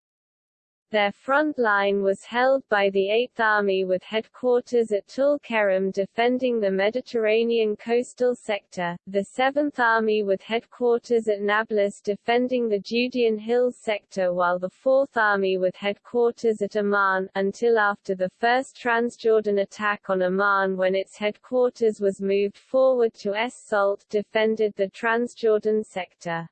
Their front line was held by the Eighth Army with headquarters at Tul Keram defending the Mediterranean coastal sector, the Seventh Army with headquarters at Nablus defending the Judean Hills sector while the Fourth Army with headquarters at Amman, until after the first Transjordan attack on Amman when its headquarters was moved forward to Es Salt defended the Transjordan sector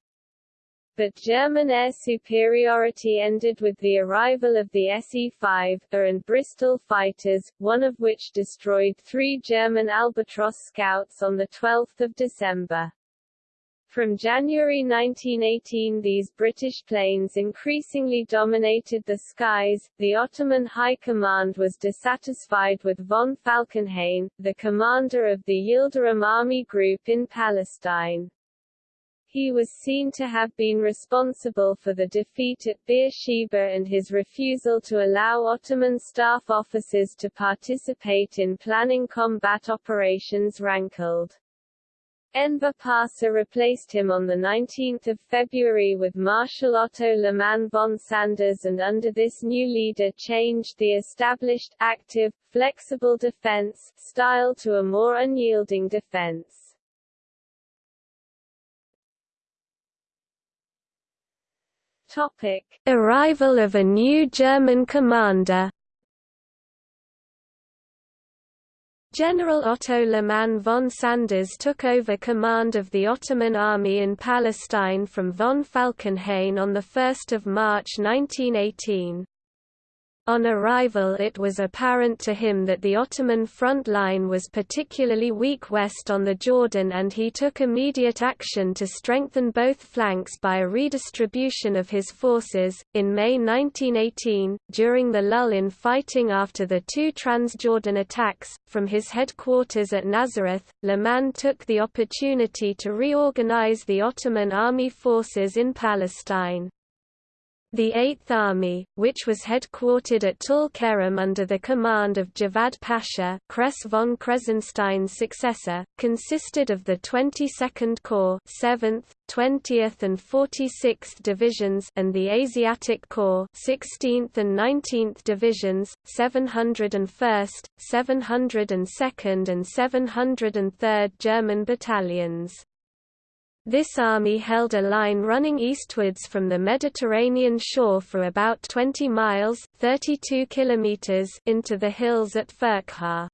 but German air superiority ended with the arrival of the SE-5, A and Bristol fighters, one of which destroyed three German Albatros scouts on 12 December. From January 1918 these British planes increasingly dominated the skies. The Ottoman High Command was dissatisfied with von Falkenhayn, the commander of the Yildirim Army Group in Palestine. He was seen to have been responsible for the defeat at Beersheba and his refusal to allow Ottoman staff officers to participate in planning combat operations rankled. Enver Pasha replaced him on 19 February with Marshal Otto Liman von Sanders and under this new leader changed the established, active, flexible defense, style to a more unyielding defense. Topic. Arrival of a new German commander General Otto Liman von Sanders took over command of the Ottoman army in Palestine from von Falkenhayn on 1 March 1918. On arrival it was apparent to him that the Ottoman front line was particularly weak west on the Jordan and he took immediate action to strengthen both flanks by a redistribution of his forces. In May 1918, during the lull in fighting after the two Transjordan attacks, from his headquarters at Nazareth, Le Liman took the opportunity to reorganize the Ottoman army forces in Palestine. The Eighth Army, which was headquartered at Tul Keram under the command of Javad Pasha Kress von Kressenstein's successor, consisted of the 22nd Corps 7th, 20th and 46th Divisions and the Asiatic Corps 16th and 19th Divisions, 701st, 702nd and 703rd German battalions. This army held a line running eastwards from the Mediterranean shore for about 20 miles 32 kilometers into the hills at Furqaa.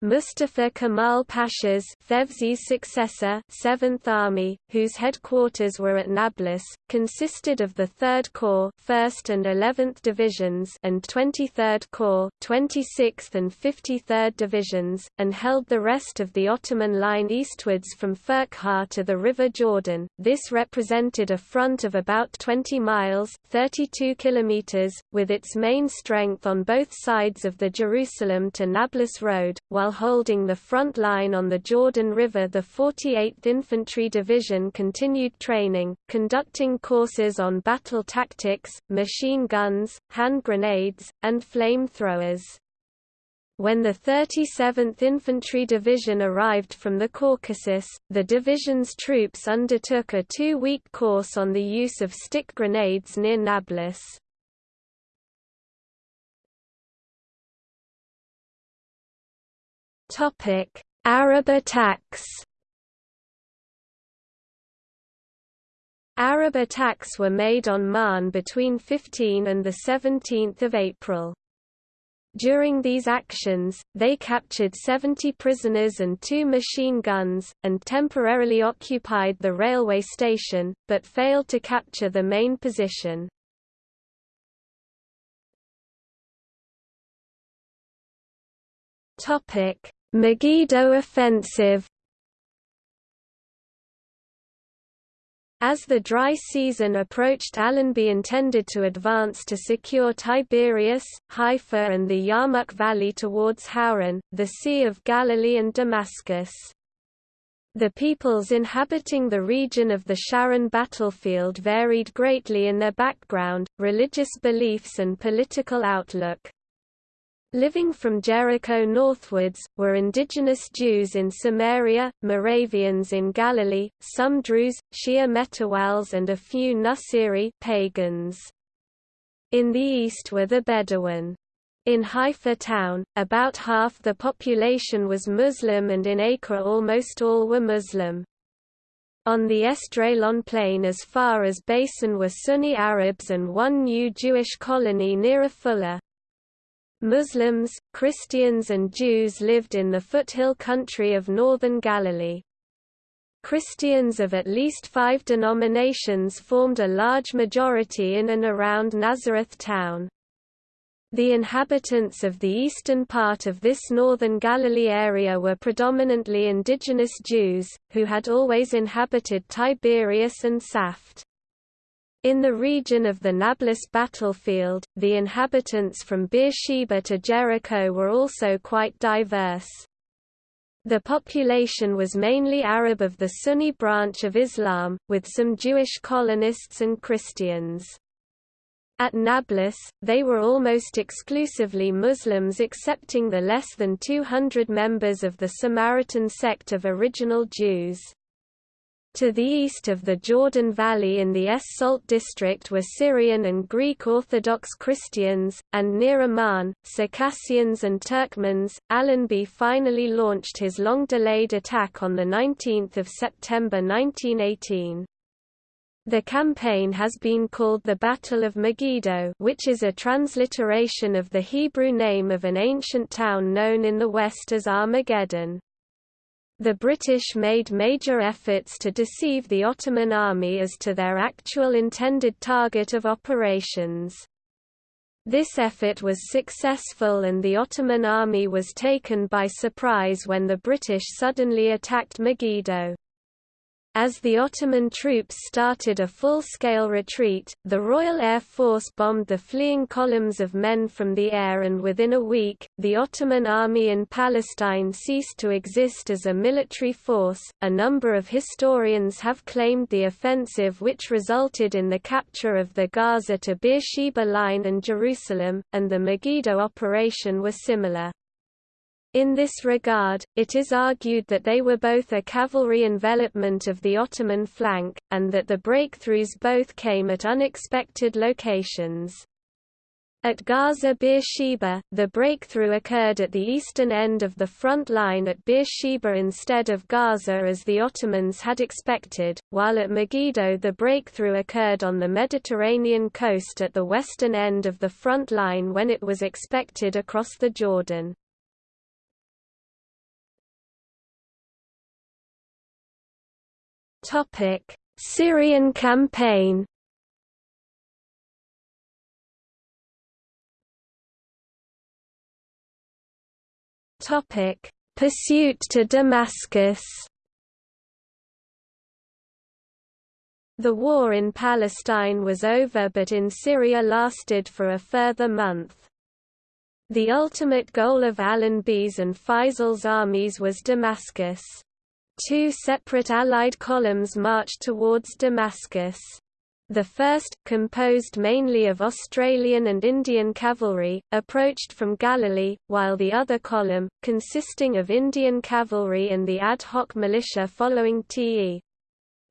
Mustafa Kemal Pasha's Fevzi's successor, 7th Army, whose headquarters were at Nablus, consisted of the 3rd Corps 1st and 11th Divisions and 23rd Corps 26th and 53rd Divisions, and held the rest of the Ottoman line eastwards from Furqaa to the River Jordan. This represented a front of about 20 miles 32 kilometers, with its main strength on both sides of the Jerusalem to Nablus road, while while holding the front line on the Jordan River the 48th Infantry Division continued training, conducting courses on battle tactics, machine guns, hand grenades, and flamethrowers. When the 37th Infantry Division arrived from the Caucasus, the division's troops undertook a two-week course on the use of stick grenades near Nablus. Topic: Arab attacks. Arab attacks were made on Ma'an between 15 and 17 April. During these actions, they captured 70 prisoners and two machine guns, and temporarily occupied the railway station, but failed to capture the main position. Topic: Megiddo offensive As the dry season approached Allenby intended to advance to secure Tiberias, Haifa and the Yarmouk Valley towards Hauran, the Sea of Galilee and Damascus. The peoples inhabiting the region of the Sharon battlefield varied greatly in their background, religious beliefs and political outlook. Living from Jericho northwards, were indigenous Jews in Samaria, Moravians in Galilee, some Druze, Shia Metawals and a few Nusiri pagans. In the east were the Bedouin. In Haifa town, about half the population was Muslim and in Acre almost all were Muslim. On the Esdraelon plain as far as Beisan were Sunni Arabs and one new Jewish colony near Afullah. Muslims, Christians and Jews lived in the foothill country of northern Galilee. Christians of at least five denominations formed a large majority in and around Nazareth town. The inhabitants of the eastern part of this northern Galilee area were predominantly indigenous Jews, who had always inhabited Tiberias and Saft. In the region of the Nablus battlefield, the inhabitants from Beersheba to Jericho were also quite diverse. The population was mainly Arab of the Sunni branch of Islam, with some Jewish colonists and Christians. At Nablus, they were almost exclusively Muslims excepting the less than 200 members of the Samaritan sect of original Jews. To the east of the Jordan Valley in the Es-Salt district were Syrian and Greek Orthodox Christians, and near Amman, Circassians and Turkmens. Allenby finally launched his long-delayed attack on 19 September 1918. The campaign has been called the Battle of Megiddo which is a transliteration of the Hebrew name of an ancient town known in the West as Armageddon. The British made major efforts to deceive the Ottoman army as to their actual intended target of operations. This effort was successful and the Ottoman army was taken by surprise when the British suddenly attacked Megiddo. As the Ottoman troops started a full-scale retreat, the Royal Air Force bombed the fleeing columns of men from the air and within a week, the Ottoman army in Palestine ceased to exist as a military force. A number of historians have claimed the offensive which resulted in the capture of the Gaza to Beersheba line and Jerusalem, and the Megiddo operation were similar. In this regard, it is argued that they were both a cavalry envelopment of the Ottoman flank, and that the breakthroughs both came at unexpected locations. At Gaza Beersheba, the breakthrough occurred at the eastern end of the front line at Beersheba instead of Gaza as the Ottomans had expected, while at Megiddo the breakthrough occurred on the Mediterranean coast at the western end of the front line when it was expected across the Jordan. Topic: Syrian campaign. Topic: Pursuit to Damascus. The war in Palestine was over but in Syria lasted for a further month. The ultimate goal of Allenby's and Faisal's armies was Damascus. Two separate Allied columns marched towards Damascus. The first, composed mainly of Australian and Indian cavalry, approached from Galilee, while the other column, consisting of Indian cavalry and the ad hoc militia following T.E.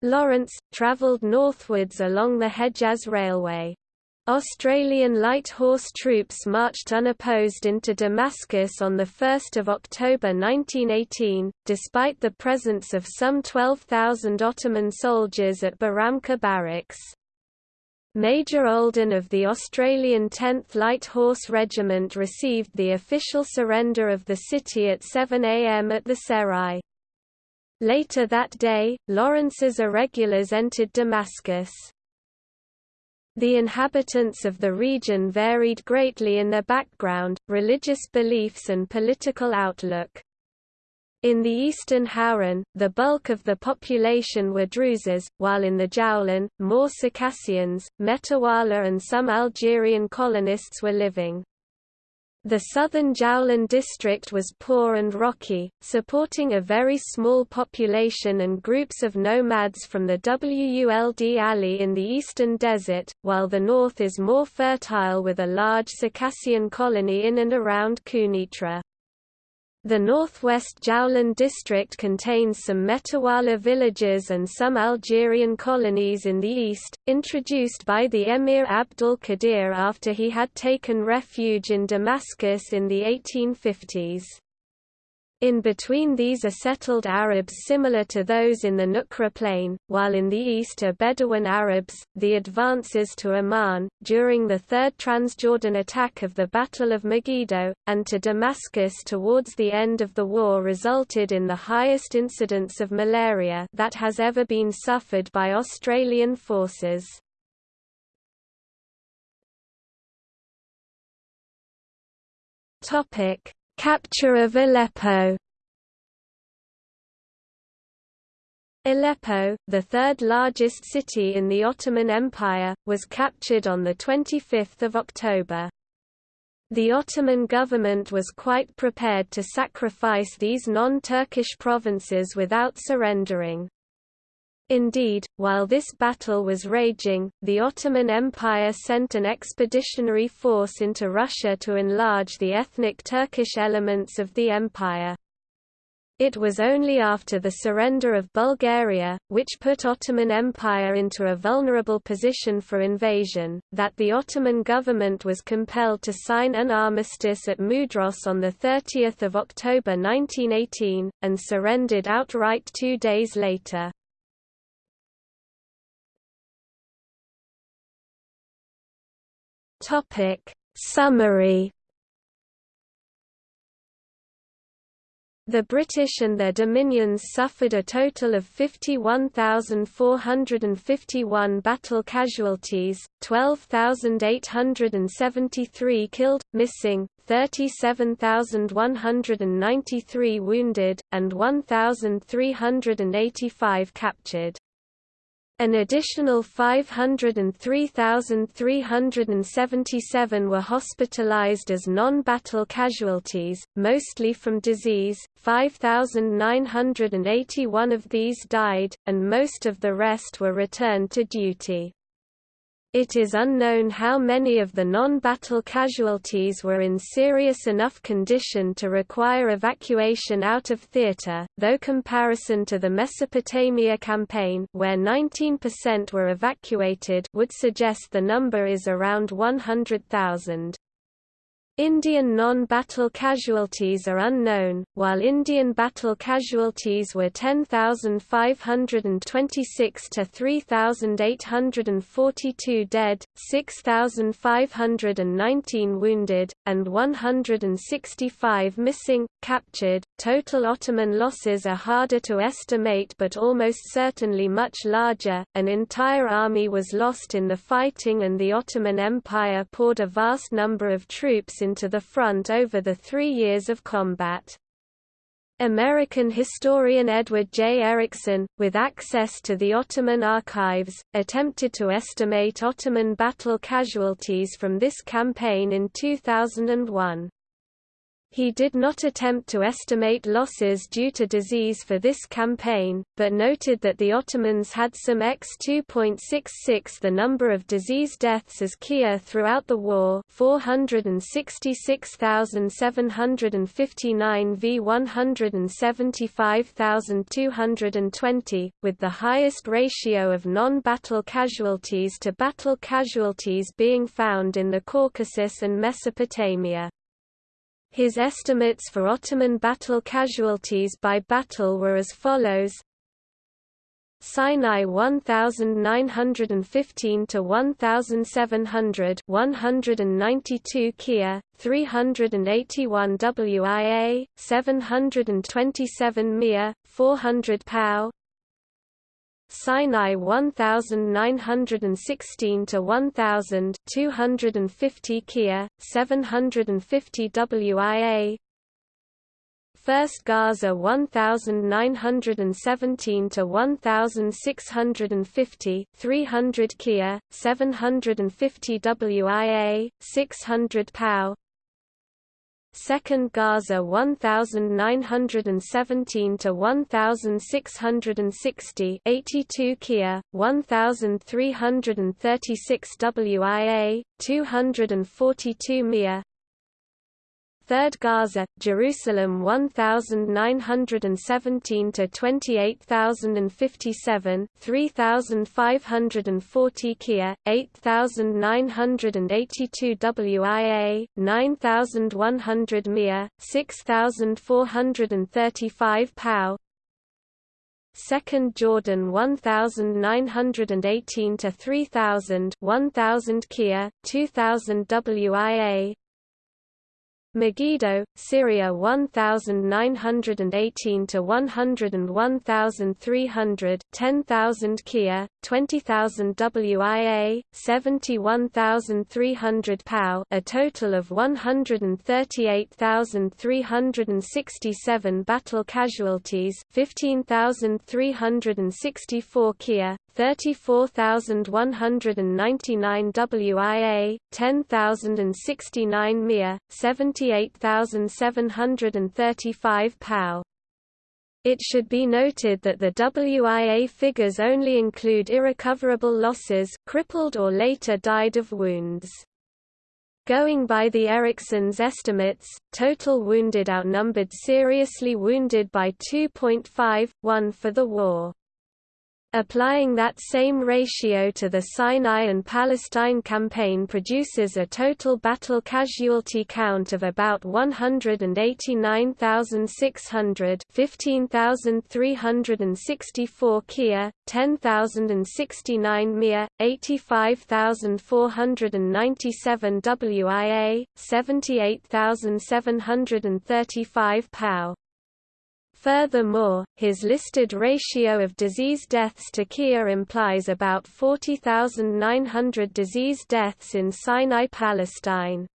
Lawrence, travelled northwards along the Hejaz Railway. Australian light horse troops marched unopposed into Damascus on 1 October 1918, despite the presence of some 12,000 Ottoman soldiers at Baramka barracks. Major Olden of the Australian 10th Light Horse Regiment received the official surrender of the city at 7 am at the Serai. Later that day, Lawrence's irregulars entered Damascus. The inhabitants of the region varied greatly in their background, religious beliefs and political outlook. In the eastern Hauran, the bulk of the population were Druzes, while in the Jowlan, more Circassians, Metawala and some Algerian colonists were living. The southern Jowlan district was poor and rocky, supporting a very small population and groups of nomads from the Wuld Ali in the eastern desert, while the north is more fertile with a large Circassian colony in and around Quneitra. The northwest Jowlan district contains some Metawala villages and some Algerian colonies in the east, introduced by the Emir Abdul Qadir after he had taken refuge in Damascus in the 1850s. In between these are settled Arabs similar to those in the Nukra plain, while in the east are Bedouin Arabs. The advances to Amman, during the Third Transjordan attack of the Battle of Megiddo, and to Damascus towards the end of the war resulted in the highest incidence of malaria that has ever been suffered by Australian forces. Topic Capture of Aleppo Aleppo, the third largest city in the Ottoman Empire, was captured on 25 October. The Ottoman government was quite prepared to sacrifice these non-Turkish provinces without surrendering. Indeed, while this battle was raging, the Ottoman Empire sent an expeditionary force into Russia to enlarge the ethnic Turkish elements of the empire. It was only after the surrender of Bulgaria, which put Ottoman Empire into a vulnerable position for invasion, that the Ottoman government was compelled to sign an armistice at Mudros on 30 October 1918, and surrendered outright two days later. Topic Summary The British and their dominions suffered a total of 51,451 battle casualties, 12,873 killed, missing, 37,193 wounded, and 1,385 captured. An additional 503,377 were hospitalized as non-battle casualties, mostly from disease, 5,981 of these died, and most of the rest were returned to duty. It is unknown how many of the non-battle casualties were in serious enough condition to require evacuation out of theatre, though comparison to the Mesopotamia campaign where 19% were evacuated would suggest the number is around 100,000. Indian non-battle casualties are unknown, while Indian battle casualties were 10,526 to 3,842 dead, 6,519 wounded, and 165 missing, captured. Total Ottoman losses are harder to estimate but almost certainly much larger. An entire army was lost in the fighting and the Ottoman Empire poured a vast number of troops into the front over the three years of combat. American historian Edward J. Erickson, with access to the Ottoman archives, attempted to estimate Ottoman battle casualties from this campaign in 2001. He did not attempt to estimate losses due to disease for this campaign, but noted that the Ottomans had some x 2.66 the number of disease deaths as Kia throughout the war 466,759 v 175,220, with the highest ratio of non-battle casualties to battle casualties being found in the Caucasus and Mesopotamia. His estimates for Ottoman battle casualties by battle were as follows. Sinai 1915 to 1700 192 Kia 381 WIA 727 Mia 400 POW Sinai 1916 to 1000 250 Kia 750 WIA First Gaza 1917 to 1650 300 Kia 750 WIA 600 POW Second Gaza 1917 to 1660 82 Kia 1336 WIA 242 Mia Third Gaza, Jerusalem 1917 to 28057, 3540 Kia, 8982 WIA, 9100 Mia, 6435 POW. Second Jordan 1918 to 3000, 1000 Kia, 2000 WIA, Megiddo, Syria 1918 to 101,300, 10,000 Kia, 20,000 WIA, 71,300 POW, a total of 138,367 battle casualties, 15,364 Kia, 34,199 WIA, 10,069 Mia, 78,735 POW. It should be noted that the WIA figures only include irrecoverable losses crippled or later died of wounds. Going by the Erickson's estimates, total wounded outnumbered seriously wounded by 2.5, 1 for the war. Applying that same ratio to the Sinai and Palestine campaign produces a total battle casualty count of about 189,600 15,364 Kia, 10,069 Mia, 85,497 WIA, 78,735 POW. Furthermore, his listed ratio of disease deaths to Kia implies about 40,900 disease deaths in Sinai Palestine.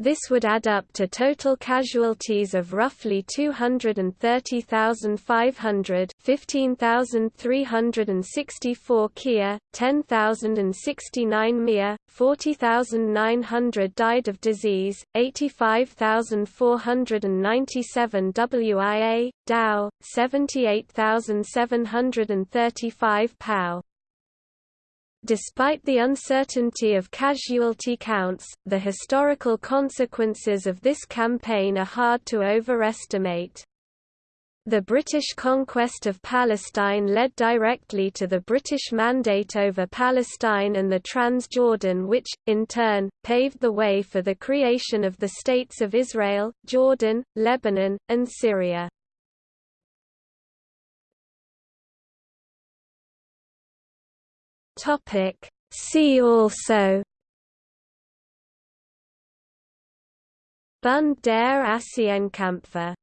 This would add up to total casualties of roughly 230,500 15,364 Kia, 10,069 Mia, 40,900 died of disease, 85,497 WIA, DAO, 78,735 POW. Despite the uncertainty of casualty counts, the historical consequences of this campaign are hard to overestimate. The British conquest of Palestine led directly to the British Mandate over Palestine and the Transjordan which, in turn, paved the way for the creation of the states of Israel, Jordan, Lebanon, and Syria. Topic See also Bund der Asien-Kämpfer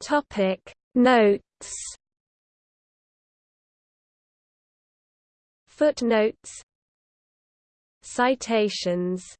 Topic Notes Footnotes Citations